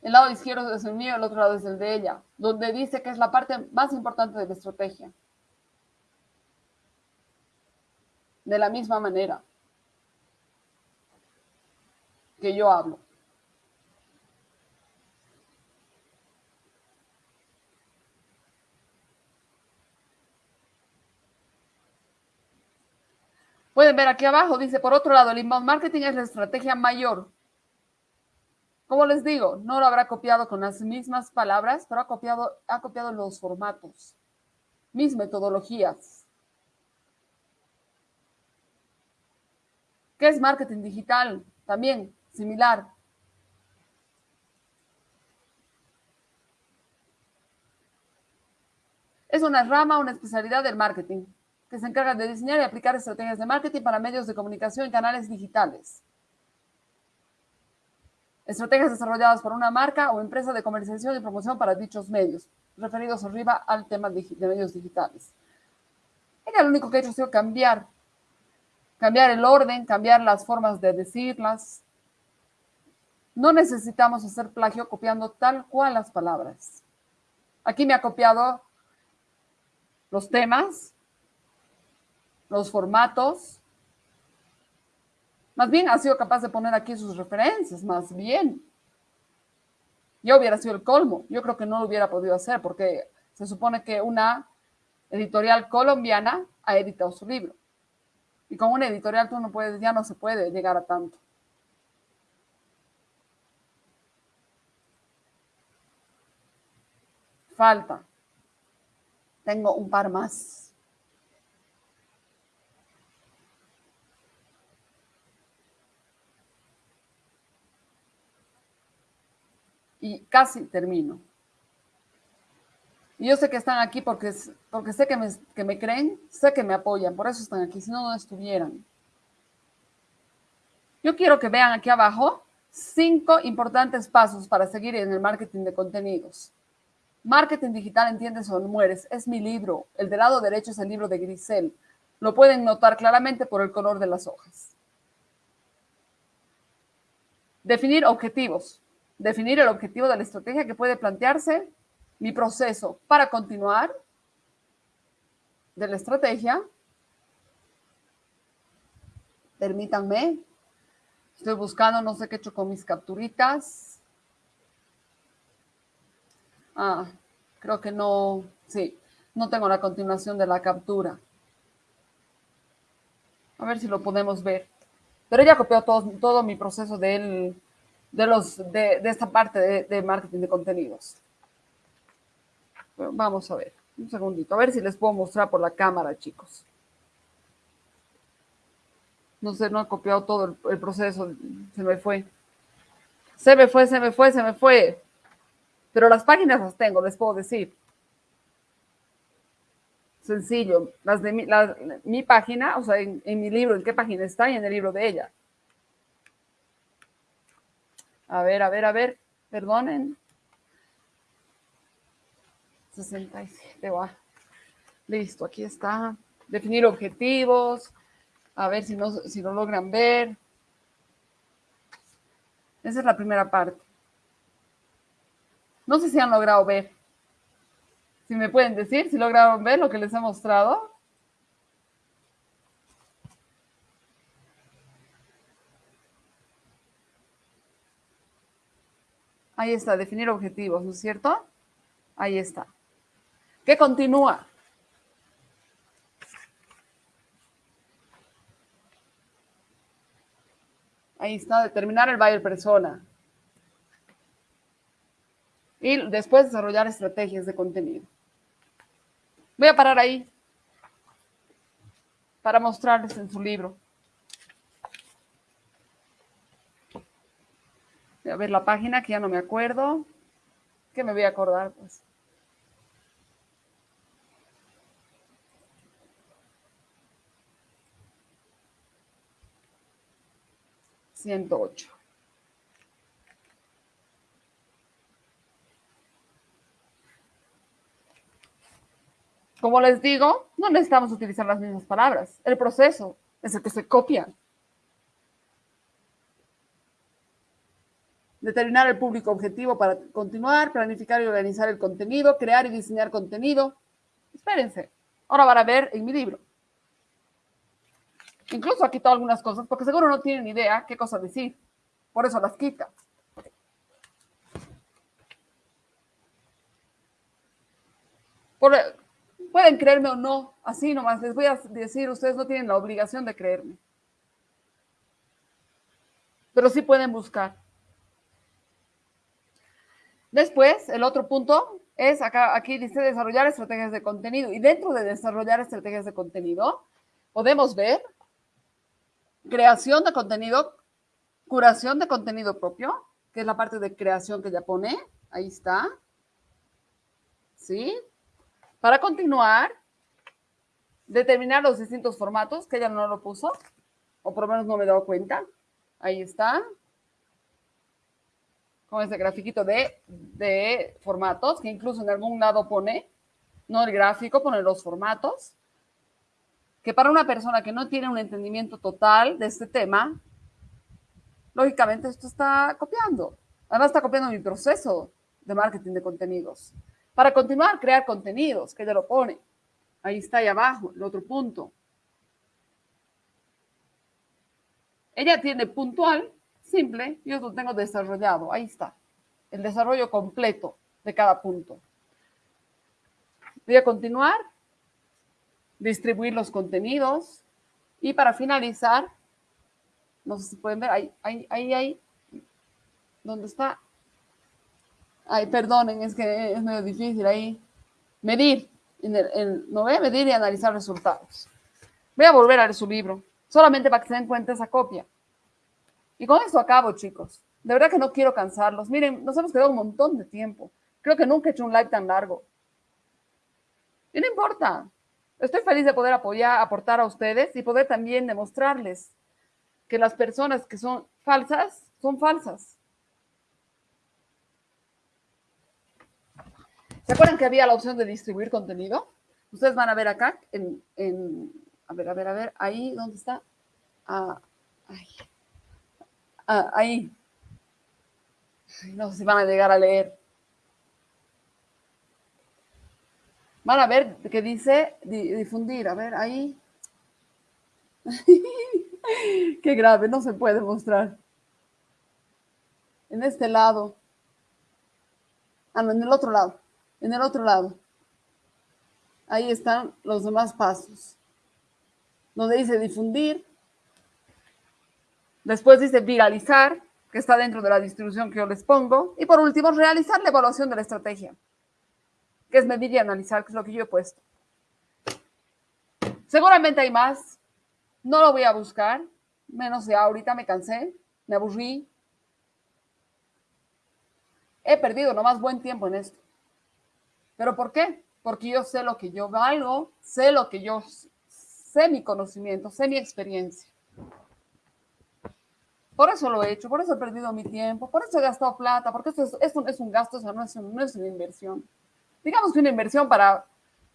El lado izquierdo es el mío, el otro lado es el de ella, donde dice que es la parte más importante de la estrategia. De la misma manera que yo hablo. Pueden ver aquí abajo, dice, por otro lado, el inbound marketing es la estrategia mayor. Como les digo, no lo habrá copiado con las mismas palabras, pero ha copiado, ha copiado los formatos, mis metodologías. ¿Qué es marketing digital? También similar. Es una rama, una especialidad del marketing se encarga de diseñar y aplicar estrategias de marketing para medios de comunicación y canales digitales. Estrategias desarrolladas por una marca o empresa de comercialización y promoción para dichos medios, referidos arriba al tema de medios digitales. Ella lo único que ha hecho ha sido cambiar, cambiar el orden, cambiar las formas de decirlas. No necesitamos hacer plagio copiando tal cual las palabras. Aquí me ha copiado los temas, los formatos. Más bien ha sido capaz de poner aquí sus referencias, más bien. Yo hubiera sido el colmo. Yo creo que no lo hubiera podido hacer porque se supone que una editorial colombiana ha editado su libro. Y con una editorial tú no puedes, ya no se puede llegar a tanto. Falta. Tengo un par más. Y casi termino. Y yo sé que están aquí porque, porque sé que me, que me creen, sé que me apoyan, por eso están aquí, si no, no estuvieran. Yo quiero que vean aquí abajo cinco importantes pasos para seguir en el marketing de contenidos. Marketing digital, entiendes o no mueres, es mi libro. El del lado derecho es el libro de Grisel. Lo pueden notar claramente por el color de las hojas. Definir objetivos definir el objetivo de la estrategia que puede plantearse, mi proceso para continuar de la estrategia. Permítanme. Estoy buscando, no sé qué he hecho con mis capturitas. Ah, creo que no, sí, no tengo la continuación de la captura. A ver si lo podemos ver. Pero ella copió todo, todo mi proceso del de, los, de, esta parte de, marketing de contenidos. vamos a ver, un segundito, a ver si les puedo mostrar por la cámara, chicos. No sé, no he copiado todo el, proceso, se me fue. Se me fue, se me fue, se me fue. Pero las páginas las tengo, les puedo decir. Sencillo. Las de mi, mi página, o sea, en, mi libro, ¿en qué página está? Y en el libro de ella. A ver, a ver, a ver. Perdonen. 67, va. Listo, aquí está. Definir objetivos. A ver si no, si lo logran ver. Esa es la primera parte. No sé si han logrado ver. Si me pueden decir, si lograron ver lo que les he mostrado. Ahí está, definir objetivos, ¿no es cierto? Ahí está. ¿Qué continúa? Ahí está, determinar el buyer persona. Y después desarrollar estrategias de contenido. Voy a parar ahí para mostrarles en su libro. A ver la página que ya no me acuerdo. Que me voy a acordar, pues. 108. Como les digo, no necesitamos utilizar las mismas palabras. El proceso es el que se copia. Determinar el público objetivo para continuar, planificar y organizar el contenido, crear y diseñar contenido. Espérense. Ahora van a ver en mi libro. Incluso ha quitado algunas cosas porque seguro no tienen idea qué cosas decir. Por eso las quita. pueden creerme o no, así nomás les voy a decir, ustedes no tienen la obligación de creerme. Pero sí pueden buscar. Después, el otro punto es acá, aquí dice desarrollar estrategias de contenido. Y dentro de desarrollar estrategias de contenido, podemos ver creación de contenido, curación de contenido propio, que es la parte de creación que ya pone. Ahí está. ¿Sí? Para continuar, determinar los distintos formatos, que ella no lo puso, o por lo menos no me he dado cuenta. Ahí está. Con ese grafiquito de, de formatos, que incluso en algún lado pone, no el gráfico, pone los formatos que para una persona que no tiene un entendimiento total de este tema, lógicamente esto está copiando. Además está copiando mi proceso de marketing de contenidos. Para continuar, crear contenidos, que ella lo pone. Ahí está ahí abajo, el otro punto. Ella tiene puntual, simple, yo lo tengo desarrollado. Ahí está, el desarrollo completo de cada punto. Voy a continuar distribuir los contenidos. Y para finalizar, no sé si pueden ver, ahí, ahí, ahí, ahí, ¿dónde está? Ay, perdonen, es que es medio difícil ahí. Medir, no voy a medir y analizar resultados. Voy a volver a leer su libro, solamente para que se den cuenta esa copia. Y con esto acabo, chicos. De verdad que no quiero cansarlos. Miren, nos hemos quedado un montón de tiempo. Creo que nunca he hecho un live tan largo. Y no importa. Estoy feliz de poder apoyar, aportar a ustedes y poder también demostrarles que las personas que son falsas son falsas. ¿Se acuerdan que había la opción de distribuir contenido? Ustedes van a ver acá, en, a ver, a ver, a ver, ahí, ¿dónde está? Ah. Ah, ahí. No sé si van a llegar a leer. Van a ver que dice difundir. A ver, ahí. Qué grave, no se puede mostrar. En este lado. Ah, no, en el otro lado. En el otro lado. Ahí están los demás pasos. Donde dice difundir. Después dice viralizar, que está dentro de la distribución que yo les pongo. Y por último, realizar la evaluación de la estrategia, que es medir y analizar, que es lo que yo he puesto. Seguramente hay más. No lo voy a buscar. Menos de ahorita me cansé, me aburrí. He perdido nomás buen tiempo en esto. ¿Pero por qué? Porque yo sé lo que yo valgo, sé lo que yo sé mi conocimiento, sé mi experiencia. Por eso lo he hecho, por eso he perdido mi tiempo, por eso he gastado plata, porque esto es, esto es un gasto, no, es, no es una inversión. Digamos que una inversión para,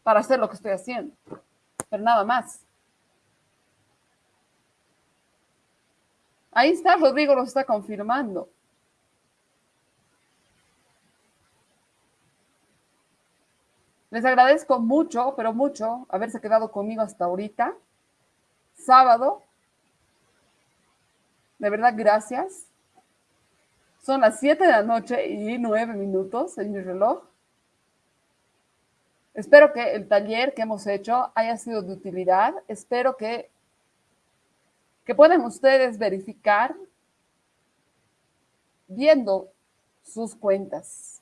para hacer lo que estoy haciendo, pero nada más. Ahí está, Rodrigo lo está confirmando. Les agradezco mucho, pero mucho, haberse quedado conmigo hasta ahorita. Sábado. De verdad, gracias. Son las 7 de la noche y 9 minutos en mi reloj. Espero que el taller que hemos hecho haya sido de utilidad. Espero que que pueden ustedes verificar viendo sus cuentas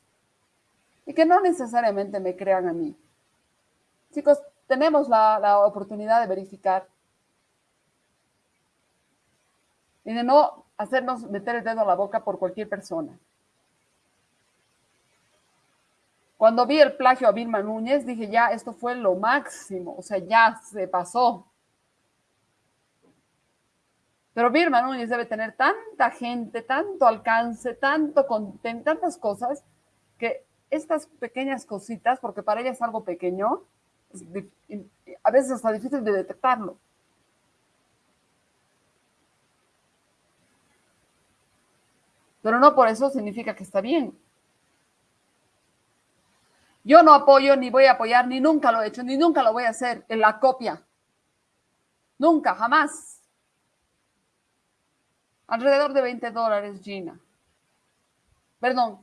y que no necesariamente me crean a mí. Chicos, tenemos la, la oportunidad de verificar y de no hacernos meter el dedo a la boca por cualquier persona. Cuando vi el plagio a Vilma Núñez, dije, ya, esto fue lo máximo, o sea, ya se pasó. Pero Birma Núñez debe tener tanta gente, tanto alcance, tanto contenido, tantas cosas, que estas pequeñas cositas, porque para ella es algo pequeño, a veces está difícil de detectarlo. Pero no por eso significa que está bien. Yo no apoyo, ni voy a apoyar, ni nunca lo he hecho, ni nunca lo voy a hacer en la copia. Nunca, jamás. Alrededor de 20 dólares, Gina. Perdón,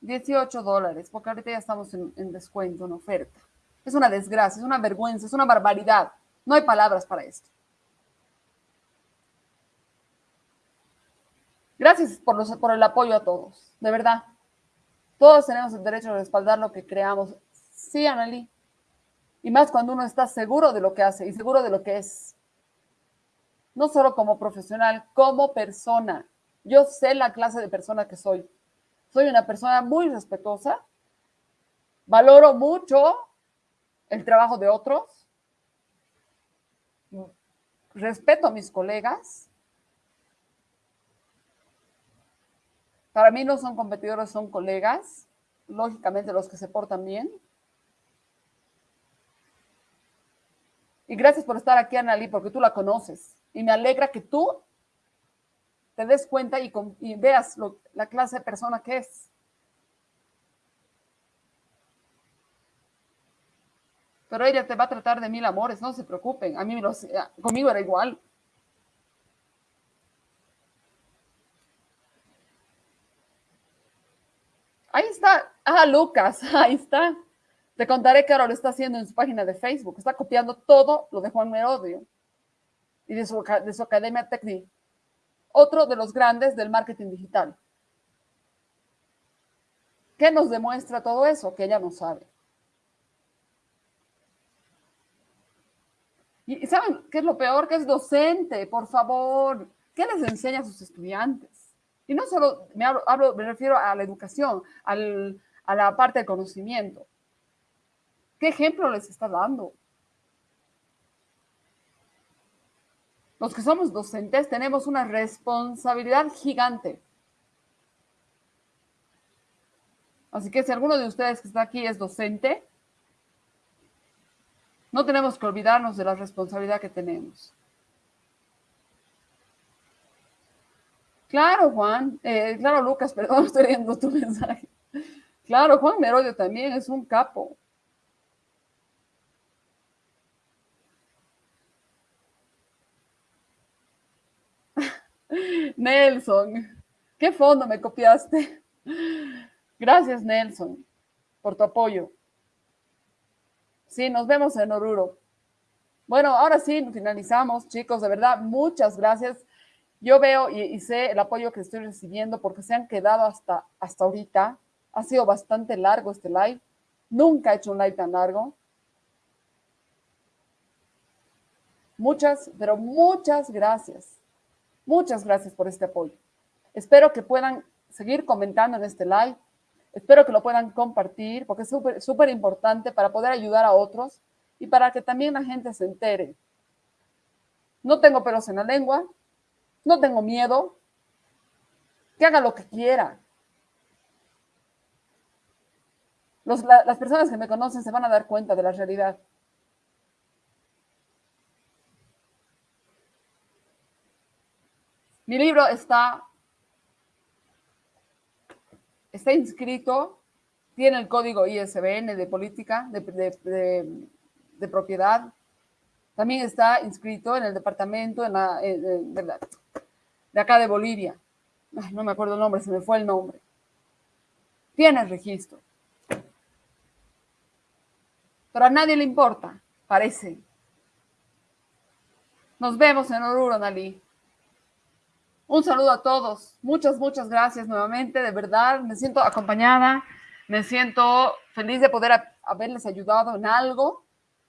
18 dólares, porque ahorita ya estamos en, descuento, en oferta. Es una desgracia, es una vergüenza, es una barbaridad. No hay palabras para esto. Gracias por, los, por el apoyo a todos, de verdad. Todos tenemos el derecho a respaldar lo que creamos. Sí, Anneli. Y más cuando uno está seguro de lo que hace y seguro de lo que es no solo como profesional, como persona. Yo sé la clase de persona que soy. Soy una persona muy respetuosa, valoro mucho el trabajo de otros, respeto a mis colegas. Para mí no son competidores, son colegas, lógicamente los que se portan bien. Y gracias por estar aquí, Analí, porque tú la conoces. Y me alegra que tú te des cuenta y, veas la clase de persona que es. Pero ella te va a tratar de mil amores, no se preocupen. A mí conmigo era igual. Ahí está. Ah, Lucas, ahí está. Te contaré que ahora lo está haciendo en su página de Facebook. Está copiando todo lo de Juan Merodio y de su, de su academia Tecni, otro de los grandes del marketing digital. ¿Qué nos demuestra todo eso? Que ella no sabe. ¿Y saben qué es lo peor? Que es docente, por favor. ¿Qué les enseña a sus estudiantes? Y no solo me, hablo, me refiero a la educación, a la parte del conocimiento. ¿Qué ejemplo les está dando? los que somos docentes tenemos una responsabilidad gigante. Así que si alguno de ustedes que está aquí es docente, no tenemos que olvidarnos de la responsabilidad que tenemos. Claro, Juan. Eh, claro, Lucas, perdón, estoy leyendo tu mensaje. Claro, Juan Merodio también es un capo. Nelson, ¿qué fondo me copiaste? Gracias, Nelson, por tu apoyo. Sí, nos vemos en Oruro. Bueno, ahora sí, finalizamos, chicos. De verdad, muchas gracias. Yo veo y, sé el apoyo que estoy recibiendo porque se han quedado hasta, hasta ahorita. Ha sido bastante largo este live. Nunca he hecho un live tan largo. Muchas, pero muchas gracias. Muchas gracias por este apoyo. Espero que puedan seguir comentando en este live. Espero que lo puedan compartir porque es súper súper importante para poder ayudar a otros y para que también la gente se entere. No tengo pelos en la lengua, no tengo miedo, que haga lo que quiera. las personas que me conocen se van a dar cuenta de la realidad. Mi libro está, está inscrito, tiene el código ISBN de política, de, propiedad. También está inscrito en el departamento en la, de, acá de Bolivia. no me acuerdo el nombre, se me fue el nombre. Tiene registro. Pero a nadie le importa, parece. Nos vemos en Oruro, Nali. Un saludo a todos. Muchas, muchas gracias nuevamente. De verdad, me siento acompañada. Me siento feliz de poder haberles ayudado en algo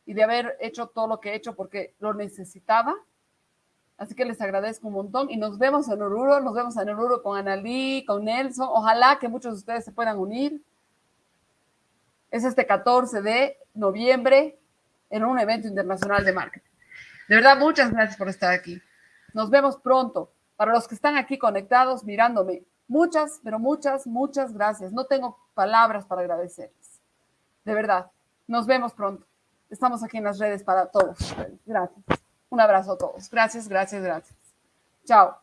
y de haber hecho todo lo que he hecho porque lo necesitaba. Así que les agradezco un montón y nos vemos en Oruro. Nos vemos en Oruro con Analí, con Nelson. Ojalá que muchos de ustedes se puedan unir. Es este 14 de noviembre en un evento internacional de marketing. De verdad, muchas gracias por estar aquí. Nos vemos pronto. Para los que están aquí conectados, mirándome, muchas, pero muchas, muchas gracias. No tengo palabras para agradecerles. De verdad, nos vemos pronto. Estamos aquí en las redes para todos. Gracias. Un abrazo a todos. Gracias, gracias, gracias. Chao.